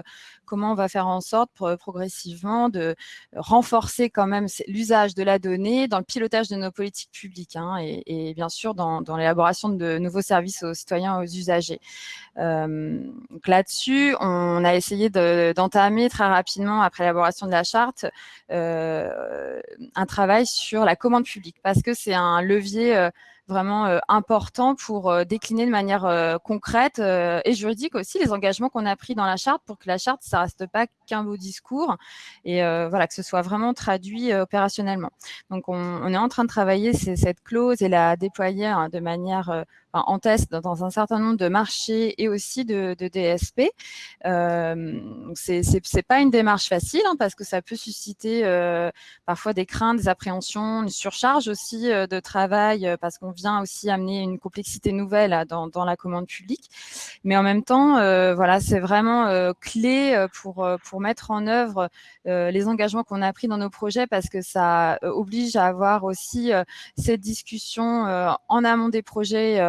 comment on va faire en sorte progressivement de renforcer quand même l'usage de la donnée dans le pilotage de nos politiques publiques hein, et, bien sûr dans, l'élaboration de nouveaux services aux citoyens, aux usagers. Euh, Là-dessus, on a essayé d'entamer très rapidement, après l'élaboration de la charte, euh, un travail sur la commande publique parce que c'est un levier euh, vraiment euh, important pour euh, décliner de manière euh, concrète et juridique aussi les engagements qu'on a pris dans la charte pour que la charte, ça reste pas qu'un beau discours et voilà que ce soit vraiment traduit opérationnellement. Donc, on, on, est en train de travailler cette clause et la déployer hein, de manière en test dans un certain nombre de marchés et aussi de, DSP. Euh, c'est pas une démarche facile hein, parce que ça peut susciter euh, parfois des craintes, des appréhensions, une surcharge aussi euh, de travail euh, parce qu'on vient aussi amener une complexité nouvelle dans, dans, la commande publique. Mais en même temps, euh, voilà, c'est vraiment clé pour pour mettre en œuvre les engagements qu'on a pris dans nos projets parce que ça oblige à avoir aussi cette discussion en amont des projets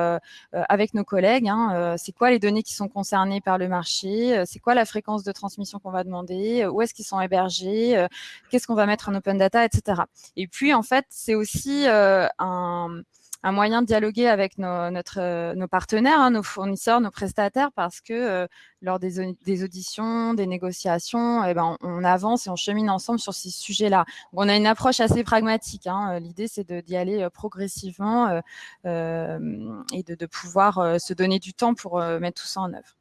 avec nos collègues. Hein, euh, c'est quoi les données qui sont concernées par le marché euh, C'est quoi la fréquence de transmission qu'on va demander Où est-ce qu'ils sont hébergés Qu'est-ce qu'on va mettre en open data, etc. Et puis, en fait, c'est aussi un moyen de dialoguer avec nos partenaires, hein, nos fournisseurs, nos prestataires, parce que lors des, auditions, des négociations, eh ben, on, avance et on chemine ensemble sur ces sujets-là. On a une approche assez pragmatique. Hein. L'idée, c'est d'y aller progressivement euh, et de, pouvoir se donner du temps pour mettre tout ça en œuvre.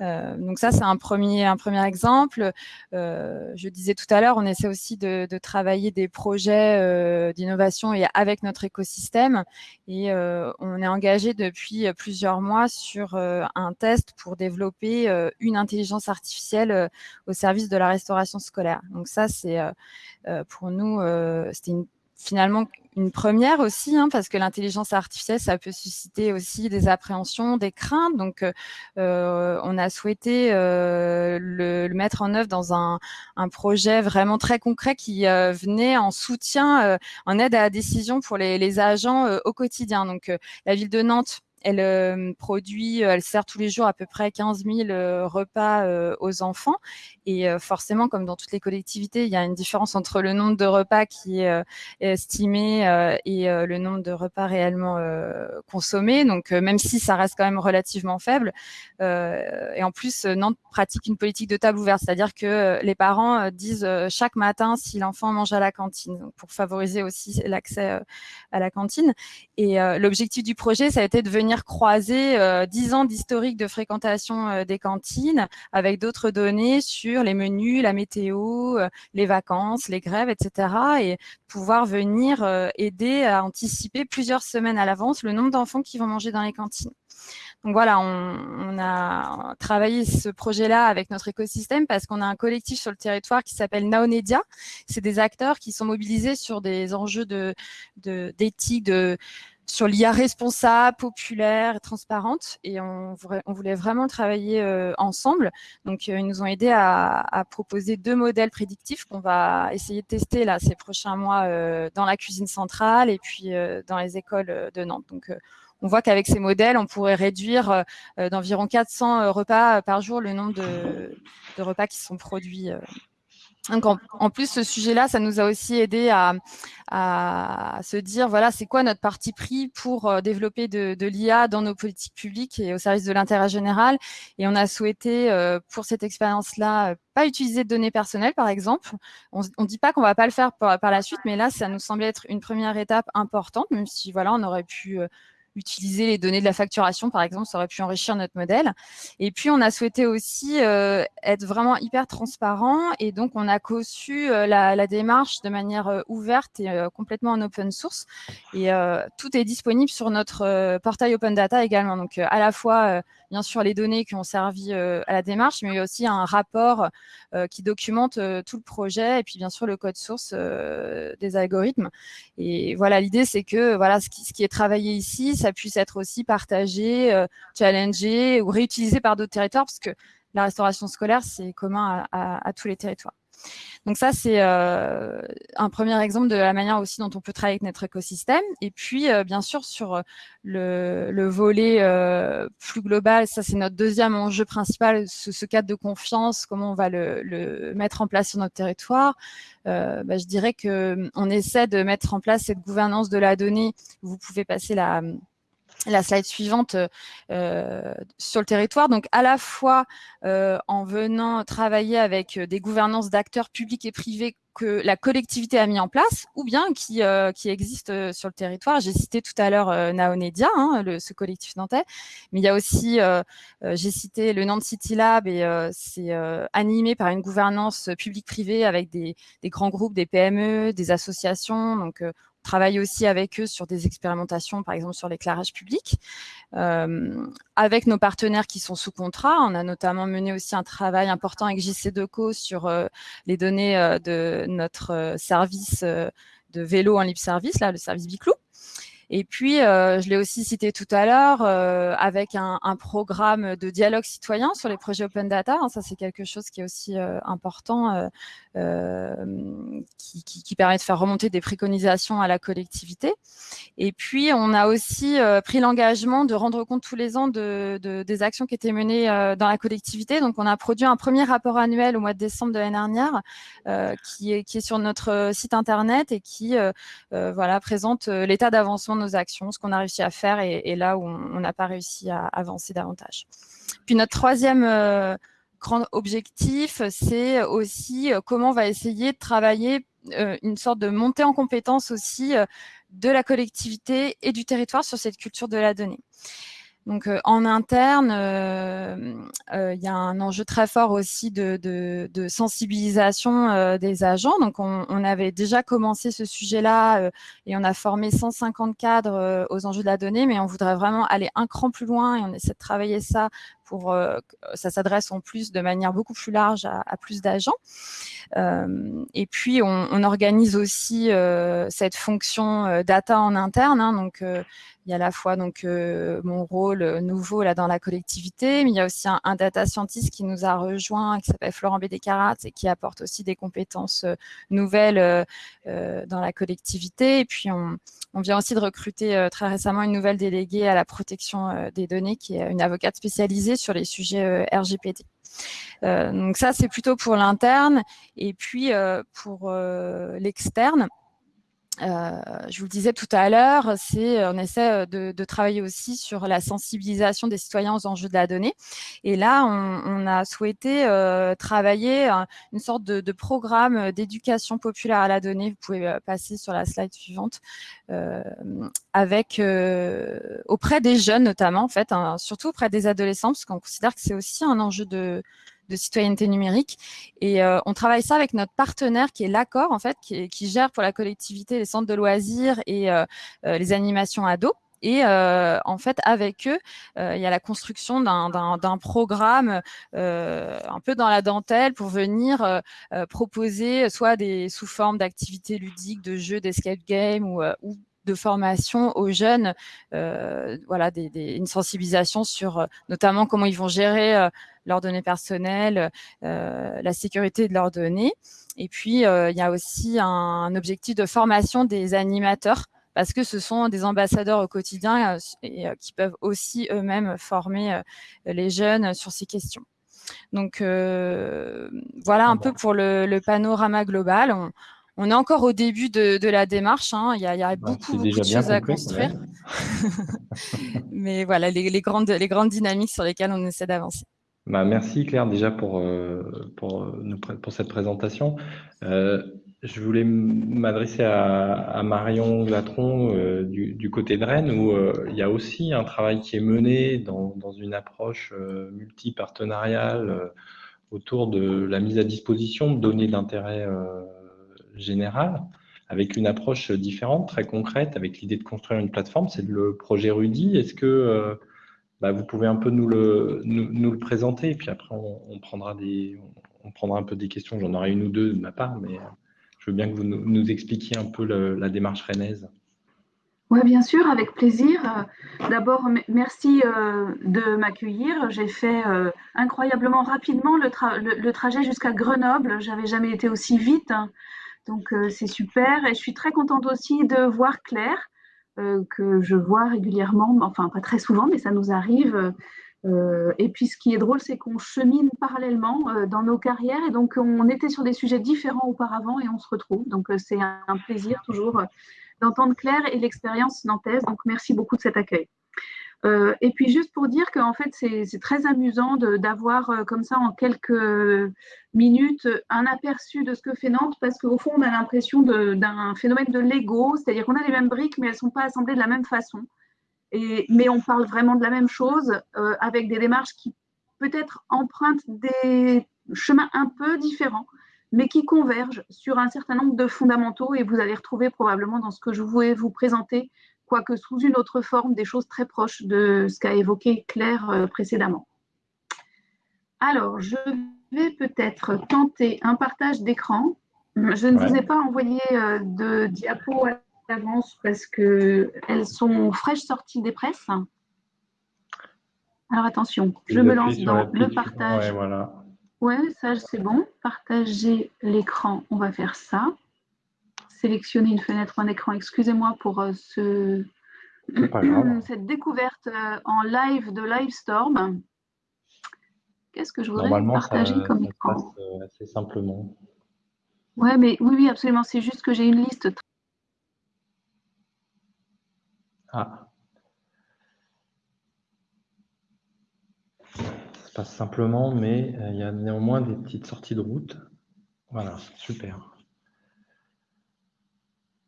Euh, donc ça, c'est un premier, un premier exemple. Euh, je disais tout à l'heure, on essaie aussi de, de travailler des projets euh, d'innovation et avec notre écosystème. Et euh, on est engagé depuis plusieurs mois sur euh, un test pour développer une intelligence artificielle au service de la restauration scolaire. Donc ça, c'est pour nous, c'était finalement une première aussi, hein, parce que l'intelligence artificielle, ça peut susciter aussi des appréhensions, des craintes. Donc, euh, euh on a souhaité euh, le, mettre en œuvre dans un, projet vraiment très concret qui euh, venait en soutien, euh, en aide à la décision pour les agents au quotidien. Donc, la ville de Nantes elle euh, produit, euh, elle sert tous les jours à peu près 15 000 euh, repas aux enfants. Et forcément, comme dans toutes les collectivités, il y a une différence entre le nombre de repas qui est estimé et le nombre de repas réellement consommés. Donc, même si ça reste quand même relativement faible. et en plus, Nantes pratique une politique de table ouverte, c'est-à-dire que les parents disent chaque matin si l'enfant mange à la cantine, pour favoriser aussi l'accès à la cantine. Et l'objectif du projet, ça a été de venir croiser euh, dix 10 ans d'historique de fréquentation euh, des cantines avec d'autres données sur les menus, la météo, euh, les vacances, les grèves, etc. Et pouvoir venir aider à anticiper plusieurs semaines à l'avance le nombre d'enfants qui vont manger dans les cantines. Donc voilà, on, a travaillé ce projet-là avec notre écosystème parce qu'on a un collectif sur le territoire qui s'appelle Naonedia. C'est des acteurs qui sont mobilisés sur des enjeux d'éthique, de, sur l'IA responsable, populaire, transparente. Et on, voulait vraiment travailler euh, ensemble. Donc, euh, ils nous ont aidés à, proposer deux modèles prédictifs qu'on va essayer de tester là ces prochains mois euh, dans la cuisine centrale et puis dans les écoles de Nantes. Donc, on voit qu'avec ces modèles, on pourrait réduire d'environ 400 repas par jour le nombre de, de repas qui sont produits en, plus, ce sujet-là, ça nous a aussi aidé à, se dire, voilà, c'est quoi notre parti pris pour euh, développer de, l'IA dans nos politiques publiques et au service de l'intérêt général. Et on a souhaité, euh, pour cette expérience-là, euh, pas utiliser de données personnelles, par exemple. On ne dit pas qu'on va pas le faire par, par, la suite, mais là, ça nous semblait être une première étape importante, même si, voilà, on aurait pu utiliser les données de la facturation, par exemple, ça aurait pu enrichir notre modèle. Et puis, on a souhaité aussi euh, être vraiment hyper transparent et donc on a conçu euh, la, démarche de manière euh, ouverte et complètement en open source. Et tout est disponible sur notre portail Open Data également. Donc, à la fois bien sûr les données qui ont servi euh, à la démarche, mais aussi un rapport euh, qui documente euh, tout le projet et puis bien sûr le code source des algorithmes. Et voilà, l'idée c'est que voilà ce qui, ce qui, est travaillé ici, ça puisse être aussi partagé, challengé ou réutilisé par d'autres territoires parce que la restauration scolaire, c'est commun à tous les territoires. Donc ça, c'est euh, un premier exemple de la manière aussi dont on peut travailler avec notre écosystème. Et puis, euh, bien sûr, sur euh, le, volet plus global, ça c'est notre deuxième enjeu principal, ce, cadre de confiance, comment on va le, mettre en place sur notre territoire. Bah, je dirais qu'on essaie de mettre en place cette gouvernance de la donnée. Vous pouvez passer la la slide suivante euh, sur le territoire. Donc, à la fois euh, en venant travailler avec euh, des gouvernances d'acteurs publics et privés que la collectivité a mis en place ou bien qui, existent sur le territoire. J'ai cité tout à l'heure Naonedia, hein, ce collectif nantais, mais il y a aussi, j'ai cité le Nantes City Lab et c'est animé par une gouvernance publique-privée avec des, grands groupes, des PME, des associations. Travaille aussi avec eux sur des expérimentations, par exemple sur l'éclairage public. Euh, avec nos partenaires qui sont sous contrat, on a notamment mené aussi un travail important avec JC Deco sur euh, les données euh, de notre service de vélo en libre service, là, le service Biclou. Et puis, euh, je l'ai aussi cité tout à l'heure, euh, avec un, programme de dialogue citoyen sur les projets open data. Hein, ça, c'est quelque chose qui est aussi euh, important, qui, permet de faire remonter des préconisations à la collectivité. Et puis, on a aussi pris l'engagement de rendre compte tous les ans de, des actions qui étaient menées dans la collectivité. Donc, on a produit un premier rapport annuel au mois de décembre de l'année dernière, qui, est, sur notre site internet et qui présente l'état d'avancement actions, ce qu'on a réussi à faire et, là où on n'a pas réussi à avancer davantage. Puis notre troisième euh, grand objectif, c'est aussi euh, comment on va essayer de travailler euh, une sorte de montée en compétence aussi de la collectivité et du territoire sur cette culture de la donnée. Donc euh, en interne, euh, euh, il y a un enjeu très fort aussi de, sensibilisation des agents. Donc on, avait déjà commencé ce sujet-là et on a formé 150 cadres aux enjeux de la donnée, mais on voudrait vraiment aller un cran plus loin et on essaie de travailler ça pour que ça s'adresse en plus de manière beaucoup plus large à, plus d'agents. et puis on, organise aussi cette fonction data en interne. Hein, donc il y a à la fois donc euh, mon rôle euh, nouveau là dans la collectivité, mais il y a aussi un, data scientist qui nous a rejoint, qui s'appelle Florent Bédécarat et qui apporte aussi des compétences euh, nouvelles dans la collectivité. Et puis on, vient aussi de recruter très récemment une nouvelle déléguée à la protection des données, qui est une avocate spécialisée sur les sujets RGPD. donc ça, c'est plutôt pour l'interne. Et puis pour l'externe, euh, je vous le disais tout à l'heure, c'est euh, on essaie euh, de, travailler aussi sur la sensibilisation des citoyens aux enjeux de la donnée. Et là, on, a souhaité travailler une sorte de, programme d'éducation populaire à la donnée. Vous pouvez passer sur la slide suivante. avec auprès des jeunes notamment, en fait, hein, surtout auprès des adolescents, parce qu'on considère que c'est aussi un enjeu de, de citoyenneté numérique. Et euh, on travaille ça avec notre partenaire qui est l'Accord, en fait, qui, gère pour la collectivité les centres de loisirs et euh, euh, les animations ados. Et en fait, avec eux, il y a la construction d'un programme un peu dans la dentelle pour venir proposer soit des sous forme d'activités ludiques, de jeux, d'escape game ou, ou de formation aux jeunes, euh, voilà, une sensibilisation sur euh, notamment comment ils vont gérer euh, leurs données personnelles, la sécurité de leurs données. Et puis, il y a aussi un, objectif de formation des animateurs parce que ce sont des ambassadeurs au quotidien et, qui peuvent aussi eux-mêmes former les jeunes sur ces questions. Donc voilà un peu pour le, panorama global on est encore au début de, la démarche. Hein. Il, y a, bah, beaucoup, de choses à construire. [laughs] Mais voilà, les, grandes, les grandes dynamiques sur lesquelles on essaie d'avancer. Bah, merci Claire déjà pour, euh, pour, pour, cette présentation. Euh, je voulais m'adresser à, Marion Glatron euh, du, côté de Rennes où il y a aussi un travail qui est mené dans, dans une approche multi-partenariale autour de la mise à disposition de données d'intérêt général, avec une approche différente, très concrète, avec l'idée de construire une plateforme. C'est le projet Rudy. Est-ce que euh, bah, vous pouvez un peu nous le, nous, le présenter Et puis après, on, prendra des, on prendra un peu des questions. J'en aurai une ou deux de ma part, mais euh, je veux bien que vous nous, expliquiez un peu la démarche rennaise. Oui, bien sûr, avec plaisir. D'abord, merci euh, de m'accueillir. J'ai fait incroyablement rapidement le, trajet jusqu'à Grenoble. J'avais jamais été aussi vite. Hein. Donc euh, c'est super et je suis très contente aussi de voir Claire euh, que je vois régulièrement, enfin pas très souvent, mais ça nous arrive. Euh, et puis ce qui est drôle, c'est qu'on chemine parallèlement dans nos carrières et donc on était sur des sujets différents auparavant et on se retrouve. Donc c'est un, plaisir toujours d'entendre Claire et l'expérience nantaise. Donc merci beaucoup de cet accueil. Euh, et puis juste pour dire qu'en fait c'est très amusant d'avoir euh, comme ça en quelques minutes un aperçu de ce que fait Nantes parce qu'au fond on a l'impression d'un phénomène de Lego, c'est-à-dire qu'on a les mêmes briques mais elles ne sont pas assemblées de la même façon. Et, mais on parle vraiment de la même chose euh, avec des démarches qui peut-être empruntent des chemins un peu différents mais qui convergent sur un certain nombre de fondamentaux et vous allez retrouver probablement dans ce que je voulais vous présenter quoique sous une autre forme, des choses très proches de ce qu'a évoqué Claire euh, précédemment. Alors, je vais peut-être tenter un partage d'écran. Je ne vous ai pas envoyé euh, de diapos à l'avance parce qu'elles sont fraîches sorties des presses. Alors attention, je me lance dans le partage. Ouais, voilà. Ouais, ça c'est bon. Partager l'écran, on va faire ça sélectionner une fenêtre, un écran. Excusez-moi pour euh, ce, [clears throat] cette découverte euh, en live de Livestorm. Qu'est-ce que je voudrais partager comme écran? euh, assez simplement. Ouais, mais oui, oui, absolument. C'est juste que j'ai une liste. Ah. Ça se passe simplement, mais il y a néanmoins des petites sorties de route. Voilà, super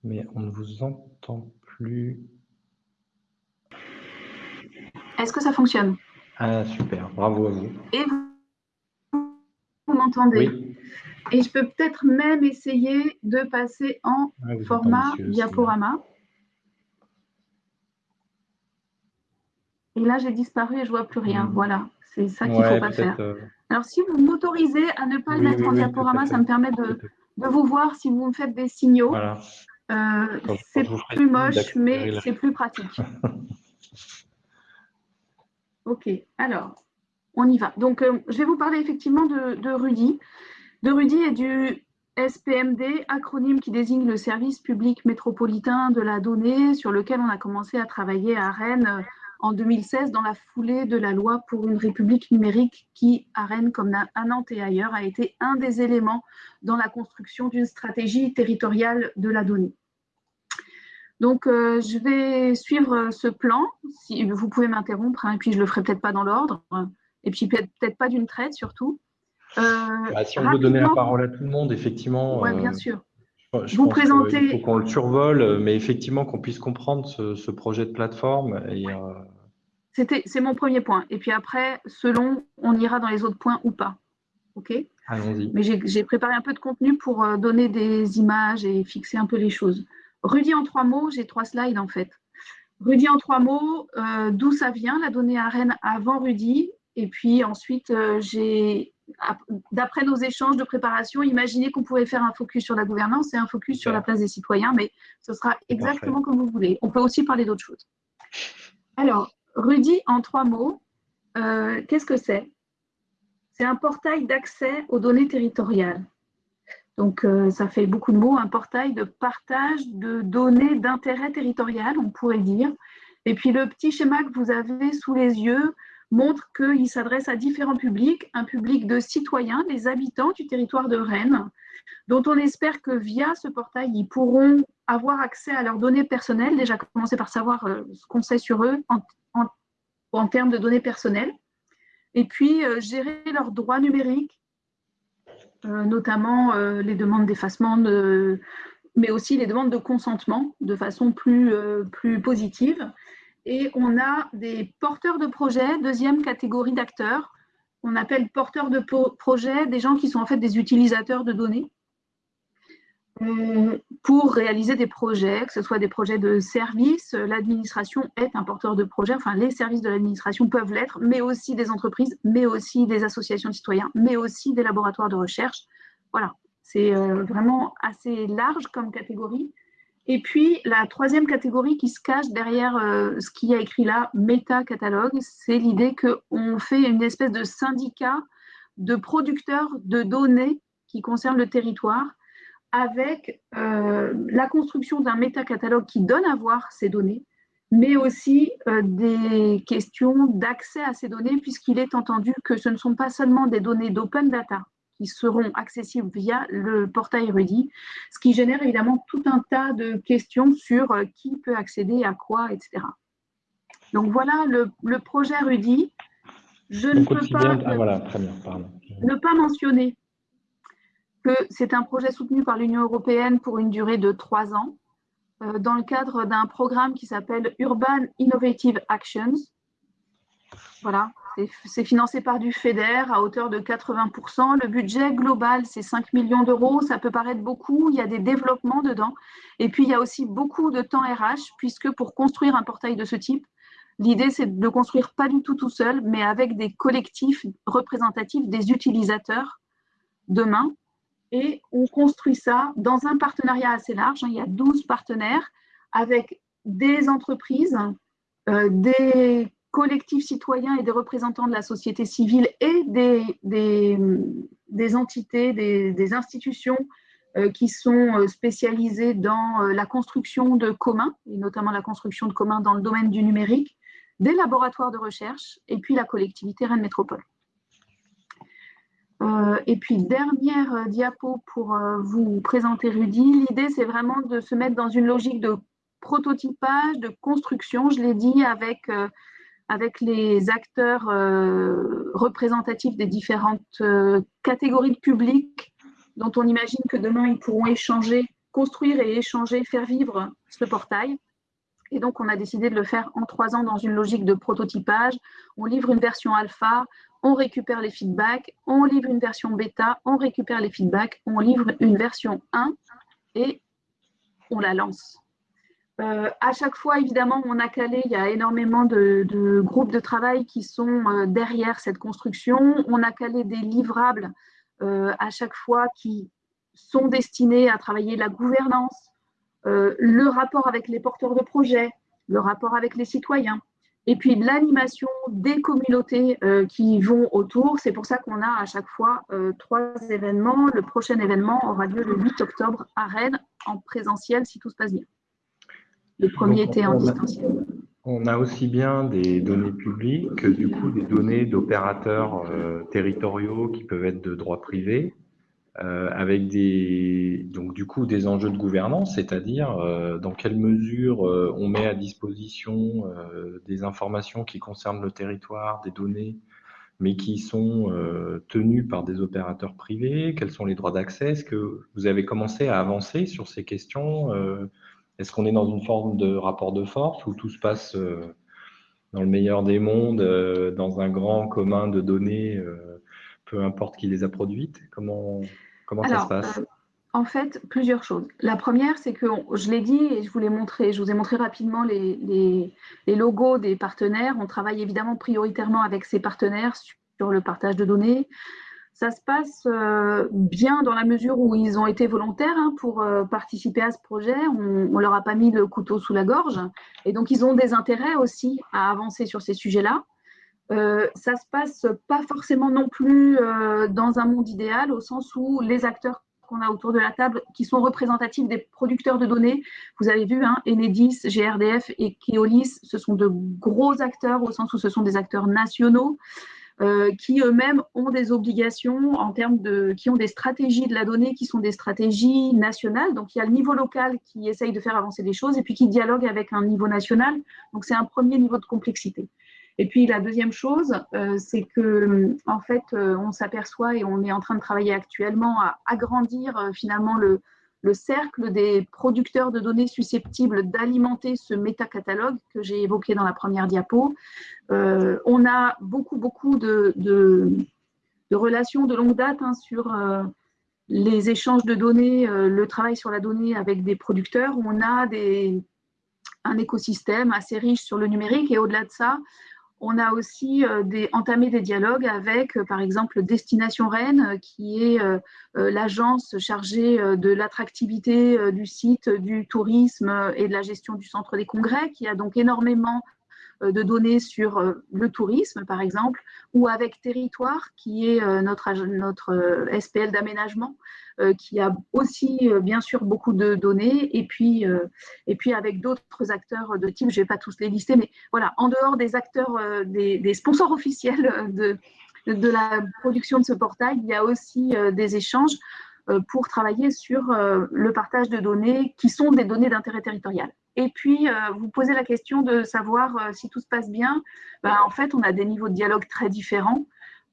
mais on ne vous entend plus. Est-ce que ça fonctionne? Ah, super, bravo à vous. Et vous, m'entendez? Oui. Et je peux peut-être même essayer de passer en ah, format diaporama. Et là, j'ai disparu et je ne vois plus rien. Hmm. Voilà, c'est ça qu'il ne faut pas faire. Euh, Alors, si vous m'autorisez à ne pas le mettre en diaporama, ça me permet de, de, vous voir si vous me faites des signaux. Voilà. Euh, c'est plus moche, mais c'est plus pratique. [laughs] ok, alors, on y va. Donc, euh, je vais vous parler effectivement de, Rudy. De Rudy et du SPMD, acronyme qui désigne le service public métropolitain de la donnée, sur lequel on a commencé à travailler à Rennes en 2016 dans la foulée de la loi pour une république numérique qui, à Rennes comme à Nantes et ailleurs, a été un des éléments dans la construction d'une stratégie territoriale de la donnée. Donc, euh, je vais suivre ce plan. Si, vous pouvez m'interrompre, hein, et puis je ne le ferai peut-être pas dans l'ordre, et puis peut-être pas d'une traite surtout. Euh, bah, si on veut donner la parole à tout le monde, effectivement. Oui, bien euh, sûr. Je vous présenter. Il faut qu'on le survole, mais effectivement qu'on puisse comprendre ce, projet de plateforme. C'est mon premier point. Et puis après, selon, on ira dans les autres points ou pas. OK? Allons-y. Mais j'ai préparé un peu de contenu pour donner des images et fixer un peu les choses. Rudy en trois mots, j'ai trois slides en fait. Rudy en trois mots, d'où ça vient la donnée à Rennes avant Rudy Et puis ensuite, j'ai d'après nos échanges de préparation, imaginez qu'on pouvait faire un focus sur la gouvernance et un focus sur la place des citoyens, mais ce sera exactement comme vous voulez. On peut aussi parler d'autres choses. Alors, Rudy, en trois mots, euh, qu'est-ce que c'est? C'est un portail d'accès aux données territoriales. Donc, euh, ça fait beaucoup de mots, un portail de partage de données d'intérêt territorial, on pourrait dire. Et puis, le petit schéma que vous avez sous les yeux, montre qu'il s'adresse à différents publics, un public de citoyens, des habitants du territoire de Rennes, dont on espère que via ce portail, ils pourront avoir accès à leurs données personnelles, déjà commencer par savoir euh, ce qu'on sait sur eux en, termes de données personnelles, et puis euh, gérer leurs droits numériques, euh, notamment les demandes d'effacement, mais aussi les demandes de consentement de façon plus positive et on a des porteurs de projets, deuxième catégorie d'acteurs. On appelle porteurs de projets des gens qui sont en fait des utilisateurs de données euh, pour réaliser des projets, que ce soit des projets de services. L'administration est un porteur de projet, enfin les services de l'administration peuvent l'être, mais aussi des entreprises, mais aussi des associations de citoyens, mais aussi des laboratoires de recherche. Voilà, c'est euh, vraiment assez large comme catégorie. Et puis, la troisième catégorie qui se cache derrière euh, ce qu'il y a écrit là, méta-catalogue, c'est l'idée qu'on fait une espèce de syndicat de producteurs de données qui concernent le territoire avec euh, la construction d'un méta-catalogue qui donne à voir ces données, mais aussi euh, des questions d'accès à ces données, puisqu'il est entendu que ce ne sont pas seulement des données d'open data, qui seront accessibles via le portail Rudy, ce qui génère évidemment tout un tas de questions sur euh, qui peut accéder à quoi, etc. Donc voilà le, projet Rudy. Je ne peux pas, ah, voilà, très bien, ne pas mentionner que c'est un projet soutenu par l'Union européenne pour une durée de trois ans euh, dans le cadre d'un programme qui s'appelle Urban Innovative Actions. Voilà, c'est financé par du FEDER à hauteur de 80%. Le budget global, c'est 5 millions d'euros. Ça peut paraître beaucoup. Il y a des développements dedans. Et puis, il y a aussi beaucoup de temps RH, puisque pour construire un portail de ce type, l'idée, c'est de le construire pas du tout tout seul, mais avec des collectifs représentatifs des utilisateurs demain. Et on construit ça dans un partenariat assez large. Il y a 12 partenaires avec des entreprises, euh, des collectifs citoyens et des représentants de la société civile et des, des, entités, des, institutions euh, qui sont euh, spécialisées dans euh, la construction de communs, et notamment la construction de communs dans le domaine du numérique, des laboratoires de recherche et puis la collectivité Rennes Métropole. et puis, dernière diapo pour vous présenter Rudy. L'idée, c'est vraiment de se mettre dans une logique de prototypage, de construction, je l'ai dit, avec avec les acteurs euh, représentatifs des différentes euh, catégories de public dont on imagine que demain ils pourront échanger, construire et échanger, faire vivre ce portail. Et donc, on a décidé de le faire en trois ans dans une logique de prototypage. On livre une version alpha, on récupère les feedbacks, on livre une version bêta, on récupère les feedbacks, on livre une version 1 et on la lance. Euh, à chaque fois, évidemment, on a calé, il y a énormément de, groupes de travail qui sont euh, derrière cette construction. On a calé des livrables euh, à chaque fois qui sont destinés à travailler la gouvernance, le rapport avec les porteurs de projets, le rapport avec les citoyens, et puis l'animation des communautés qui vont autour. C'est pour ça qu'on a à chaque fois trois événements. Le prochain événement aura lieu le 8 octobre à Rennes en présentiel si tout se passe bien. Le premier était en distanciel. On a aussi bien des données publiques que du coup des données d'opérateurs euh, territoriaux qui peuvent être de droit privé, euh, avec des donc du coup des enjeux de gouvernance, c'est-à-dire euh, dans quelle mesure on met à disposition des informations qui concernent le territoire, des données, mais qui sont tenues par des opérateurs privés, quels sont les droits d'accès Est-ce que vous avez commencé à avancer sur ces questions est-ce qu'on est dans une forme de rapport de force où tout se passe euh, dans le meilleur des mondes, euh, dans un grand commun de données, euh, peu importe qui les a produites? Comment, comment ça se passe? en fait, plusieurs choses. La première, c'est que je l'ai dit et je vous l'ai montré, je vous ai montré rapidement les, les, logos des partenaires. On travaille évidemment prioritairement avec ces partenaires sur le partage de données. Ça se passe euh, bien dans la mesure où ils ont été volontaires hein, pour euh, participer à ce projet. On ne leur a pas mis le couteau sous la gorge. Et donc, ils ont des intérêts aussi à avancer sur ces sujets-là. Euh, ça se passe pas forcément non plus euh, dans un monde idéal, au sens où les acteurs qu'on a autour de la table, qui sont représentatifs des producteurs de données, vous avez vu, hein, Enedis, GRDF et Keolis, ce sont de gros acteurs, au sens où ce sont des acteurs nationaux. Euh, qui eux-mêmes ont des obligations en termes de, qui ont des stratégies de la donnée qui sont des stratégies nationales. Donc il y a le niveau local qui essaye de faire avancer des choses et puis qui dialogue avec un niveau national. Donc c'est un premier niveau de complexité. Et puis la deuxième chose, euh, c'est que en fait, euh, on s'aperçoit et on est en train de travailler actuellement à agrandir euh, finalement le, le, cercle des producteurs de données susceptibles d'alimenter ce métacatalogue que j'ai évoqué dans la première diapo. on a beaucoup, beaucoup de, de, relations de longue date hein, sur les échanges de données, le travail sur la donnée avec des producteurs. On a des, un écosystème assez riche sur le numérique et au-delà de ça, on a aussi euh, entamé des dialogues avec, euh, par exemple, Destination Rennes, euh, qui est l'agence chargée de l'attractivité du site, du tourisme et de la gestion du centre des congrès, qui a donc énormément de données sur le tourisme, par exemple, ou avec Territoire, qui est notre, notre SPL d'aménagement, euh, qui a aussi euh, bien sûr beaucoup de données, et puis, euh, et puis avec d'autres acteurs de type, je ne vais pas tous les lister, mais voilà, en dehors des acteurs, des, sponsors officiels de, de la production de ce portail, il y a aussi des échanges pour travailler sur le partage de données qui sont des données d'intérêt territorial. Et puis, vous posez la question de savoir si tout se passe bien. Ben, en fait, on a des niveaux de dialogue très différents.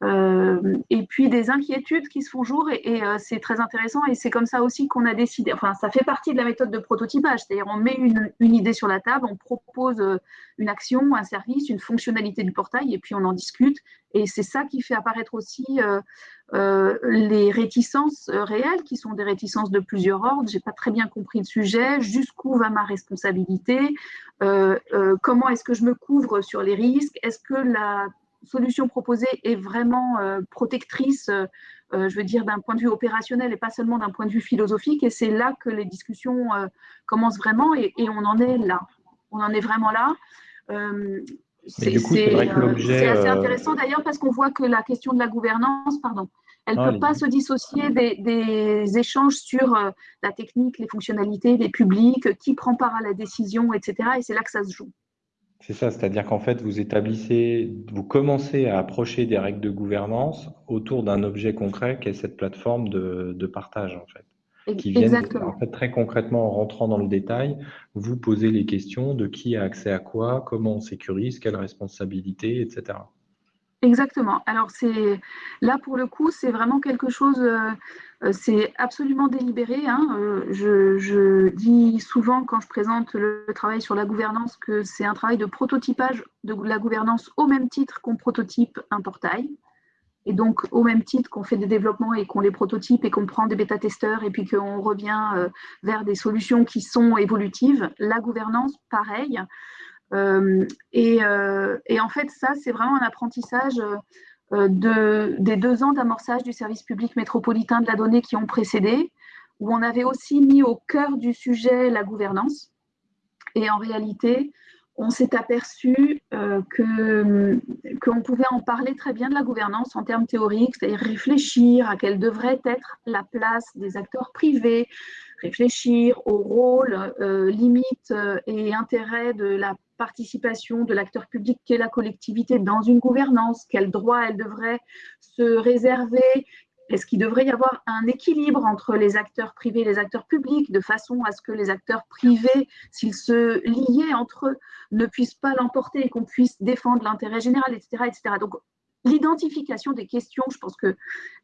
Euh, et puis des inquiétudes qui se font jour et, euh, c'est très intéressant et c'est comme ça aussi qu'on a décidé, enfin ça fait partie de la méthode de prototypage, c'est-à-dire on met une, idée sur la table, on propose euh, une action, un service, une fonctionnalité du portail et puis on en discute et c'est ça qui fait apparaître aussi les réticences réelles qui sont des réticences de plusieurs ordres, j'ai pas très bien compris le sujet, jusqu'où va ma responsabilité, comment est-ce que je me couvre sur les risques, est-ce que la solution proposée est vraiment euh, protectrice, euh, euh, je veux dire, d'un point de vue opérationnel et pas seulement d'un point de vue philosophique. Et c'est là que les discussions commencent vraiment et, on en est là. On en est vraiment là. c'est assez intéressant d'ailleurs parce qu'on voit que la question de la gouvernance, pardon, elle ne ah, peut pas se dissocier des, des échanges sur la technique, les fonctionnalités, les publics, qui prend part à la décision, etc. Et c'est là que ça se joue. C'est ça, c'est-à-dire qu'en fait, vous établissez, vous commencez à approcher des règles de gouvernance autour d'un objet concret qui est cette plateforme de, partage, en fait. Qui viennent, en fait, très concrètement, en rentrant dans le détail, vous posez les questions de qui a accès à quoi, comment on sécurise, quelle responsabilité, etc. Exactement. Alors, c'est là, pour le coup, c'est vraiment quelque chose euh, euh, c'est absolument délibéré. Hein. Euh, je, dis souvent quand je présente le travail sur la gouvernance que c'est un travail de prototypage de la gouvernance au même titre qu'on prototype un portail. Et donc, au même titre qu'on fait des développements et qu'on les prototype et qu'on prend des bêta-testeurs et puis qu'on revient vers des solutions qui sont évolutives, la gouvernance, pareil. Et, et, en fait, ça, c'est vraiment un apprentissage euh, de, des deux ans d'amorçage du service public métropolitain de la donnée qui ont précédé, où on avait aussi mis au cœur du sujet la gouvernance. Et en réalité, on s'est aperçu euh, qu'on pouvait en parler très bien de la gouvernance en termes théoriques, c'est-à-dire réfléchir à quelle devrait être la place des acteurs privés, réfléchir au rôle, euh, limites euh, et intérêts de la participation de l'acteur public qu'est la collectivité dans une gouvernance, quels droits elle devrait se réserver, est-ce qu'il devrait y avoir un équilibre entre les acteurs privés et les acteurs publics, de façon à ce que les acteurs privés, s'ils se liaient entre eux, ne puissent pas l'emporter et qu'on puisse défendre l'intérêt général, etc. etc. Donc, l'identification des questions, je pense que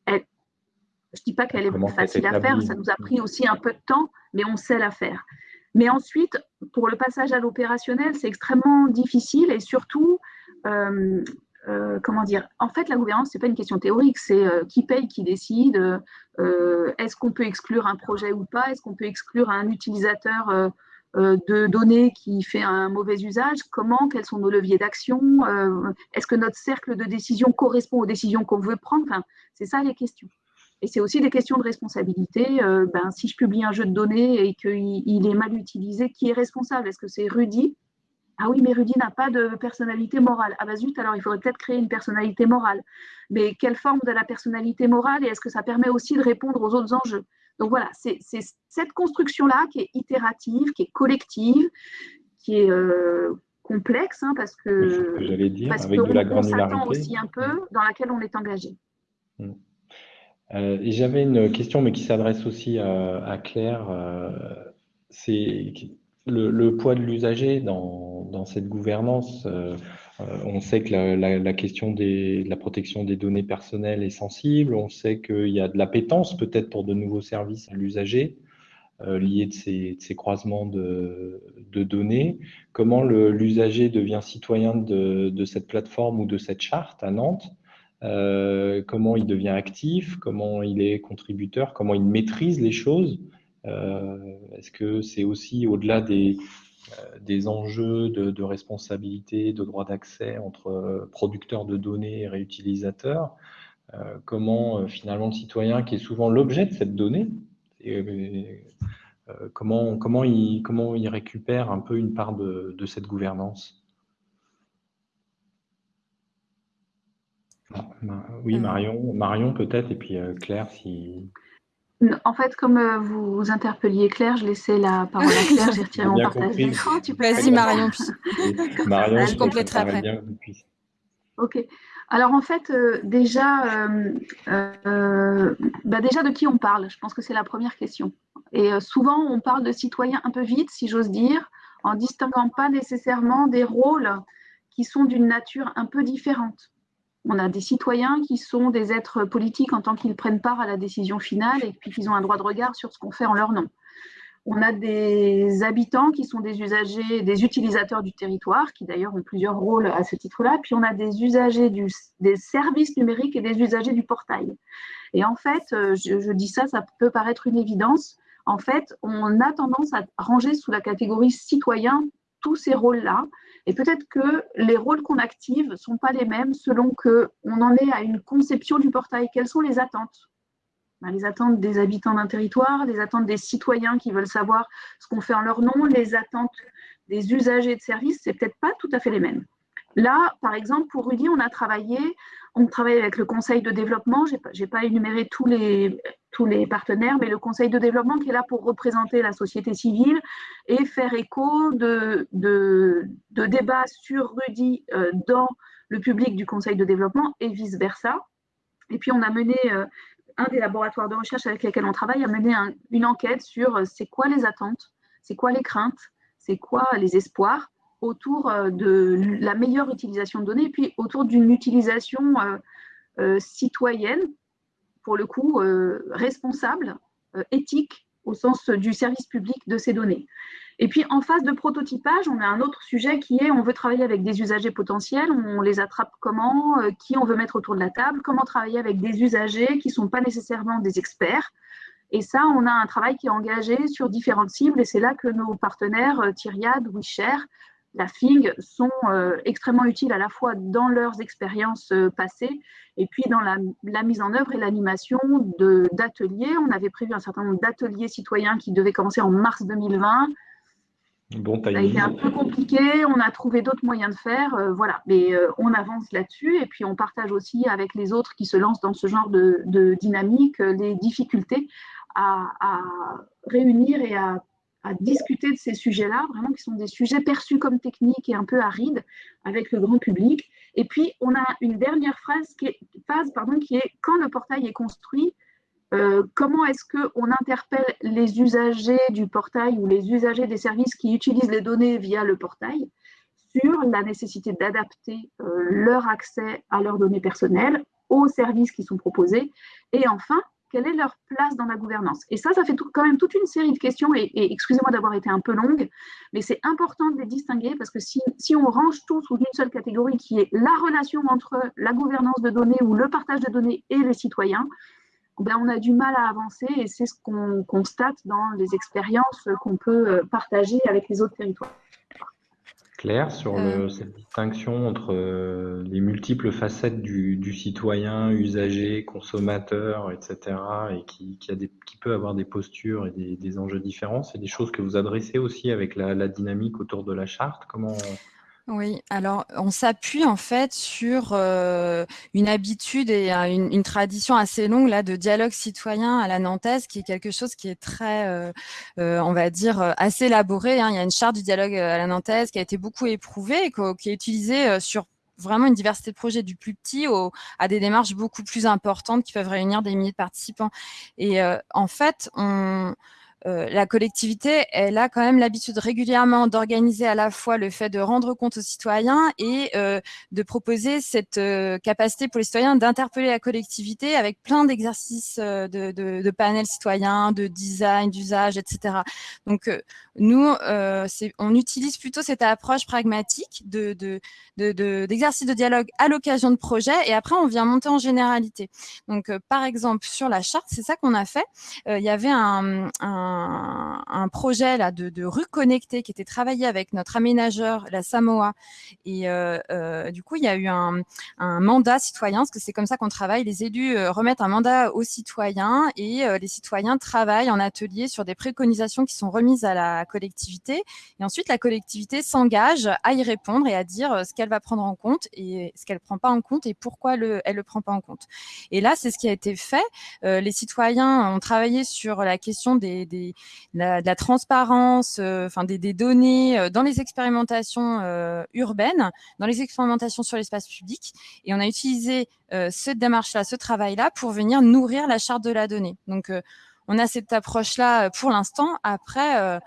elle, je ne dis pas qu'elle est facile à faire, ça nous a pris aussi un peu de temps, mais on sait la faire. Mais ensuite, pour le passage à l'opérationnel, c'est extrêmement difficile et surtout, euh, euh, comment dire En fait, la gouvernance, c'est pas une question théorique, c'est euh, qui paye, qui décide. Est-ce qu'on peut exclure un projet ou pas Est-ce qu'on peut exclure un utilisateur de données qui fait un mauvais usage Comment Quels sont nos leviers d'action Est-ce que notre cercle de décision correspond aux décisions qu'on veut prendre enfin, C'est ça les questions. Et c'est aussi des questions de responsabilité. ben, si je publie un jeu de données et qu'il est mal utilisé, qui est responsable? Est-ce que c'est Rudy? Ah oui, mais Rudy n'a pas de personnalité morale. Ah bah zut, alors il faudrait peut-être créer une personnalité morale. Mais quelle forme de la personnalité morale et est-ce que ça permet aussi de répondre aux autres enjeux? Donc voilà, c'est cette construction-là qui est itérative, qui est collective, qui est euh, complexe, hein, parce que, j'allais dire, avec de la granularité. aussi un peu, dans laquelle on est engagé. Hmm. Euh, j'avais une question, mais qui s'adresse aussi à, Claire. Euh, c'est le, poids de l'usager dans, cette gouvernance, euh, on sait que la, question de la protection des données personnelles est sensible, on sait qu'il y a de l'appétence peut-être pour de nouveaux services à l'usager liés de ces, croisements de, données. Comment l'usager devient citoyen de, cette plateforme ou de cette charte à Nantes Comment il devient actif Comment il est contributeur Comment il maîtrise les choses. Euh, est-ce que c'est aussi au-delà des, euh, des enjeux de, responsabilité, de droit d'accès entre euh, producteurs de données et réutilisateurs Comment finalement le citoyen, qui est souvent l'objet de cette donnée, comment, comment, il, comment il récupère un peu une part de, de cette gouvernance? Oui, Marion, Marion peut-être, et puis Claire, si... En fait, comme euh, vous interpelliez Claire, je laissais la parole à Claire, j'ai retiré [laughs] mon partage d'écran. Vas-y Marion, [laughs] Marion, je compléterai après. ok. Alors en fait, euh, déjà, euh, bah déjà de qui on parle? Je pense que c'est la première question. Et souvent, on parle de citoyens un peu vite, si j'ose dire, en distinguant pas nécessairement des rôles qui sont d'une nature un peu différente on a des citoyens qui sont des êtres politiques en tant qu'ils prennent part à la décision finale et puis qu'ils ont un droit de regard sur ce qu'on fait en leur nom. On a des habitants qui sont des usagers, des utilisateurs du territoire, qui d'ailleurs ont plusieurs rôles à ce titre-là. Puis on a des usagers des services numériques et des usagers du portail. Et en fait, euh, je, je dis ça, ça peut paraître une évidence. En fait, on a tendance à ranger sous la catégorie citoyen tous ces rôles-là et peut-être que les rôles qu'on active ne sont pas les mêmes selon qu'on en est à une conception du portail. Quelles sont les attentes? Ben, Les attentes des habitants d'un territoire, les attentes des citoyens qui veulent savoir ce qu'on fait en leur nom, les attentes des usagers de services, c'est peut-être pas tout à fait les mêmes. Là, par exemple, pour Rudy, on a travaillé, on travaille avec le conseil de développement. Je n'ai pas, énuméré tous les, partenaires, mais le conseil de développement qui est là pour représenter la société civile et faire écho de, de, débats sur Rudy euh, dans le public du conseil de développement et vice-versa. Et puis, on a mené, euh, un des laboratoires de recherche avec lesquels on travaille a mené une enquête sur euh, c'est quoi les attentes, c'est quoi les craintes, c'est quoi les espoirs autour euh, de la meilleure utilisation de données puis autour d'une utilisation euh, euh, citoyenne, pour le coup responsable, éthique au sens du service public de ces données. Et puis en phase de prototypage, on a un autre sujet qui est on veut travailler avec des usagers potentiels, on les attrape comment, qui on veut mettre autour de la table, comment travailler avec des usagers qui ne sont pas nécessairement des experts. Et ça, on a un travail qui est engagé sur différentes cibles et c'est là que nos partenaires, Tyriad, WeShare, la FIG sont euh, extrêmement utiles à la fois dans leurs expériences euh, passées et puis dans la, mise en œuvre et l'animation d'ateliers. On avait prévu un certain nombre d'ateliers citoyens qui devaient commencer en mars 2020. Bon ça a été un peu compliqué, on a trouvé d'autres moyens de faire, euh, voilà, mais on avance là-dessus et puis on partage aussi avec les autres qui se lancent dans ce genre de, dynamique les difficultés à, à réunir et à à discuter de ces sujets-là, vraiment qui sont des sujets perçus comme techniques et un peu arides avec le grand public. Et puis, on a une dernière phrase qui est, phase pardon, qui est quand le portail est construit, euh, comment est-ce qu'on interpelle les usagers du portail ou les usagers des services qui utilisent les données via le portail sur la nécessité d'adapter euh, leur accès à leurs données personnelles aux services qui sont proposés? Et enfin, quelle est leur place dans la gouvernance Et ça, ça fait quand même toute une série de questions, et, excusez-moi d'avoir été un peu longue, mais c'est important de les distinguer parce que si, on range tout sous une seule catégorie qui est la relation entre la gouvernance de données ou le partage de données et les citoyens, ben on a du mal à avancer et c'est ce qu'on constate dans les expériences qu'on peut euh, partager avec les autres territoires. Claire, sur euh. cette distinction entre euh, les multiples facettes du, citoyen, usager, consommateur, etc., et qui, a des, qui peut avoir des postures et des, enjeux différents, c'est des choses que vous adressez aussi avec la, la dynamique autour de la charte. Comment oui, alors on s'appuie en fait sur euh, une habitude et une, tradition assez longue là de dialogue citoyen à la nantaise, qui est quelque chose qui est très, euh, euh, on va dire, assez élaboré. Hein. Il y a une charte du dialogue à la nantaise qui a été beaucoup éprouvée et qui est utilisée sur vraiment une diversité de projets du plus petit au, à des démarches beaucoup plus importantes qui peuvent réunir des milliers de participants. Et en fait, on euh, la collectivité, elle a quand même l'habitude régulièrement d'organiser à la fois le fait de rendre compte aux citoyens et euh, de proposer cette euh, capacité pour les citoyens d'interpeller la collectivité avec plein d'exercices de, de, de, panels citoyens, de design, d'usage, etc. Donc, nous, on utilise plutôt cette approche pragmatique d'exercices de, de, dialogue à l'occasion de projets et après, on vient monter en généralité. Donc, par exemple, sur la charte, c'est ça qu'on a fait. Il y avait un, un un, projet là de, rue connectée qui était travaillé avec notre aménageur, la Samoa. Et euh, euh, du coup, il y a eu un, mandat citoyen, parce que c'est comme ça qu'on travaille. Les élus euh, remettent un mandat aux citoyens et les citoyens travaillent en atelier sur des préconisations qui sont remises à la collectivité. Et ensuite, la collectivité s'engage à y répondre et à dire ce qu'elle va prendre en compte et ce qu'elle prend pas en compte et pourquoi le, elle le prend pas en compte. Et là, c'est ce qui a été fait. les citoyens ont travaillé sur la question des de la transparence, euh, enfin des, données euh, dans les expérimentations euh, urbaines, dans les expérimentations sur l'espace public. Et on a utilisé cette démarche-là, ce travail-là, pour venir nourrir la charte de la donnée. Donc, on a cette approche-là pour l'instant. Après,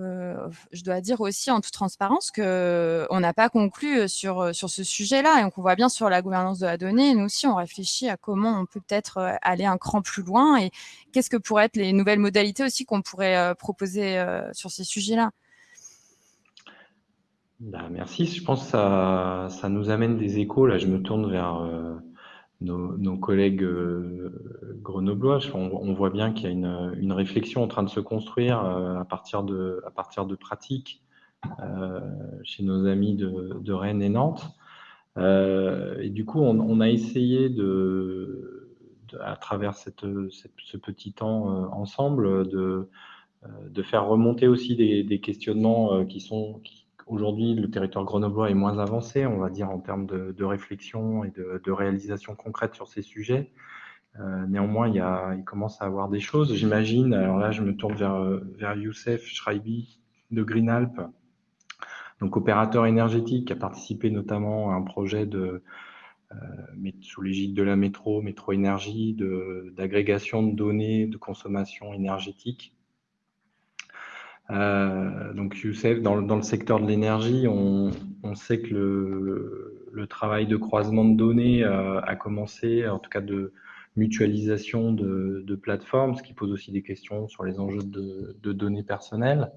euh, je dois dire aussi en toute transparence qu'on n'a pas conclu sur, sur ce sujet-là. Et on voit bien sur la gouvernance de la donnée, nous aussi, on réfléchit à comment on peut peut-être aller un cran plus loin et qu'est-ce que pourraient être les nouvelles modalités aussi qu'on pourrait proposer sur ces sujets-là. Bah, merci. Je pense que ça, ça, nous amène des échos. Là, je me tourne vers nos, collègues euh, grenoblois, on, voit bien qu'il y a une, réflexion en train de se construire euh, à, partir de, à partir de pratiques euh, chez nos amis de, Rennes et Nantes. et du coup, on, a essayé de, à travers cette, ce petit temps ensemble de, de faire remonter aussi des, questionnements qui sont Aujourd'hui, le territoire grenoblois est moins avancé, on va dire, en termes de, réflexion et de, réalisation concrète sur ces sujets. Euh, néanmoins, il, commence à avoir des choses. J'imagine, alors là, je me tourne vers, vers Youssef Schreibi de Greenalp, donc opérateur énergétique, qui a participé notamment à un projet de, euh, sous l'égide de la métro, métro énergie, d'agrégation de, données de consommation énergétique. Euh, donc Youssef, dans, dans, le secteur de l'énergie, on, sait que le, travail de croisement de données euh, a commencé, en tout cas de mutualisation de, plateformes, ce qui pose aussi des questions sur les enjeux de, données personnelles.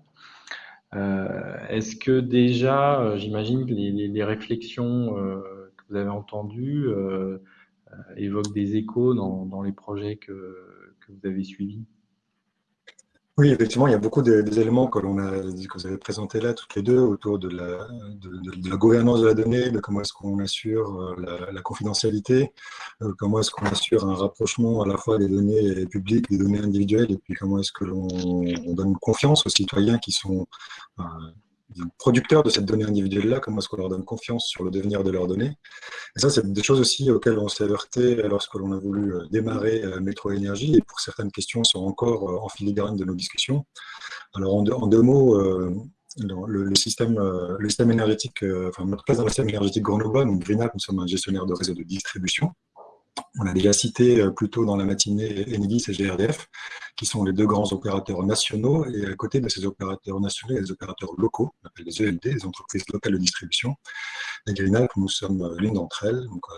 Euh, Est-ce que déjà, j'imagine que les, les, réflexions que vous avez entendues évoquent des échos dans, les projets que vous avez suivis? Oui, effectivement, il y a beaucoup d'éléments que, l'on a, que vous avez présentés là, toutes les deux, autour de la, de, la gouvernance de la donnée, de comment est-ce qu'on assure euh, la, confidentialité, euh, comment est-ce qu'on assure un rapprochement à la fois des données publiques, des données individuelles, et puis comment est-ce que l'on donne confiance aux citoyens qui sont euh, producteurs de cette donnée individuelle-là, comment est-ce qu'on leur donne confiance sur le devenir de leurs données. Et ça, c'est des choses aussi auxquelles on s'est alerté lorsque l'on a voulu euh, démarrer euh, Métro Énergie, et pour certaines questions sont encore euh, en filigrane de nos discussions. Alors, en deux, mots, le, système, énergétique, enfin, notre place dans le système énergétique grenoblois, donc Greenap, nous sommes un gestionnaire de réseau de distribution. On a déjà cité euh, plus tôt dans la matinée Enedis et GRDF, qui sont les deux grands opérateurs nationaux. Et à côté de ces opérateurs nationaux, il y a des opérateurs locaux, on appelle les ELD, les entreprises locales de distribution. Et Greenalp, nous sommes l'une d'entre elles. Donc, euh,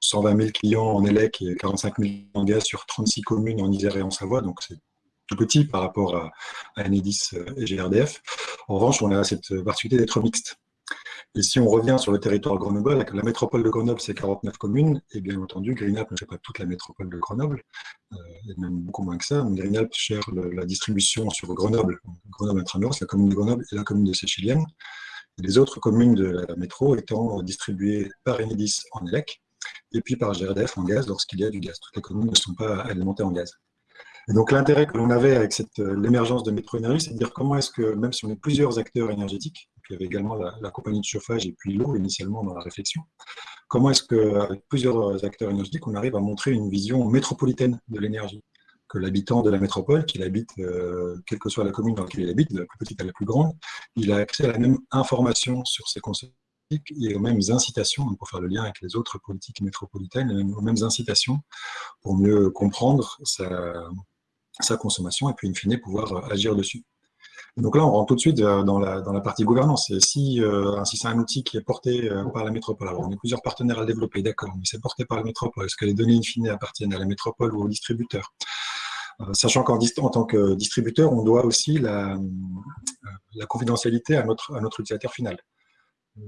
120 000 clients en ELEC et 45 000 en gaz sur 36 communes en Isère et en Savoie, donc c'est tout petit par rapport à, à Enedis et GRDF. En revanche, on a cette particularité d'être mixte. Et si on revient sur le territoire grenoblois, la métropole de Grenoble, c'est 49 communes, et bien entendu, Greenup ne fait pas toute la métropole de Grenoble, euh, et même beaucoup moins que ça. Greenup gère la distribution sur Grenoble, Grenoble Intramuros, la commune de Grenoble et la commune de Séchilienne, les autres communes de la métro étant distribuées par Enedis en ELEC, et puis par GRDF en gaz lorsqu'il y a du gaz. Toutes les communes ne sont pas alimentées en gaz. Et donc l'intérêt que l'on avait avec l'émergence de métro-énergie, c'est de dire comment est-ce que, même si on est plusieurs acteurs énergétiques, il y avait également la, compagnie de chauffage et puis l'eau initialement dans la réflexion. Comment est-ce qu'avec plusieurs acteurs énergétiques, on arrive à montrer une vision métropolitaine de l'énergie Que l'habitant de la métropole, qu'il habite, euh, quelle que soit la commune dans laquelle il habite, de la plus petite à la plus grande, il a accès à la même information sur ses concepts et aux mêmes incitations, pour faire le lien avec les autres politiques métropolitaines, aux mêmes incitations pour mieux comprendre sa, sa consommation et puis in fine pouvoir agir dessus. Donc là, on rentre tout de suite euh, dans la, dans la partie gouvernance. Euh, si c'est un outil qui est porté euh, par la métropole, alors on est plusieurs partenaires à le développer, d'accord, mais c'est porté par la métropole, est-ce que les données in fine appartiennent à la métropole ou au distributeur? Sachant qu'en en tant que distributeur, on doit aussi la, la confidentialité à notre, à notre utilisateur final.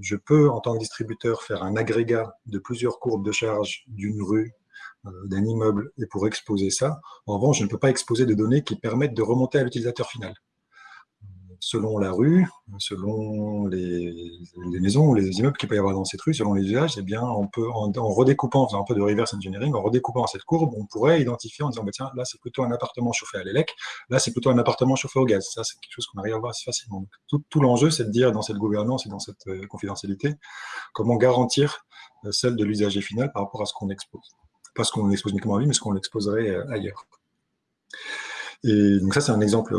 Je peux, en tant que distributeur, faire un agrégat de plusieurs courbes de charge d'une rue, d'un immeuble, et pour exposer ça. En revanche, je ne peux pas exposer de données qui permettent de remonter à l'utilisateur final selon la rue, selon les, maisons ou les immeubles qu'il peut y avoir dans cette rue, selon les usages, eh bien, on peut, en, redécoupant, en faisant un peu de reverse engineering, en redécoupant cette courbe, on pourrait identifier en disant, bah, tiens, là, c'est plutôt un appartement chauffé à l'élec, là, c'est plutôt un appartement chauffé au gaz. Ça, c'est quelque chose qu'on arrive à voir assez facilement. tout, l'enjeu, c'est de dire, dans cette gouvernance et dans cette euh, confidentialité, comment garantir euh, celle de l'usager final par rapport à ce qu'on expose. Pas ce qu'on expose uniquement à lui, mais ce qu'on exposerait euh, ailleurs. Et donc ça, c'est un exemple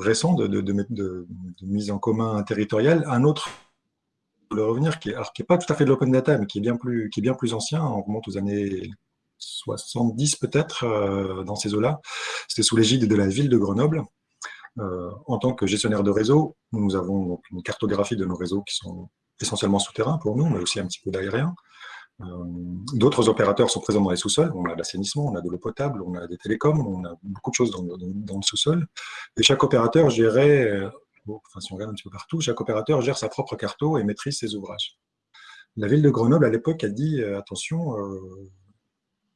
récent de, mise en commun territoriale. Un autre, pour le revenir, qui est, alors, qui est pas tout à fait de l'open data, mais qui est bien plus, ancien, on remonte aux années 70 peut-être, euh, dans ces eaux-là. C'était sous l'égide de la ville de Grenoble. Euh, en tant que gestionnaire de réseau, nous avons une cartographie de nos réseaux qui sont essentiellement souterrains pour nous, mais aussi un petit peu d'aérien. Euh, d'autres opérateurs sont présents dans les sous-sols. On a l'assainissement, on a de l'eau potable, on a des télécoms, on a beaucoup de choses dans, le sous-sol. Et chaque opérateur euh, enfin si on regarde un petit peu partout, chaque opérateur gère sa propre carto et maîtrise ses ouvrages. La ville de Grenoble, à l'époque, a dit euh, attention,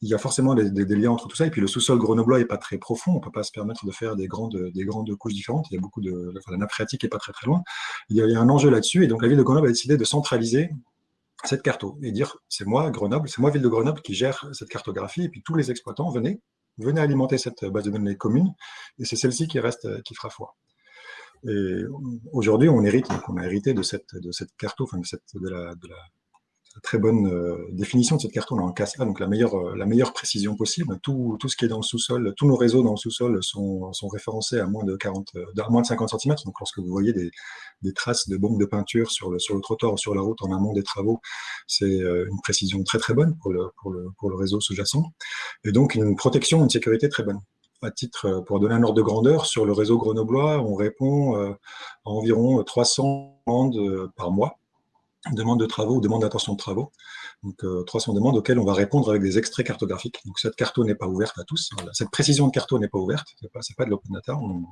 il y a forcément des, liens entre tout ça, et puis le sous-sol grenoblois n'est pas très profond, on ne peut pas se permettre de faire des grandes, des grandes couches différentes, il y a beaucoup de, la nappe phréatique n'est pas très très loin, il y, a, il y a un enjeu là-dessus, et donc la ville de Grenoble a décidé de centraliser cette carto et dire c'est moi, Grenoble, c'est moi, ville de Grenoble, qui gère cette cartographie, et puis tous les exploitants, venez, venez alimenter cette base de données commune, et c'est celle-ci qui reste, qui fera foi. Et aujourd'hui, on hérite, on a hérité de cette, de cette carto, enfin de, cette, de, la, de la très bonne euh, définition de cette carte. On a en CASA, donc la meilleure, euh, la meilleure précision possible. Tout, tout ce qui est dans le sous-sol, tous nos réseaux dans le sous-sol sont, sont, référencés à moins de, 40, euh, à moins de 50 cm. Donc lorsque vous voyez des, des, traces de bombes de peinture sur le, sur le trottoir ou sur la route en amont des travaux, c'est une précision très très bonne pour le, pour le, pour le réseau sous-jacent. Et donc une protection, une sécurité très bonne à titre, pour donner un ordre de grandeur, sur le réseau grenoblois, on répond à environ 300 demandes par mois demande de travaux ou demande d'intention de travaux. Donc, 300 euh, demandes auxquelles on va répondre avec des extraits cartographiques. Donc, cette carte n'est pas ouverte à tous. Cette précision de carte n'est pas ouverte. Ce n'est pas, de l'open data. On,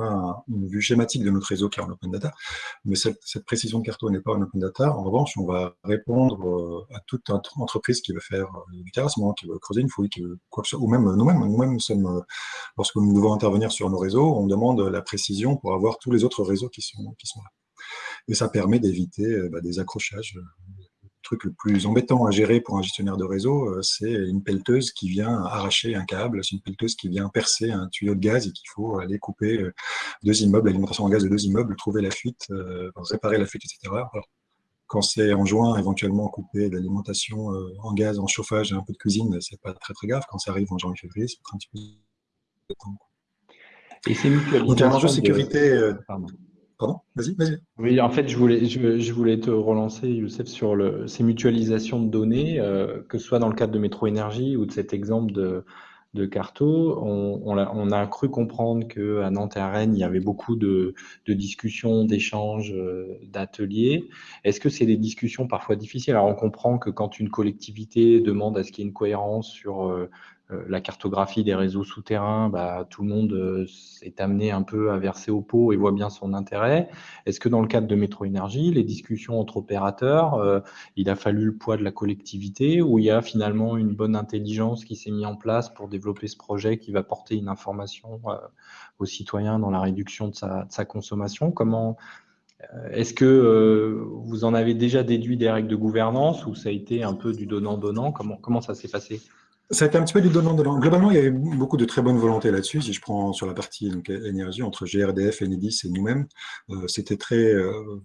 a une vue schématique de notre réseau qui est en open data. Mais cette, précision de carte n'est pas en open data. En revanche, on va répondre euh, à toute entreprise qui veut faire euh, du terrassement, qui veut creuser une fouille, qui veut quoi que ce soit, ou même nous-mêmes. Nous-mêmes, sommes, lorsque nous devons intervenir sur nos réseaux, on demande la précision pour avoir tous les autres réseaux qui sont, qui sont là et ça permet d'éviter euh, bah, des accrochages. Le truc le plus embêtant à gérer pour un gestionnaire de réseau, euh, c'est une pelleteuse qui vient arracher un câble, c'est une pelleteuse qui vient percer un tuyau de gaz et qu'il faut aller couper euh, deux immeubles, l'alimentation en gaz de deux immeubles, trouver la fuite, réparer la fuite, etc. quand c'est en juin, éventuellement couper l'alimentation en gaz, en chauffage et un peu de cuisine, c'est pas très très grave. Quand ça arrive en janvier-février, c'est un petit peu de temps. Et c'est mutualisé. un enjeu de sécurité. Pardon? Vas-y, vas-y. Oui, en fait, je voulais, te relancer, Youssef, sur ces mutualisations de données, euh, que ce soit dans le cadre de Métro Énergie ou de cet exemple de, Carto. On, a, cru comprendre qu'à Nantes et à Rennes, il y avait beaucoup de, discussions, d'échanges, euh, d'ateliers. Est-ce que c'est des discussions parfois difficiles? Alors, on comprend que quand une collectivité demande à ce qu'il y ait une cohérence sur euh, la cartographie des réseaux souterrains, bah, tout le monde euh, est amené un peu à verser au pot et voit bien son intérêt. Est-ce que dans le cadre de Métro Énergie, les discussions entre opérateurs, euh, il a fallu le poids de la collectivité ou il y a finalement une bonne intelligence qui s'est mise en place pour développer ce projet qui va porter une information aux citoyens dans la réduction de sa, consommation? Comment est-ce que vous en avez déjà déduit des règles de gouvernance ou ça a été un peu du donnant-donnant? Comment ça s'est passé? Ça a été un petit peu du donnant-donnant. Globalement, il y avait beaucoup de très bonne volonté là-dessus. Si je prends sur la partie donc, énergie, entre GRDF, Enedis et nous-mêmes, euh, c'était très, euh,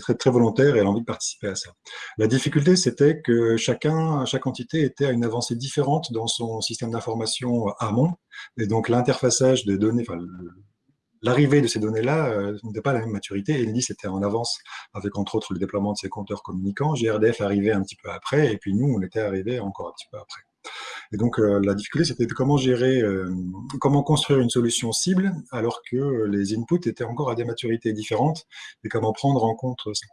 très, très volontaire et elle a envie de participer à ça. La difficulté, c'était que chacun, chaque entité était à une avancée différente dans son système d'information amont. Et donc, l'interfaçage des données, l'arrivée de ces données-là euh, n'était pas la même maturité. Enedis était en avance avec, entre autres, le déploiement de ses compteurs communicants. GRDF arrivait un petit peu après et puis nous, on était arrivé encore un petit peu après. Et donc, euh, la difficulté, c'était de comment gérer, euh, comment construire une solution cible alors que les inputs étaient encore à des maturités différentes et comment prendre en compte ça.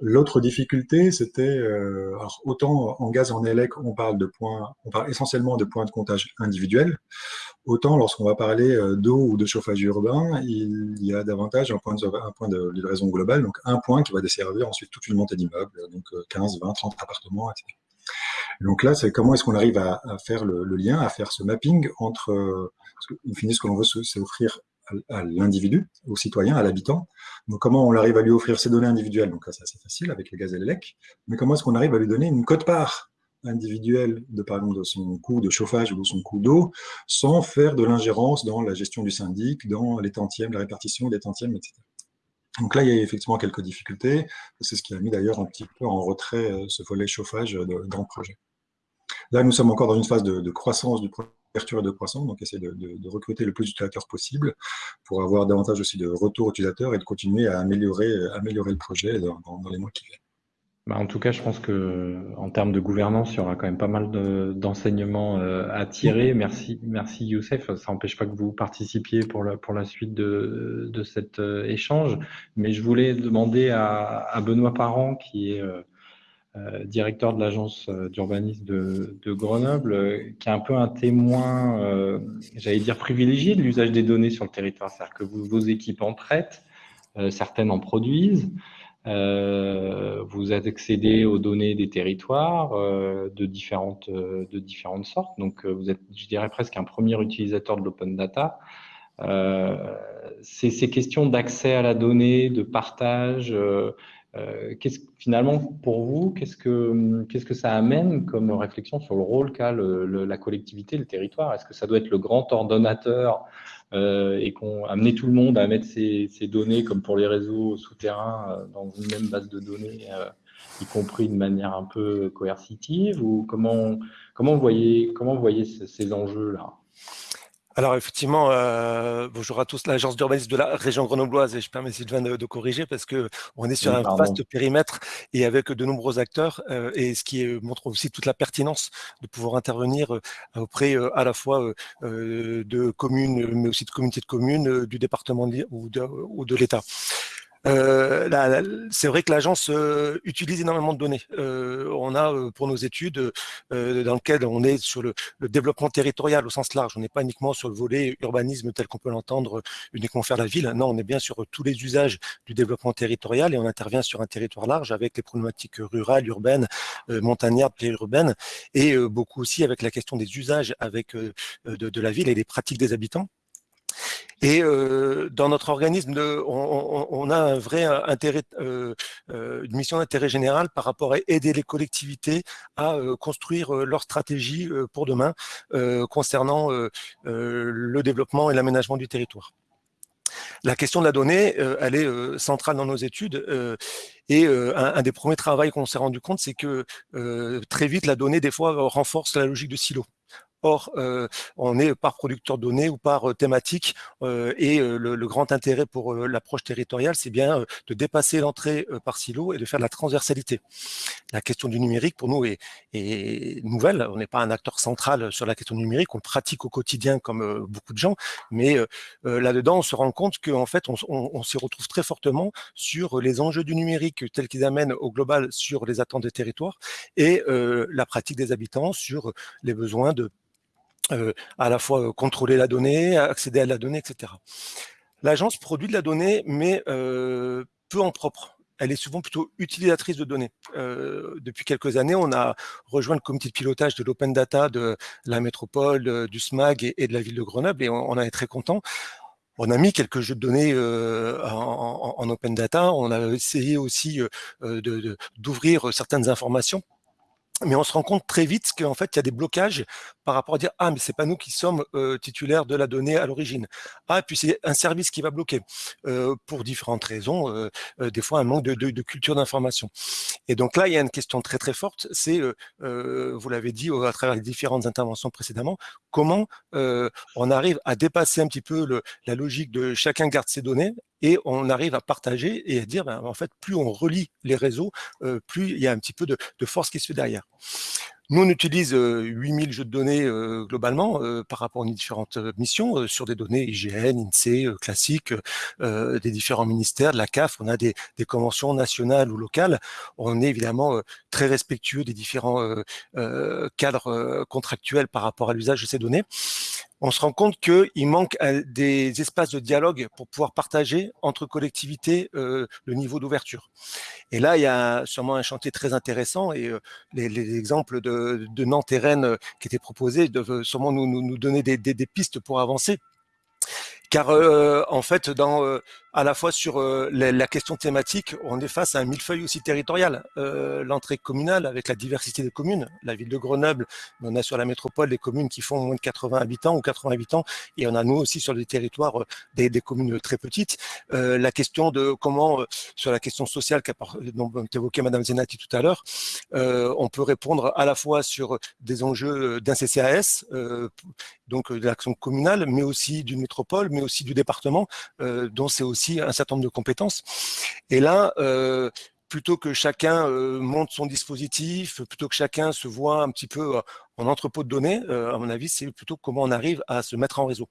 L'autre difficulté, c'était, euh, autant en gaz en élec, on parle de points, on parle essentiellement de points de comptage individuels, autant lorsqu'on va parler d'eau ou de chauffage urbain, il y a davantage un point, de, un point de livraison globale, donc un point qui va desservir ensuite toute une montée d'immeubles, donc 15, 20, 30 appartements, etc. Donc là, c'est comment est-ce qu'on arrive à, faire le, lien, à faire ce mapping entre, euh, parce qu'au ce que l'on veut, c'est offrir à, l'individu, au citoyen, à l'habitant. Donc comment on arrive à lui offrir ses données individuelles? Donc là, c'est assez facile avec le gaz et l'élec. Mais comment est-ce qu'on arrive à lui donner une cote-part individuelle de, par exemple, de son coût de chauffage ou de son coût d'eau, sans faire de l'ingérence dans la gestion du syndic, dans les tantièmes, la répartition des tantièmes, etc. Donc là, il y a effectivement quelques difficultés. C'est ce qui a mis d'ailleurs un petit peu en retrait euh, ce volet chauffage dans le projet. Là, nous sommes encore dans une phase de, croissance du projet et de croissance, donc essayer de, recruter le plus d'utilisateurs possible pour avoir davantage aussi de retours utilisateurs et de continuer à améliorer, améliorer le projet dans, les mois qui viennent. Bah, en tout cas, je pense que en termes de gouvernance, il y aura quand même pas mal d'enseignements euh, à tirer. Merci, merci Youssef. Ça n'empêche pas que vous participiez pour la, pour la suite de, de cet euh, échange. Mais je voulais demander à, à Benoît Parent, qui est euh, directeur de l'agence d'urbanisme de, Grenoble, qui est un peu un témoin, j'allais dire privilégié de l'usage des données sur le territoire. C'est-à-dire que vos équipes en traitent, certaines en produisent, vous accédez aux données des territoires de, différentes, de différentes sortes. Donc, vous êtes, je dirais, presque un premier utilisateur de l'open data. ces, questions d'accès à la donnée, de partage, euh, finalement, pour vous, qu'est-ce que, qu'est-ce que ça amène comme réflexion sur le rôle qu'a la collectivité, le territoire? Est-ce que ça doit être le grand ordonnateur euh, et qu'on amener tout le monde à mettre ces, données, comme pour les réseaux souterrains, euh, dans une même base de données, y compris de manière un peu coercitive Ou comment, comment voyez, comment vous voyez ces enjeux-là? Alors effectivement, euh, bonjour à tous, l'agence d'urbanisme de la région grenobloise, et je permets Sylvain de, de corriger parce que on est sur un vaste périmètre et avec de nombreux acteurs, euh, et ce qui montre aussi toute la pertinence de pouvoir intervenir euh, auprès à la fois de communes, mais aussi de communautés de communes, du département ou de, ou de l'État. Euh, c'est vrai que l'agence euh, utilise énormément de données. Euh, on a pour nos études dans lesquelles on est sur le, développement territorial au sens large. On n'est pas uniquement sur le volet urbanisme tel qu'on peut l'entendre uniquement faire la ville. Non, on est bien sur tous les usages du développement territorial et on intervient sur un territoire large avec les problématiques rurales, urbaines, montagnardes, périurbaines et beaucoup aussi avec la question des usages avec de, de la ville et des pratiques des habitants. Et euh, dans notre organisme, on, a un vrai intérêt, euh, euh, une mission d'intérêt général par rapport à aider les collectivités à construire leur stratégie pour demain concernant le développement et l'aménagement du territoire. La question de la donnée, elle est centrale dans nos études. et un, des premiers travaux qu'on s'est rendu compte, c'est que très vite, la donnée, des fois, renforce la logique de silo. Or, on est par producteur de données ou par thématique et le, grand intérêt pour l'approche territoriale, c'est bien de dépasser l'entrée par silo et de faire de la transversalité. La question du numérique, pour nous, est, nouvelle. On n'est pas un acteur central sur la question du numérique, on pratique au quotidien comme beaucoup de gens, mais là-dedans, on se rend compte qu'en fait, on, s'y retrouve très fortement sur les enjeux du numérique tels qu'ils amènent au global sur les attentes des territoires et la pratique des habitants sur les besoins de à la fois contrôler la donnée, accéder à la donnée, etc. L'agence produit de la donnée, mais peu en propre elle est souvent plutôt utilisatrice de données. depuis quelques années, on a rejoint le comité de pilotage de l'open data de la métropole, du SMAG et, de la ville de Grenoble, et on, en est très content. On a mis quelques jeux de données en, open data. On a essayé aussi d'ouvrir certaines informations mais on se rend compte très vite qu'en fait, il y a des blocages par rapport à dire « Ah, mais c'est pas nous qui sommes titulaires de la donnée à l'origine. Ah, puis c'est un service qui va bloquer pour différentes raisons, des fois un manque de, culture d'information. Et donc là, il y a une question très très forte, c'est, vous l'avez dit à travers les différentes interventions précédemment, comment on arrive à dépasser un petit peu la logique de chacun garde ses données et on arrive à partager et à dire, ben, en fait, plus on relie les réseaux, plus il y a un petit peu de, force qui se fait derrière. Nous, on utilise 8000 jeux de données globalement par rapport aux différentes missions sur des données IGN, INSEE, classiques, des différents ministères, de la CAF. On a des, des, conventions nationales ou locales. On est évidemment très respectueux des différents cadres contractuels par rapport à l'usage de ces données on se rend compte qu'il manque euh, des espaces de dialogue pour pouvoir partager entre collectivités euh, le niveau d'ouverture. Et là, il y a sûrement un chantier très intéressant et euh, les, exemples de, Nantes et Rennes qui étaient proposés doivent sûrement nous, donner des pistes pour avancer. Car en fait, dans à la fois sur euh, la, question thématique, on est face à un millefeuille aussi territorial. Euh, l'entrée communale avec la diversité des communes, la ville de Grenoble, on a sur la métropole des communes qui font moins de 80 habitants ou 80 habitants, et on a nous aussi sur des territoires euh, des, communes très petites. la question de comment, sur la question sociale dont évoquait Madame Zenati tout à l'heure, on peut répondre à la fois sur des enjeux d'un CCAS, donc de l'action communale, mais aussi d'une métropole, mais aussi du département, dont c'est aussi un certain nombre de compétences. Et là, euh, plutôt que chacun euh, monte son dispositif, plutôt que chacun se voit un petit peu en entrepôt de données, euh, à mon avis, c'est plutôt comment on arrive à se mettre en réseau.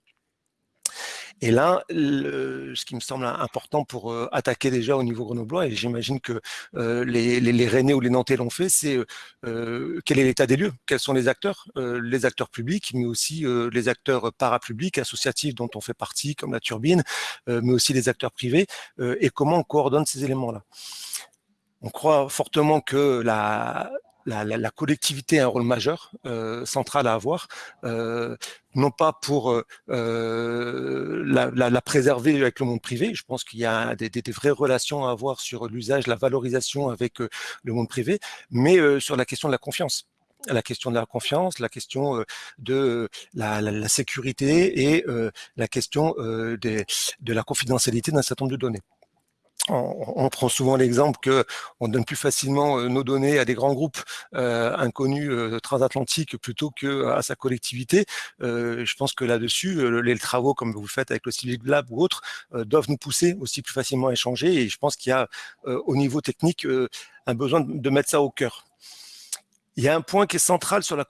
Et là, ce qui me semble important pour euh, attaquer déjà au niveau grenoblois, et j'imagine que euh, les, les, Rennais ou les Nantais l'ont fait, c'est euh, quel est l'état des lieux? Quels sont les acteurs? Les acteurs publics, mais aussi les acteurs parapublics, associatifs dont on fait partie, comme la Turbine, mais aussi les acteurs privés, et comment on coordonne ces éléments-là? On croit fortement que la, la, collectivité a un rôle majeur, euh, central à avoir, euh, non pas pour euh, la, préserver avec le monde privé, je pense qu'il y a des, vraies relations à avoir sur l'usage, la valorisation avec le monde privé, mais sur la question de la confiance. La question de la confiance, la question de la, sécurité et la question de la confidentialité d'un certain nombre de données on, prend souvent l'exemple que on donne plus facilement euh, nos données à des grands groupes euh, inconnus euh, transatlantiques plutôt que à sa collectivité. je pense que là-dessus, les travaux comme vous faites avec le Civic Lab ou autres doivent nous pousser aussi plus facilement à échanger. Et je pense qu'il y a au niveau technique un besoin de mettre ça au cœur. Il y a un point qui est central sur la,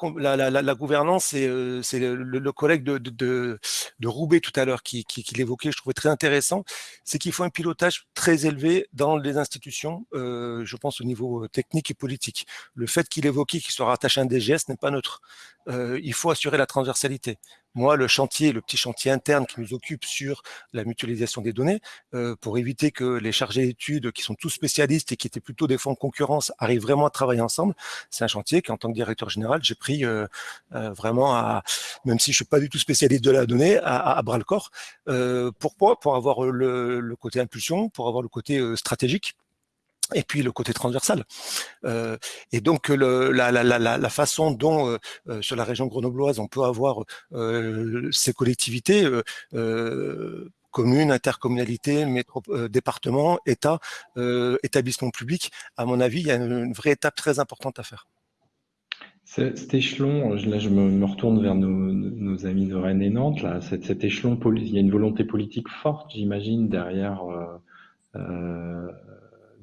gouvernance, c'est euh, le, le, collègue de, de, Roubaix tout à l'heure qui, l'évoquait, je trouvais très intéressant, c'est qu'il faut un pilotage très élevé dans les institutions, euh, je pense au niveau euh, technique et politique. Le fait qu'il évoquait qu'il soit rattaché à un DGS n'est pas neutre. Il faut assurer la transversalité. Moi, le chantier, le petit chantier interne qui nous occupe sur la mutualisation des données, euh, pour éviter que les chargés d'études, qui sont tous spécialistes et qui étaient plutôt des fonds de concurrence, arrivent vraiment à travailler ensemble, c'est un chantier qu'en tant que directeur général, j'ai pris euh, vraiment à, même si je suis pas du tout spécialiste de la donnée, à, bras le corps. pourquoi? Pour avoir le, côté impulsion, pour avoir le côté stratégique et puis le côté transversal. Euh, et donc la, façon dont euh, euh, sur la région grenobloise on peut avoir ces collectivités, communes, intercommunalités, départements, États, établissements publics, à mon avis, il y a une vraie étape très importante à faire. Cet échelon, là je me, retourne vers nos, amis de Rennes et Nantes, là, cet, échelon, il y a une volonté politique forte, j'imagine, derrière,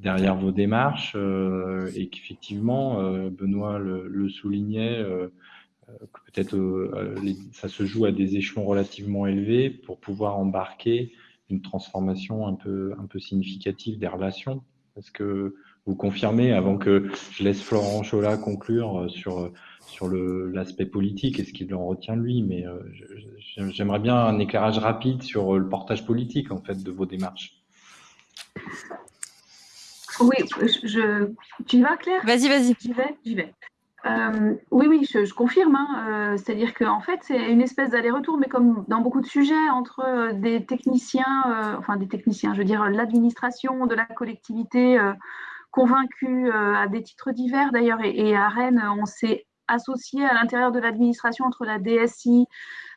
derrière vos démarches, et qu'effectivement, Benoît le, soulignait, que peut-être ça se joue à des échelons relativement élevés pour pouvoir embarquer une transformation un peu, un peu significative des relations. Est-ce que vous confirmez, avant que je laisse Florent Chola conclure euh, sur, sur l'aspect politique et ce qu'il en retient lui, mais euh, j'aimerais bien un éclairage rapide sur le portage politique en fait de vos démarches. Oui, je, tu y vas Claire? Vas-y, vas-y. J'y vais, j'y vais. Euh, oui, oui, je, confirme. Hein, c'est-à-dire qu'en fait, c'est une espèce d'aller-retour, mais comme dans beaucoup de sujets, entre des techniciens, enfin des techniciens, je veux dire l'administration de la collectivité, convaincus euh, à des titres divers d'ailleurs. Et, à Rennes, on s'est associé à l'intérieur de l'administration entre la DSI, euh,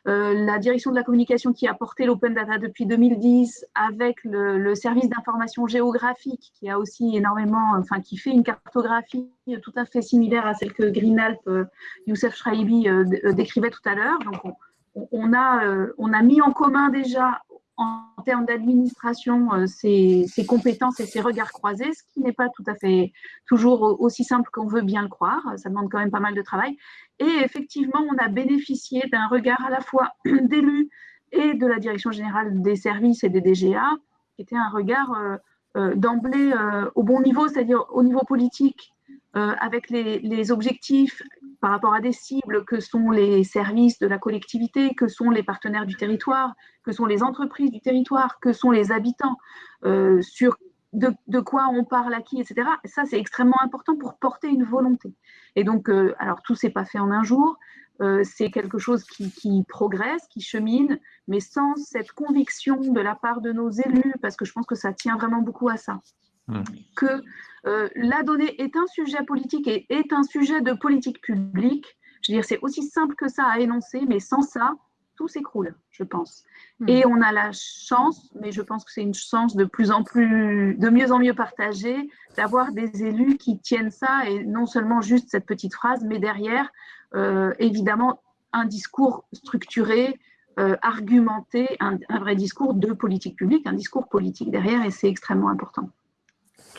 la direction de la communication qui a porté l'open data depuis 2010, avec le, service d'information géographique qui a aussi énormément, enfin qui fait une cartographie tout à fait similaire à celle que Greenalp, euh, Youssef Shraibi décrivait tout à l'heure. Donc on, a, on a mis en commun déjà en termes d'administration euh, ses, compétences et ses regards croisés, ce qui n'est pas tout à fait toujours aussi simple qu'on veut bien le croire. Ça demande quand même pas mal de travail. Et effectivement, on a bénéficié d'un regard à la fois [clears throat] d'élus et de la direction générale des services et des DGA, qui était un regard euh, euh, d'emblée au bon niveau, c'est-à-dire au niveau politique, avec les, les, objectifs par rapport à des cibles que sont les services de la collectivité, que sont les partenaires du territoire, que sont les entreprises du territoire, que sont les habitants, euh, sur de, quoi on parle à qui, etc. ça, c'est extrêmement important pour porter une volonté. Et donc, euh, alors tout s'est pas fait en un jour. Euh, c'est quelque chose qui, progresse, qui chemine, mais sans cette conviction de la part de nos élus, parce que je pense que ça tient vraiment beaucoup à ça, mmh. que la donnée est un sujet politique et est un sujet de politique publique. Je veux dire, c'est aussi simple que ça à énoncer, mais sans ça, tout s'écroule, je pense. Hmm. Et on a la chance, mais je pense que c'est une chance de plus en plus, de mieux en mieux partagée, d'avoir des élus qui tiennent ça et non seulement juste cette petite phrase, mais derrière, euh, évidemment, un discours structuré, euh, argumenté, un, vrai discours de politique publique, un discours politique derrière, et c'est extrêmement important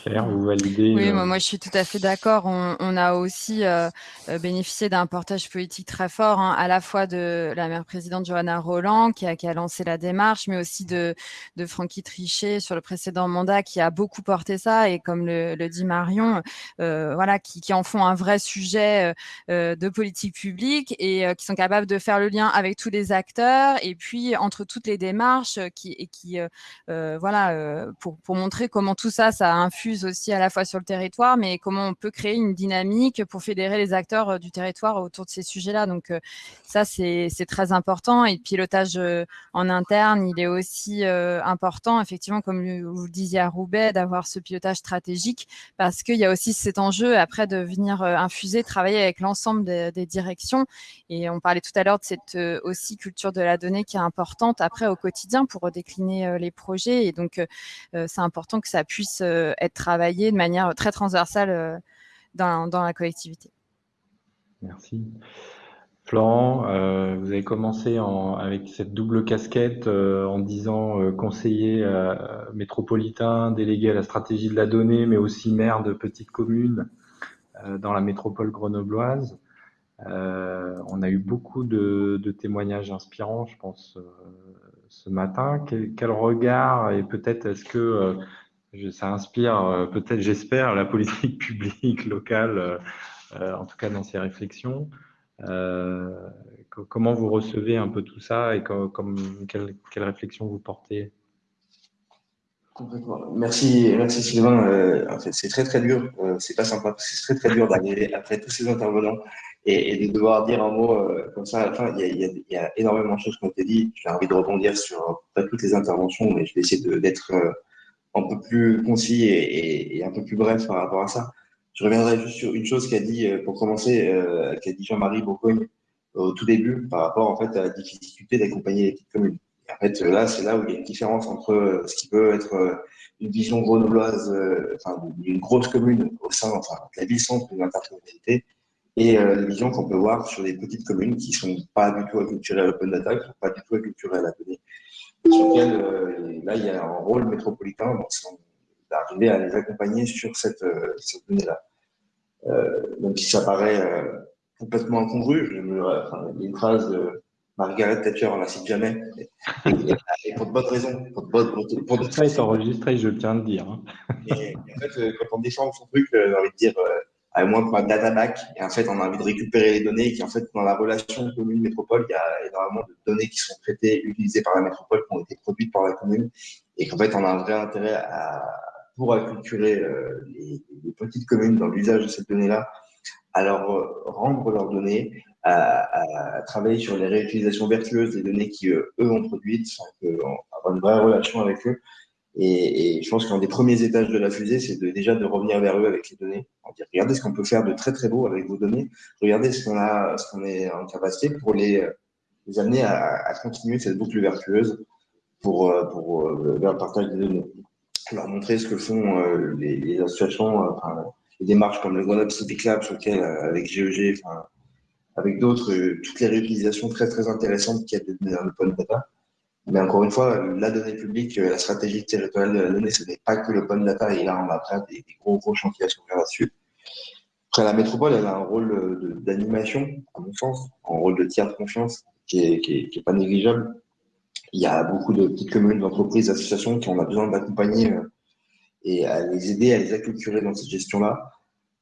vous validez Oui, euh, moi, je suis tout à fait d'accord. On, a aussi euh, euh, bénéficié d'un portage politique très fort, hein, à la fois de la maire présidente Johanna Roland, qui a, qui a lancé la démarche, mais aussi de, de Francky Trichet sur le précédent mandat, qui a beaucoup porté ça, et comme le, dit Marion, voilà, qui, qui, en font un vrai sujet de politique publique et qui sont capables de faire le lien avec tous les acteurs, et puis entre toutes les démarches, qui, et qui, voilà, pour, pour montrer comment tout ça, ça infuse aussi à la fois sur le territoire, mais comment on peut créer une dynamique pour fédérer les acteurs euh, du territoire autour de ces sujets-là. Donc euh, ça, c'est très important. Et le pilotage euh, en interne, il est aussi important, effectivement, comme vous le disiez à Roubaix, d'avoir ce pilotage stratégique, parce qu'il y a aussi cet enjeu après de venir infuser, travailler avec l'ensemble des, directions. Et on parlait tout à l'heure de cette aussi culture de la donnée qui est importante après au quotidien pour décliner les projets. Et donc, c'est important que ça puisse être travailler de manière très transversale euh, dans, la collectivité. Merci. Florent, euh, vous avez commencé en, avec cette double casquette euh, en disant conseiller métropolitain, délégué à la stratégie de la donnée, mais aussi maire de petite commune dans la métropole grenobloise. on a eu beaucoup de, de témoignages inspirants, je pense, ce matin. Quel, quel regard et peut-être est-ce que ça inspire euh, peut-être, j'espère, la politique [laughs] publique locale, euh, euh, en tout cas dans ses réflexions. comment vous recevez un peu tout ça et comme, quelle, quelle, réflexion vous portez? Merci, merci Sylvain. en fait, c'est très très dur. c'est pas sympa c'est très très dur d'arriver après tous ces intervenants et, de devoir dire un mot comme ça à la fin. Il y, a, y a, énormément de choses qui ont été dites. J'ai envie de rebondir sur pas toutes les interventions, mais je vais essayer d'être un peu plus concis et, un peu plus bref par rapport à ça. Je reviendrai juste sur une chose qu'a dit, euh, pour commencer, euh, qu'a dit Jean-Marie Bourgogne au tout début par rapport en fait à la difficulté d'accompagner les petites communes. en fait, là, c'est là où il y a une différence entre euh, ce qui peut être une vision grenobloise, enfin, d'une grosse commune au sein, de la ville-centre d'une intercommunalité, et euh, les visions qu'on peut voir sur des petites communes qui ne sont pas du tout acculturées à l'open data, qui ne sont pas du tout acculturées à la donnée, sur lesquelles, euh, là, il y a un rôle métropolitain d'arriver à les accompagner sur cette, euh, cette donnée-là. donc, ça paraît complètement incongru, je me, enfin, il y a une phrase de Margaret Thatcher, on la cite jamais, et, pour de bonnes raisons. Pour de bonnes, pour, pour de ça est enregistré, je tiens à le dire. Hein. Et, en fait, quand on descend son truc, j'ai envie de dire à moins pour un data back. Et en fait, on a envie de récupérer les données et qui, en fait, dans la relation commune-métropole, il y a énormément de données qui sont traitées, utilisées par la métropole, qui ont été produites par la commune. Et qu'en fait, on a un vrai intérêt à, pour acculturer euh, les, petites communes dans l'usage de ces données-là, à leur euh, rendre leurs données, à, travailler sur les réutilisations vertueuses des données qui, eux, ont produites, avoir une vraie relation avec eux. Et, je pense qu'un des premiers étages de la fusée, c'est de, déjà de revenir vers eux avec les données. Dire, regardez ce qu'on peut faire de très très beau avec vos données. Regardez ce qu'on a, ce qu'on est en capacité pour les, les amener à, continuer cette boucle vertueuse pour, pour euh, vers le partage des données. Leur montrer ce que font euh, les, les, associations, euh, enfin, les démarches comme le Grenoble Civic Lab, sur lequel, avec GEG, enfin, avec d'autres, toutes les réutilisations très très intéressantes qu'il y a dans l'open data mais encore une fois, la donnée publique, euh, la stratégie territoriale de la donnée, ce n'est pas que l'open data. Et là, on a après des, gros, gros chantiers à faire là-dessus. Après, la métropole, elle a un rôle euh, d'animation, à mon sens, un rôle de tiers de confiance qui n'est qui est, pas négligeable. Il y a beaucoup de petites communes, d'entreprises, d'associations qui ont besoin d'accompagner euh, et à les aider à les acculturer dans cette gestion-là.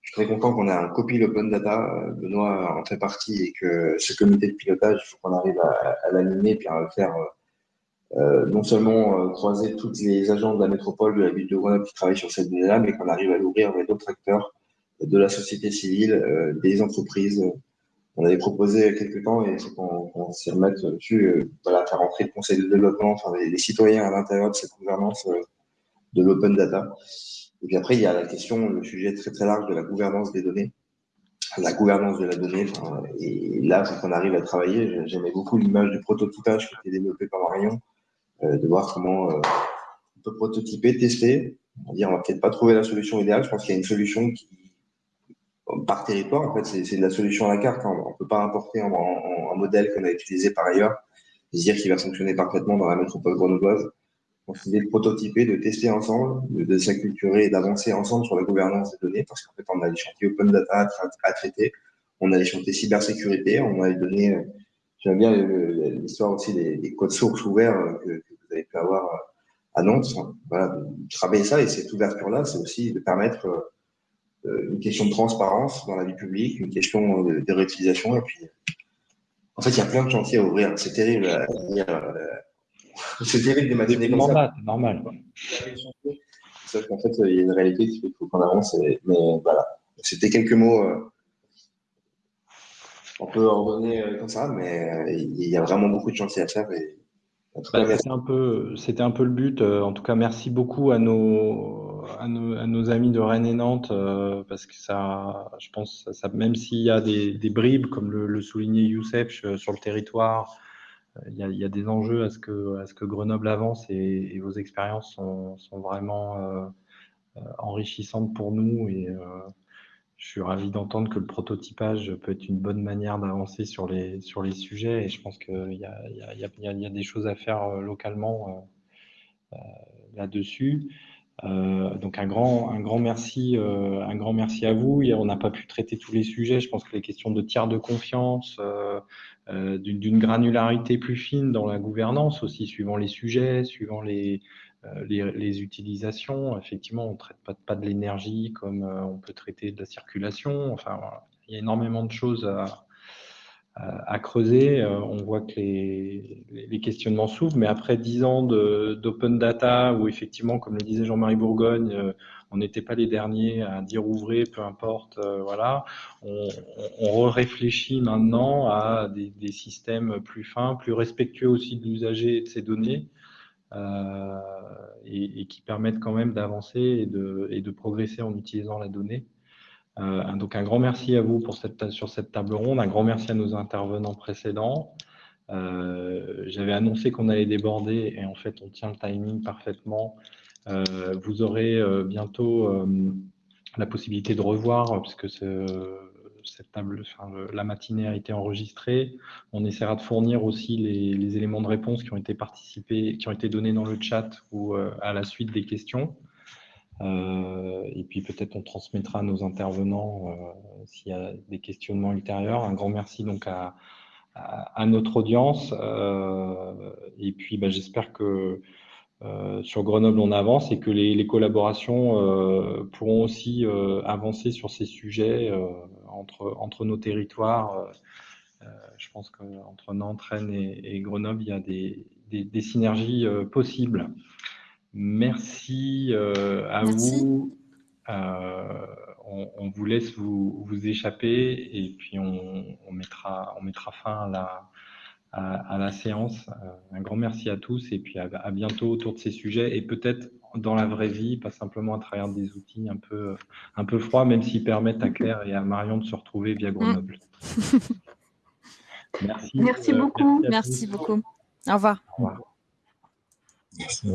Je suis très content qu'on ait un copie l'open data. Benoît en fait partie et que ce comité de pilotage, il faut qu'on arrive à, à l'animer et à le faire euh, non seulement euh, croiser toutes les agents de la métropole de la ville de Grenoble qui travaillent sur cette donnée-là, mais qu'on arrive à l'ouvrir avec d'autres acteurs de la société civile, euh, des entreprises. On avait proposé a quelques temps, et il faut qu'on s'y remette dessus, voilà, faire entrer le conseil de développement, enfin, les, citoyens à l'intérieur de cette gouvernance de l'open data. Et puis après, il y a la question, le sujet très très large de la gouvernance des données, la gouvernance de la donnée. et là, faut qu'on arrive à travailler. J'aimais beaucoup l'image du prototypage qui était développé par Marion, de voir comment euh, on peut prototyper, tester. On va peut-être pas trouver la solution idéale. Je pense qu'il y a une solution qui, par territoire, en fait, c'est de la solution à la carte. Hein. On ne peut pas importer un, modèle qu'on a utilisé par ailleurs et dire qu'il va fonctionner parfaitement dans la métropole grenobloise. Donc, l'idée de prototyper, de tester ensemble, de, s'acculturer et d'avancer ensemble sur la gouvernance des données, parce qu'en fait, on a des chantiers open data à, traiter, on a des chantiers cybersécurité, on a les données J'aime bien l'histoire aussi des, codes sources ouverts euh, avoir euh, à Nantes. Voilà, travailler ça et cette ouverture-là, c'est aussi de permettre euh, une question de transparence dans la vie publique, une question de, réutilisation. Et puis, en fait, il y a plein de chantiers à ouvrir. C'est terrible à. [laughs] C'est terrible d'imaginer comme ça. C'est normal. Sauf qu'en fait, il y a une réalité qui fait qu'il faut qu'on avance. Mais voilà, c'était quelques mots on peut ordonner euh, comme ça, mais euh, il y a vraiment beaucoup de chantiers à faire. Et, bah, c'était un peu, c'était un peu le but. Euh, en tout cas, merci beaucoup à nos, à nos, amis de Rennes et Nantes, parce que ça, je pense, ça, même s'il y a des, bribes, comme le, soulignait Youssef sur le territoire, il y, a, des enjeux à ce que, à ce que Grenoble avance et, vos expériences sont, sont vraiment enrichissantes pour nous et je suis ravi d'entendre que le prototypage peut être une bonne manière d'avancer sur les, sur les sujets et je pense qu'il y a, y, y, a, des choses à faire euh, localement euh, euh, là-dessus. Donc un grand, un grand merci, un grand merci à vous. On n'a pas pu traiter tous les sujets. Je pense que les questions de tiers de confiance, d'une granularité plus fine dans la gouvernance aussi, suivant les sujets, suivant les, euh, les, utilisations. Effectivement, on ne traite pas, de l'énergie comme euh, on peut traiter de la circulation. Enfin, il y a énormément de choses à, creuser. Euh, on voit que les, questionnements s'ouvrent, mais après dix ans d'open data, où effectivement, comme le disait Jean-Marie Bourgogne, on n'était pas les derniers à dire ouvrez, peu importe, voilà. On, on, réfléchit maintenant à des, des, systèmes plus fins, plus respectueux aussi de l'usager et de ses données, euh, et, qui permettent quand même d'avancer et de, progresser en utilisant la donnée. Euh, donc un grand merci à vous pour cette, sur cette table ronde, un grand merci à nos intervenants précédents. Euh, j'avais annoncé qu'on allait déborder et en fait on tient le timing parfaitement. vous aurez bientôt la possibilité de revoir, puisque ce, cette table, la matinée a été enregistrée. On essaiera de fournir aussi les, éléments de réponse qui ont été participés, qui ont été donnés dans le chat ou à la suite des questions. et puis peut-être on transmettra à nos intervenants s'il y a des questionnements ultérieurs. Un grand merci donc à, notre audience. et puis bah, j'espère que euh, sur Grenoble, on avance et que les, collaborations euh, pourront aussi euh, avancer sur ces sujets entre, entre nos territoires. je pense qu'entre Nantes, Rennes et, Grenoble, il y a des, des, synergies possibles. Merci à vous. On, vous laisse vous, vous, échapper et puis on, on, mettra, on mettra fin à la, à, la séance. Euh, un grand merci à tous et puis à, bientôt autour de ces sujets et peut-être dans la vraie vie, pas simplement à travers des outils un peu, un peu froids, même s'ils permettent à Claire et à Marion de se retrouver via Grenoble. [laughs] merci. Merci euh, beaucoup. Merci, beaucoup. Au revoir. Au revoir. Merci.